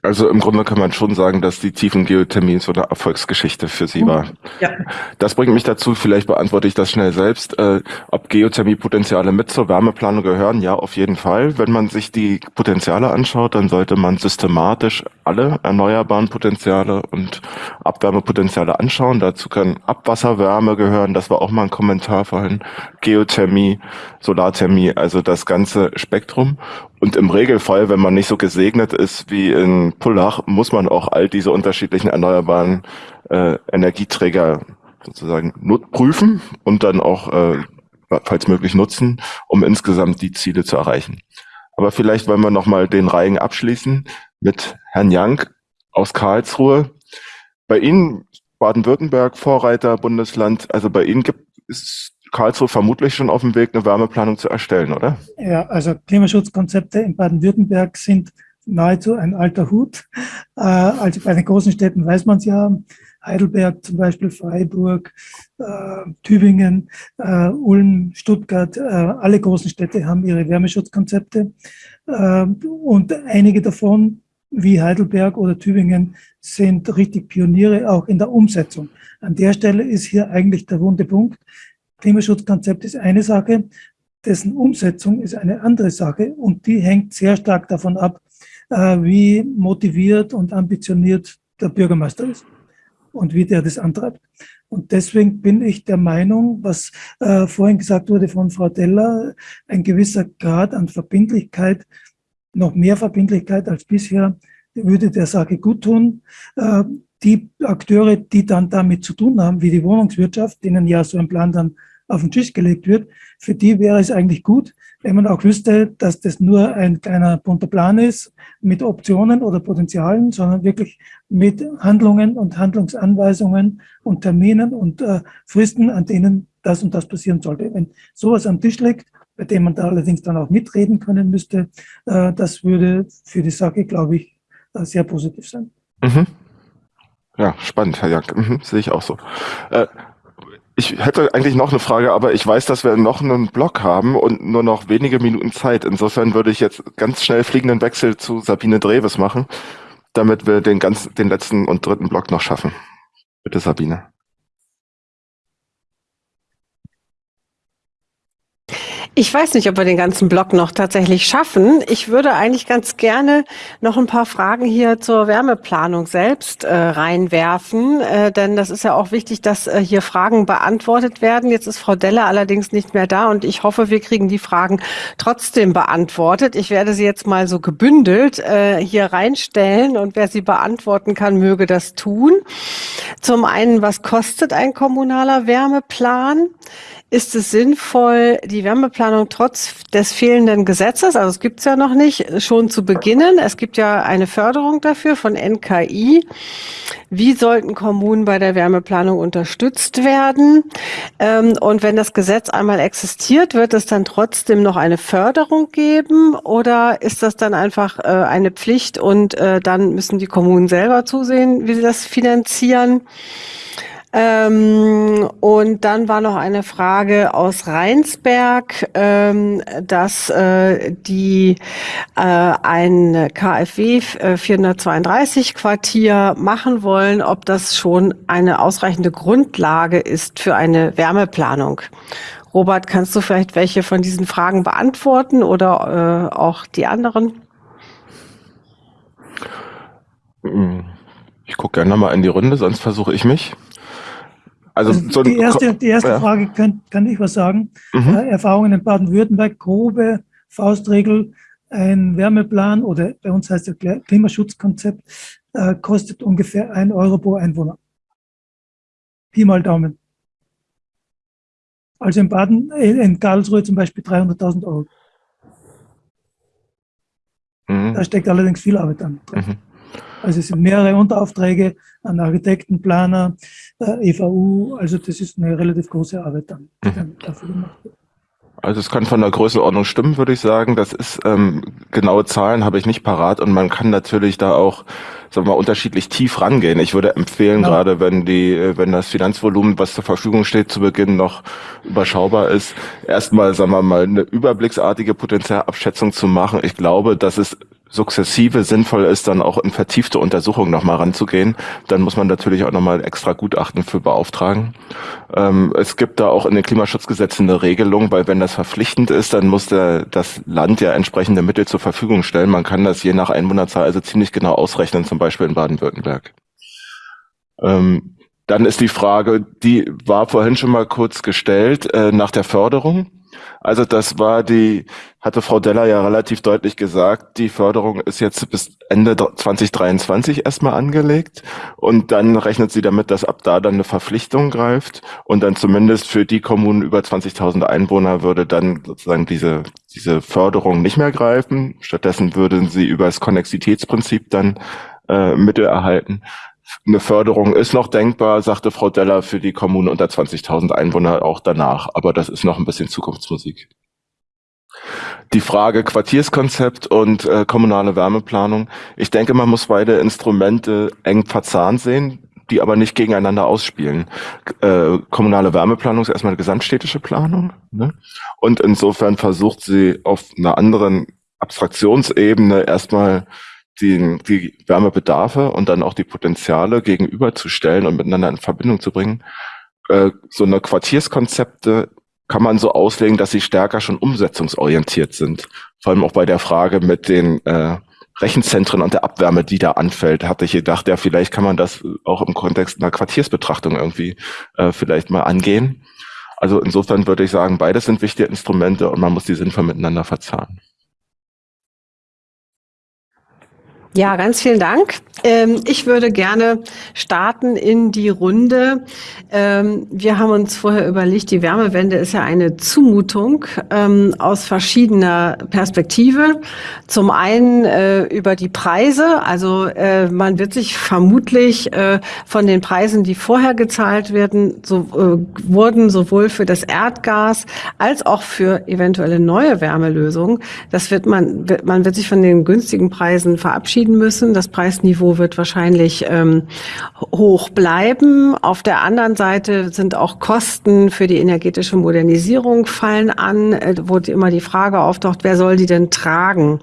Also im Grunde kann man schon sagen, dass die Tiefengeothermie so eine Erfolgsgeschichte für Sie war. Ja. Das bringt mich dazu, vielleicht beantworte ich das schnell selbst, äh, ob Geothermiepotenziale mit zur Wärmeplanung gehören. Ja, auf jeden Fall. Wenn man sich die Potenziale anschaut, dann sollte man systematisch alle erneuerbaren Potenziale und Abwärmepotenziale anschauen. Dazu kann Abwasserwärme gehören, das war auch mal ein Kommentar vorhin, Geothermie, Solarthermie, also das ganze Spektrum. Und im Regelfall, wenn man nicht so gesegnet ist wie in Pullach, muss man auch all diese unterschiedlichen erneuerbaren äh, Energieträger sozusagen prüfen und dann auch, äh, falls möglich, nutzen, um insgesamt die Ziele zu erreichen. Aber vielleicht wollen wir nochmal den Reigen abschließen mit Herrn Young aus Karlsruhe. Bei Ihnen, Baden-Württemberg, Vorreiter, Bundesland, also bei Ihnen gibt es Karlsruhe vermutlich schon auf dem Weg, eine Wärmeplanung zu erstellen, oder? Ja, also Klimaschutzkonzepte in Baden-Württemberg sind nahezu ein alter Hut. Äh, also bei den großen Städten weiß man es ja. Heidelberg zum Beispiel, Freiburg, äh, Tübingen, äh, Ulm, Stuttgart, alle großen Städte haben ihre Wärmeschutzkonzepte. Und einige davon, wie Heidelberg oder Tübingen, sind richtig Pioniere auch in der Umsetzung. An der Stelle ist hier eigentlich der wunde Punkt. Klimaschutzkonzept ist eine Sache, dessen Umsetzung ist eine andere Sache und die hängt sehr stark davon ab, äh, wie motiviert und ambitioniert der Bürgermeister ist und wie der das antreibt. Und deswegen bin ich der Meinung, was äh, vorhin gesagt wurde von Frau Deller, ein gewisser Grad an Verbindlichkeit, noch mehr Verbindlichkeit als bisher, würde der Sache gut tun. Äh, die Akteure, die dann damit zu tun haben, wie die Wohnungswirtschaft, denen ja so ein Plan dann auf den Tisch gelegt wird, für die wäre es eigentlich gut, wenn man auch wüsste, dass das nur ein kleiner bunter Plan ist mit Optionen oder Potenzialen, sondern wirklich mit Handlungen und Handlungsanweisungen und Terminen und äh, Fristen, an denen das und das passieren sollte. Wenn sowas am Tisch liegt, bei dem man da allerdings dann auch mitreden können müsste, äh, das würde für die Sache, glaube ich, äh, sehr positiv sein. Mhm. Ja, spannend, Herr Jank. Mhm, sehe ich auch so. Äh, ich hätte eigentlich noch eine Frage, aber ich weiß, dass wir noch einen Block haben und nur noch wenige Minuten Zeit. Insofern würde ich jetzt ganz schnell fliegenden Wechsel zu Sabine Dreves machen, damit wir den ganz, den letzten und dritten Block noch schaffen. Bitte, Sabine. Ich weiß nicht, ob wir den ganzen Block noch tatsächlich schaffen. Ich würde eigentlich ganz gerne noch ein paar Fragen hier zur Wärmeplanung selbst äh, reinwerfen, äh, denn das ist ja auch wichtig, dass äh, hier Fragen beantwortet werden. Jetzt ist Frau Delle allerdings nicht mehr da und ich hoffe, wir kriegen die Fragen trotzdem beantwortet. Ich werde sie jetzt mal so gebündelt äh, hier reinstellen und wer sie beantworten kann, möge das tun. Zum einen, was kostet ein kommunaler Wärmeplan? Ist es sinnvoll, die Wärmeplanung trotz des fehlenden Gesetzes, also es gibt es ja noch nicht, schon zu beginnen? Es gibt ja eine Förderung dafür von NKI. Wie sollten Kommunen bei der Wärmeplanung unterstützt werden? Ähm, und wenn das Gesetz einmal existiert, wird es dann trotzdem noch eine Förderung geben oder ist das dann einfach äh, eine Pflicht und äh, dann müssen die Kommunen selber zusehen, wie sie das finanzieren? Ähm, und dann war noch eine Frage aus Rheinsberg, ähm, dass äh, die äh, ein KfW 432 Quartier machen wollen, ob das schon eine ausreichende Grundlage ist für eine Wärmeplanung. Robert, kannst du vielleicht welche von diesen Fragen beantworten oder äh, auch die anderen? Ich gucke gerne mal in die Runde, sonst versuche ich mich. Also, also so die erste, die erste ja. Frage kann, kann ich was sagen. Mhm. Äh, Erfahrungen in Baden-Württemberg, grobe Faustregel, ein Wärmeplan oder bei uns heißt es Klimaschutzkonzept, äh, kostet ungefähr ein Euro pro Einwohner. Pi mal Daumen. Also in Baden, in Karlsruhe zum Beispiel 300.000 Euro. Mhm. Da steckt allerdings viel Arbeit an. Mhm. Also es sind mehrere Unteraufträge an Architekten, Planer, äh, EVU. Also das ist eine relativ große Arbeit dann, die dann dafür gemacht wird. Also es kann von der Größenordnung stimmen, würde ich sagen. Das ist ähm, genaue Zahlen habe ich nicht parat und man kann natürlich da auch, sagen wir mal, unterschiedlich tief rangehen. Ich würde empfehlen, genau. gerade wenn die, wenn das Finanzvolumen, was zur Verfügung steht, zu Beginn noch überschaubar ist, erstmal, sagen wir mal, eine überblicksartige Potenzialabschätzung zu machen. Ich glaube, dass es sukzessive sinnvoll ist, dann auch in vertiefte Untersuchungen nochmal ranzugehen, dann muss man natürlich auch nochmal extra Gutachten für beauftragen. Ähm, es gibt da auch in den Klimaschutzgesetzen eine Regelung, weil wenn das verpflichtend ist, dann muss der, das Land ja entsprechende Mittel zur Verfügung stellen. Man kann das je nach Einwohnerzahl also ziemlich genau ausrechnen, zum Beispiel in Baden-Württemberg. Ähm, dann ist die Frage, die war vorhin schon mal kurz gestellt, äh, nach der Förderung. Also das war die, hatte Frau Deller ja relativ deutlich gesagt, die Förderung ist jetzt bis Ende 2023 erstmal angelegt und dann rechnet sie damit, dass ab da dann eine Verpflichtung greift und dann zumindest für die Kommunen über 20.000 Einwohner würde dann sozusagen diese, diese Förderung nicht mehr greifen. Stattdessen würden sie über das Konnexitätsprinzip dann äh, Mittel erhalten. Eine Förderung ist noch denkbar, sagte Frau Deller, für die Kommune unter 20.000 Einwohner auch danach. Aber das ist noch ein bisschen Zukunftsmusik. Die Frage Quartierskonzept und äh, kommunale Wärmeplanung. Ich denke, man muss beide Instrumente eng verzahnt sehen, die aber nicht gegeneinander ausspielen. Äh, kommunale Wärmeplanung ist erstmal eine gesamtstädtische Planung. Ne? Und insofern versucht sie auf einer anderen Abstraktionsebene erstmal die, die Wärmebedarfe und dann auch die Potenziale gegenüberzustellen und miteinander in Verbindung zu bringen. Äh, so eine Quartierskonzepte kann man so auslegen, dass sie stärker schon umsetzungsorientiert sind. Vor allem auch bei der Frage mit den äh, Rechenzentren und der Abwärme, die da anfällt, hatte ich gedacht, ja, vielleicht kann man das auch im Kontext einer Quartiersbetrachtung irgendwie äh, vielleicht mal angehen. Also insofern würde ich sagen, beides sind wichtige Instrumente und man muss die sinnvoll miteinander verzahnen. Ja, ganz vielen Dank. Ähm, ich würde gerne starten in die Runde. Ähm, wir haben uns vorher überlegt, die Wärmewende ist ja eine Zumutung ähm, aus verschiedener Perspektive. Zum einen äh, über die Preise. Also äh, man wird sich vermutlich äh, von den Preisen, die vorher gezahlt werden, so, wurden sowohl für das Erdgas als auch für eventuelle neue Wärmelösungen. Das wird man, man wird sich von den günstigen Preisen verabschieden verabschieden müssen. Das Preisniveau wird wahrscheinlich ähm, hoch bleiben. Auf der anderen Seite sind auch Kosten für die energetische Modernisierung fallen an, äh, wo immer die Frage auftaucht, wer soll die denn tragen?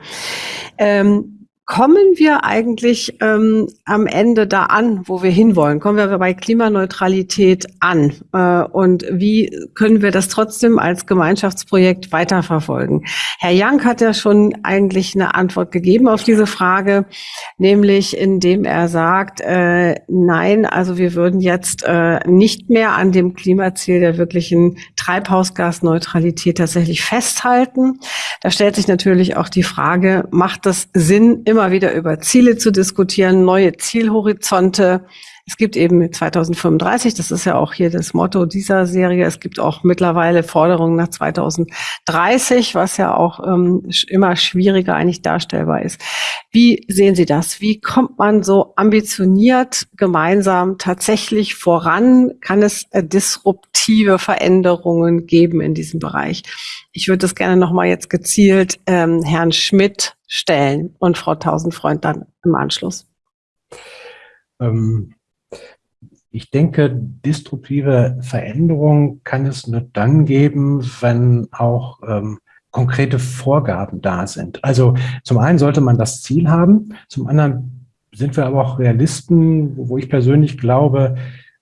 Ähm, Kommen wir eigentlich ähm, am Ende da an, wo wir hinwollen? Kommen wir bei Klimaneutralität an? Äh, und wie können wir das trotzdem als Gemeinschaftsprojekt weiterverfolgen? Herr Young hat ja schon eigentlich eine Antwort gegeben auf diese Frage, nämlich indem er sagt, äh, nein, also wir würden jetzt äh, nicht mehr an dem Klimaziel der wirklichen Treibhausgasneutralität tatsächlich festhalten. Da stellt sich natürlich auch die Frage, macht das Sinn, immer wieder über Ziele zu diskutieren, neue Zielhorizonte. Es gibt eben 2035, das ist ja auch hier das Motto dieser Serie. Es gibt auch mittlerweile Forderungen nach 2030, was ja auch ähm, immer schwieriger eigentlich darstellbar ist. Wie sehen Sie das? Wie kommt man so ambitioniert gemeinsam tatsächlich voran? Kann es äh, disruptive Veränderungen geben in diesem Bereich? Ich würde das gerne nochmal jetzt gezielt ähm, Herrn Schmidt stellen und Frau Tausendfreund dann im Anschluss. Ähm, ich denke, destruktive Veränderung kann es nur dann geben, wenn auch ähm, konkrete Vorgaben da sind. Also zum einen sollte man das Ziel haben, zum anderen sind wir aber auch Realisten, wo ich persönlich glaube,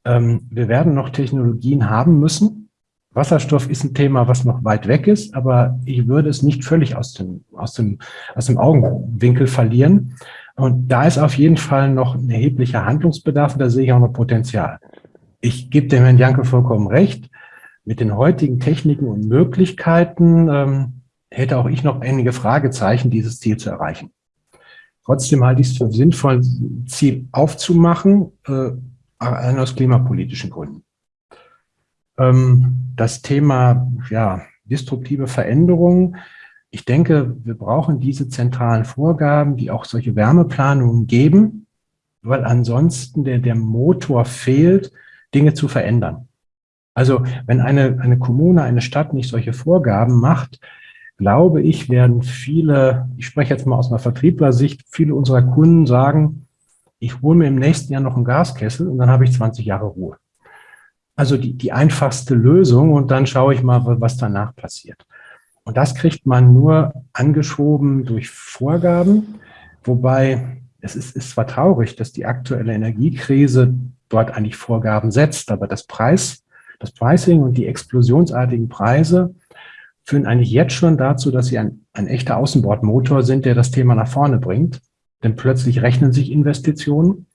ähm, wir werden noch Technologien haben müssen. Wasserstoff ist ein Thema, was noch weit weg ist, aber ich würde es nicht völlig aus dem, aus dem, aus dem Augenwinkel verlieren. Und da ist auf jeden Fall noch ein erheblicher Handlungsbedarf und da sehe ich auch noch Potenzial. Ich gebe dem Herrn Janke vollkommen recht. Mit den heutigen Techniken und Möglichkeiten ähm, hätte auch ich noch einige Fragezeichen, dieses Ziel zu erreichen. Trotzdem halte ich es für sinnvoll, Ziel aufzumachen, äh, aus klimapolitischen Gründen. Ähm, das Thema ja, destruktive Veränderungen ich denke, wir brauchen diese zentralen Vorgaben, die auch solche Wärmeplanungen geben, weil ansonsten der, der Motor fehlt, Dinge zu verändern. Also wenn eine, eine Kommune, eine Stadt nicht solche Vorgaben macht, glaube ich, werden viele, ich spreche jetzt mal aus einer Vertrieblersicht, viele unserer Kunden sagen, ich hole mir im nächsten Jahr noch einen Gaskessel und dann habe ich 20 Jahre Ruhe. Also die, die einfachste Lösung und dann schaue ich mal, was danach passiert. Und das kriegt man nur angeschoben durch Vorgaben. wobei es ist, ist zwar traurig, dass die aktuelle Energiekrise dort eigentlich Vorgaben setzt, aber das Preis, das Pricing und die explosionsartigen Preise führen eigentlich jetzt schon dazu, dass sie ein, ein echter Außenbordmotor sind, der das Thema nach vorne bringt. Denn plötzlich rechnen sich Investitionen.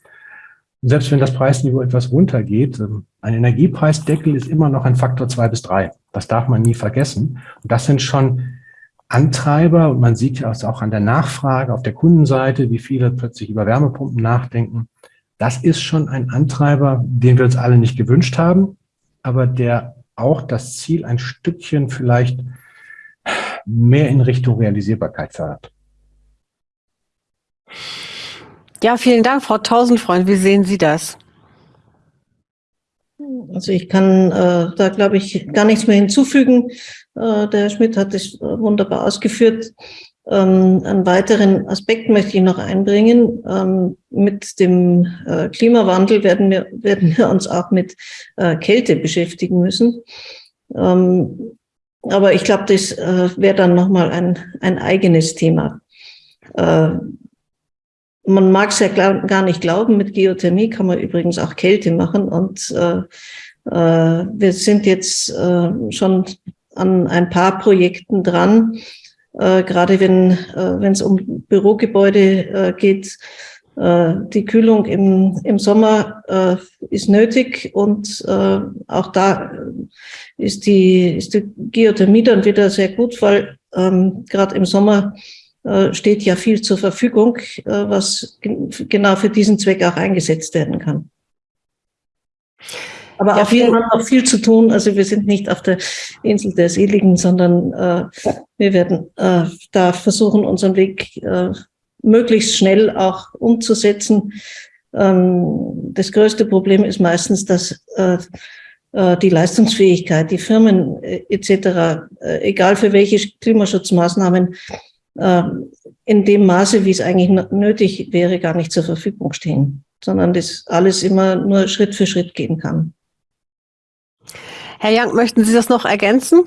Und selbst wenn das Preisniveau etwas runtergeht, ähm, ein Energiepreisdeckel ist immer noch ein Faktor zwei bis drei. Das darf man nie vergessen. Und das sind schon Antreiber. Und man sieht ja auch an der Nachfrage auf der Kundenseite, wie viele plötzlich über Wärmepumpen nachdenken. Das ist schon ein Antreiber, den wir uns alle nicht gewünscht haben, aber der auch das Ziel ein Stückchen vielleicht mehr in Richtung Realisierbarkeit fördert. Ja, vielen Dank, Frau Tausendfreund. Wie sehen Sie das? Also ich kann äh, da, glaube ich, gar nichts mehr hinzufügen. Äh, der Herr Schmidt hat es wunderbar ausgeführt. Ähm, einen weiteren Aspekt möchte ich noch einbringen. Ähm, mit dem äh, Klimawandel werden wir, werden wir uns auch mit äh, Kälte beschäftigen müssen. Ähm, aber ich glaube, das äh, wäre dann nochmal ein, ein eigenes Thema. Man mag es ja gar nicht glauben, mit Geothermie kann man übrigens auch Kälte machen. Und äh, äh, wir sind jetzt äh, schon an ein paar Projekten dran, äh, gerade wenn äh, es um Bürogebäude äh, geht. Äh, die Kühlung im, im Sommer äh, ist nötig und äh, auch da ist die, ist die Geothermie dann wieder sehr gut, weil ähm, gerade im Sommer steht ja viel zur Verfügung, äh, was genau für diesen Zweck auch eingesetzt werden kann. Aber ja, auch wir haben noch viel zu tun. Also wir sind nicht auf der Insel der Seligen, sondern äh, wir werden äh, da versuchen, unseren Weg äh, möglichst schnell auch umzusetzen. Ähm, das größte Problem ist meistens, dass äh, äh die Leistungsfähigkeit, die Firmen äh, etc., äh, egal für welche Klimaschutzmaßnahmen, in dem Maße, wie es eigentlich nötig wäre, gar nicht zur Verfügung stehen, sondern das alles immer nur Schritt für Schritt gehen kann. Herr Young, möchten Sie das noch ergänzen?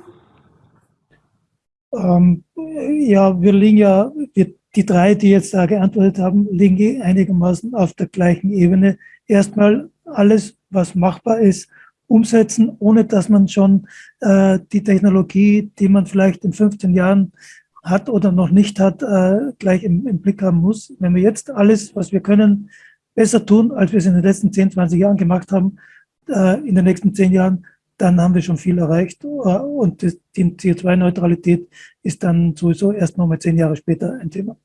Ähm, ja, wir liegen ja, wir, die drei, die jetzt da geantwortet haben, liegen einigermaßen auf der gleichen Ebene. Erstmal alles, was machbar ist, umsetzen, ohne dass man schon äh, die Technologie, die man vielleicht in 15 Jahren hat oder noch nicht hat, äh, gleich im, im, Blick haben muss. Wenn wir jetzt alles, was wir können, besser tun, als wir es in den letzten 10, 20 Jahren gemacht haben, äh, in den nächsten 10 Jahren, dann haben wir schon viel erreicht. Äh, und die CO2-Neutralität ist dann sowieso erst noch mal 10 Jahre später ein Thema.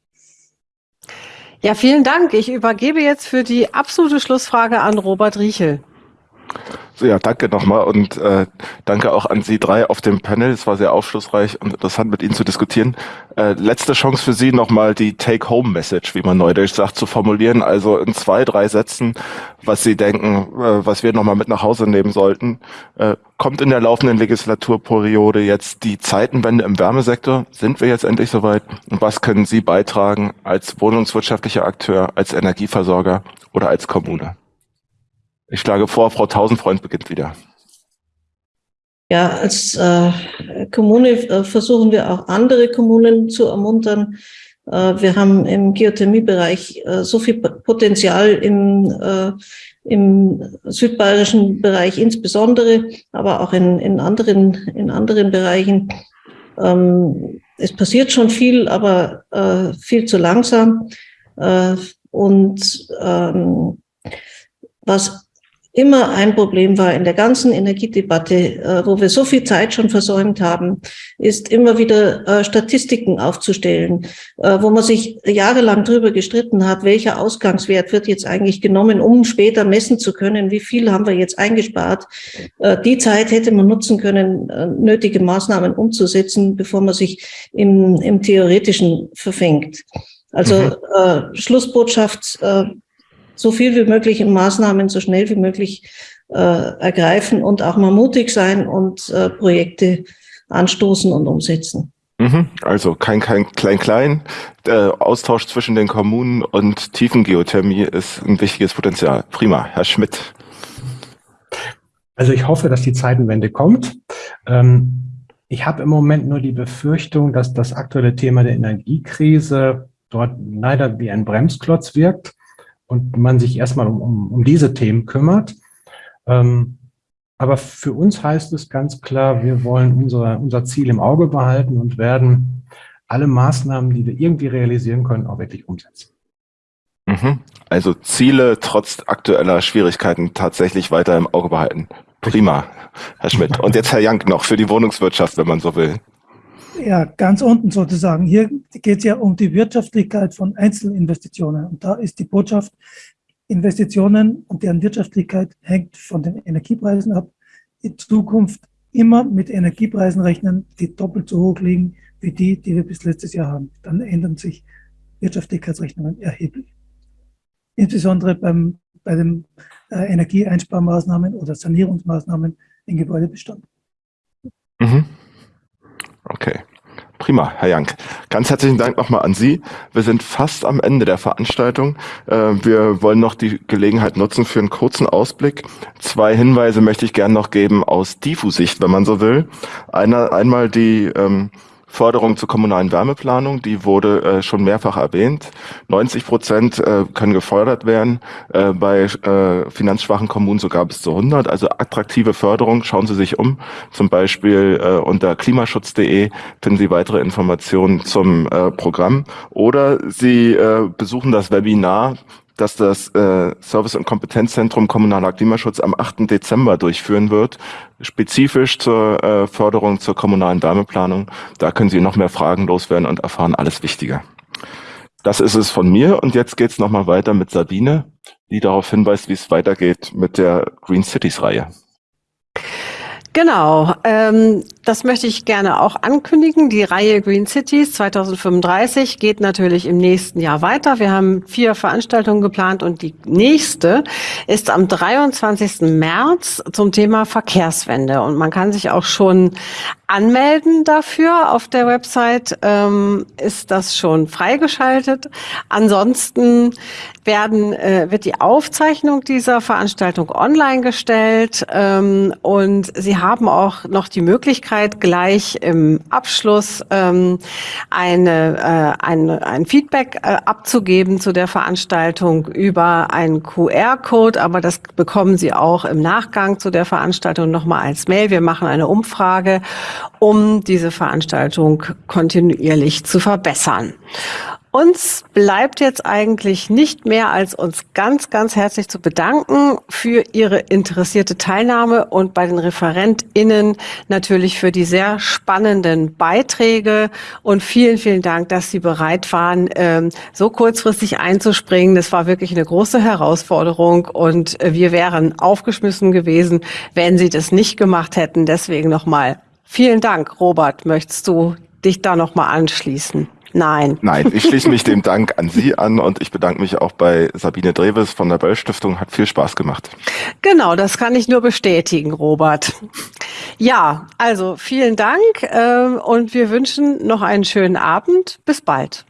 Ja, vielen Dank. Ich übergebe jetzt für die absolute Schlussfrage an Robert Riechel. So, ja, danke nochmal und äh, danke auch an Sie drei auf dem Panel. Es war sehr aufschlussreich und interessant mit Ihnen zu diskutieren. Äh, letzte Chance für Sie nochmal die Take-Home-Message, wie man neudeutsch sagt, zu formulieren. Also in zwei, drei Sätzen, was Sie denken, äh, was wir nochmal mit nach Hause nehmen sollten. Äh, kommt in der laufenden Legislaturperiode jetzt die Zeitenwende im Wärmesektor? Sind wir jetzt endlich soweit? Und was können Sie beitragen als wohnungswirtschaftlicher Akteur, als Energieversorger oder als Kommune? Ich schlage vor, Frau Tausendfreund beginnt wieder. Ja, als äh, Kommune äh, versuchen wir auch andere Kommunen zu ermuntern. Äh, wir haben im Geothermiebereich äh, so viel Potenzial im, äh, im südbayerischen Bereich insbesondere, aber auch in, in, anderen, in anderen Bereichen. Ähm, es passiert schon viel, aber viel zu langsam. Und ähm, was immer ein Problem war in der ganzen Energiedebatte, äh, wo wir so viel Zeit schon versäumt haben, ist immer wieder äh, Statistiken aufzustellen, äh, wo man sich jahrelang drüber gestritten hat, welcher Ausgangswert wird jetzt eigentlich genommen, um später messen zu können, wie viel haben wir jetzt eingespart. Die Zeit hätte man nutzen können, nötige Maßnahmen umzusetzen, bevor man sich im, im Theoretischen verfängt. Also mhm. äh, Schlussbotschaft, äh, so viel wie möglich in Maßnahmen so schnell wie möglich äh, ergreifen und auch mal mutig sein und äh, Projekte anstoßen und umsetzen. Mhm. Also kein kein klein klein. Der Austausch zwischen den Kommunen und Tiefengeothermie ist ein wichtiges Potenzial. Prima, Herr Schmidt. Also ich hoffe, dass die Zeitenwende kommt. Ähm, ich habe im Moment nur die Befürchtung, dass das aktuelle Thema der Energiekrise dort leider wie ein Bremsklotz wirkt und man sich erstmal um, um, um diese Themen kümmert. Ähm, aber für uns heißt es ganz klar, wir wollen unser, unser Ziel im Auge behalten und werden alle Maßnahmen, die wir irgendwie realisieren können, auch wirklich umsetzen. Mhm. Also Ziele trotz aktueller Schwierigkeiten tatsächlich weiter im Auge behalten. Prima, Herr Schmidt. Und jetzt Herr Jank noch für die Wohnungswirtschaft, wenn man so will. Ja, ganz unten sozusagen. Hier geht es ja um die Wirtschaftlichkeit von Einzelinvestitionen. Und da ist die Botschaft, Investitionen und deren Wirtschaftlichkeit hängt von den Energiepreisen ab. In Zukunft immer mit Energiepreisen rechnen, die doppelt so hoch liegen wie die, die wir bis letztes Jahr haben. Dann ändern sich Wirtschaftlichkeitsrechnungen erheblich. Insbesondere beim, bei den äh, Energieeinsparmaßnahmen oder Sanierungsmaßnahmen im Gebäudebestand. Mhm. Okay. Prima, Herr Jank. Ganz herzlichen Dank nochmal an Sie. Wir sind fast am Ende der Veranstaltung. Äh, wir wollen noch die Gelegenheit nutzen für einen kurzen Ausblick. Zwei Hinweise möchte ich gerne noch geben aus DIFU-Sicht, wenn man so will. Einer, einmal die ähm, Förderung zur kommunalen Wärmeplanung, die wurde äh, schon mehrfach erwähnt. 90 Prozent äh, können gefördert werden, äh, bei äh, finanzschwachen Kommunen sogar bis zu 100. Also attraktive Förderung, schauen Sie sich um. Zum Beispiel äh, unter klimaschutz.de finden Sie weitere Informationen zum äh, Programm. Oder Sie besuchen das Webinar dass das äh, Service- und Kompetenzzentrum Kommunaler Klimaschutz am 8. Dezember durchführen wird, spezifisch zur äh, Förderung zur kommunalen Wärmeplanung. Da können Sie noch mehr Fragen loswerden und erfahren alles Wichtige. Das ist es von mir und jetzt geht es nochmal weiter mit Sabine, die darauf hinweist, wie es weitergeht mit der Green Cities Reihe. Genau, ähm, das möchte ich gerne auch ankündigen. Die Reihe Green Cities 2035 geht natürlich im nächsten Jahr weiter. Wir haben vier Veranstaltungen geplant und die nächste ist am 23. März zum Thema Verkehrswende. Und man kann sich auch schon anmelden dafür. Auf der Website ähm, ist das schon freigeschaltet. Ansonsten werden, äh, wird die Aufzeichnung dieser Veranstaltung online gestellt ähm, und Sie haben auch noch die Möglichkeit, gleich im Abschluss ähm, eine, äh, ein, ein Feedback äh, abzugeben zu der Veranstaltung über einen QR-Code, aber das bekommen Sie auch im Nachgang zu der Veranstaltung nochmal als Mail. Wir machen eine Umfrage um diese Veranstaltung kontinuierlich zu verbessern. Uns bleibt jetzt eigentlich nicht mehr, als uns ganz, ganz herzlich zu bedanken für Ihre interessierte Teilnahme und bei den ReferentInnen natürlich für die sehr spannenden Beiträge und vielen, vielen Dank, dass Sie bereit waren, ähm, so kurzfristig einzuspringen. Das war wirklich eine große Herausforderung und äh, wir wären aufgeschmissen gewesen, wenn Sie das nicht gemacht hätten. Deswegen nochmal Vielen Dank, Robert. Möchtest du dich da nochmal anschließen? Nein. Nein, ich schließe mich dem Dank an Sie an und ich bedanke mich auch bei Sabine Dreves von der Böll Stiftung. Hat viel Spaß gemacht. Genau, das kann ich nur bestätigen, Robert. Ja, also vielen Dank äh, und wir wünschen noch einen schönen Abend. Bis bald.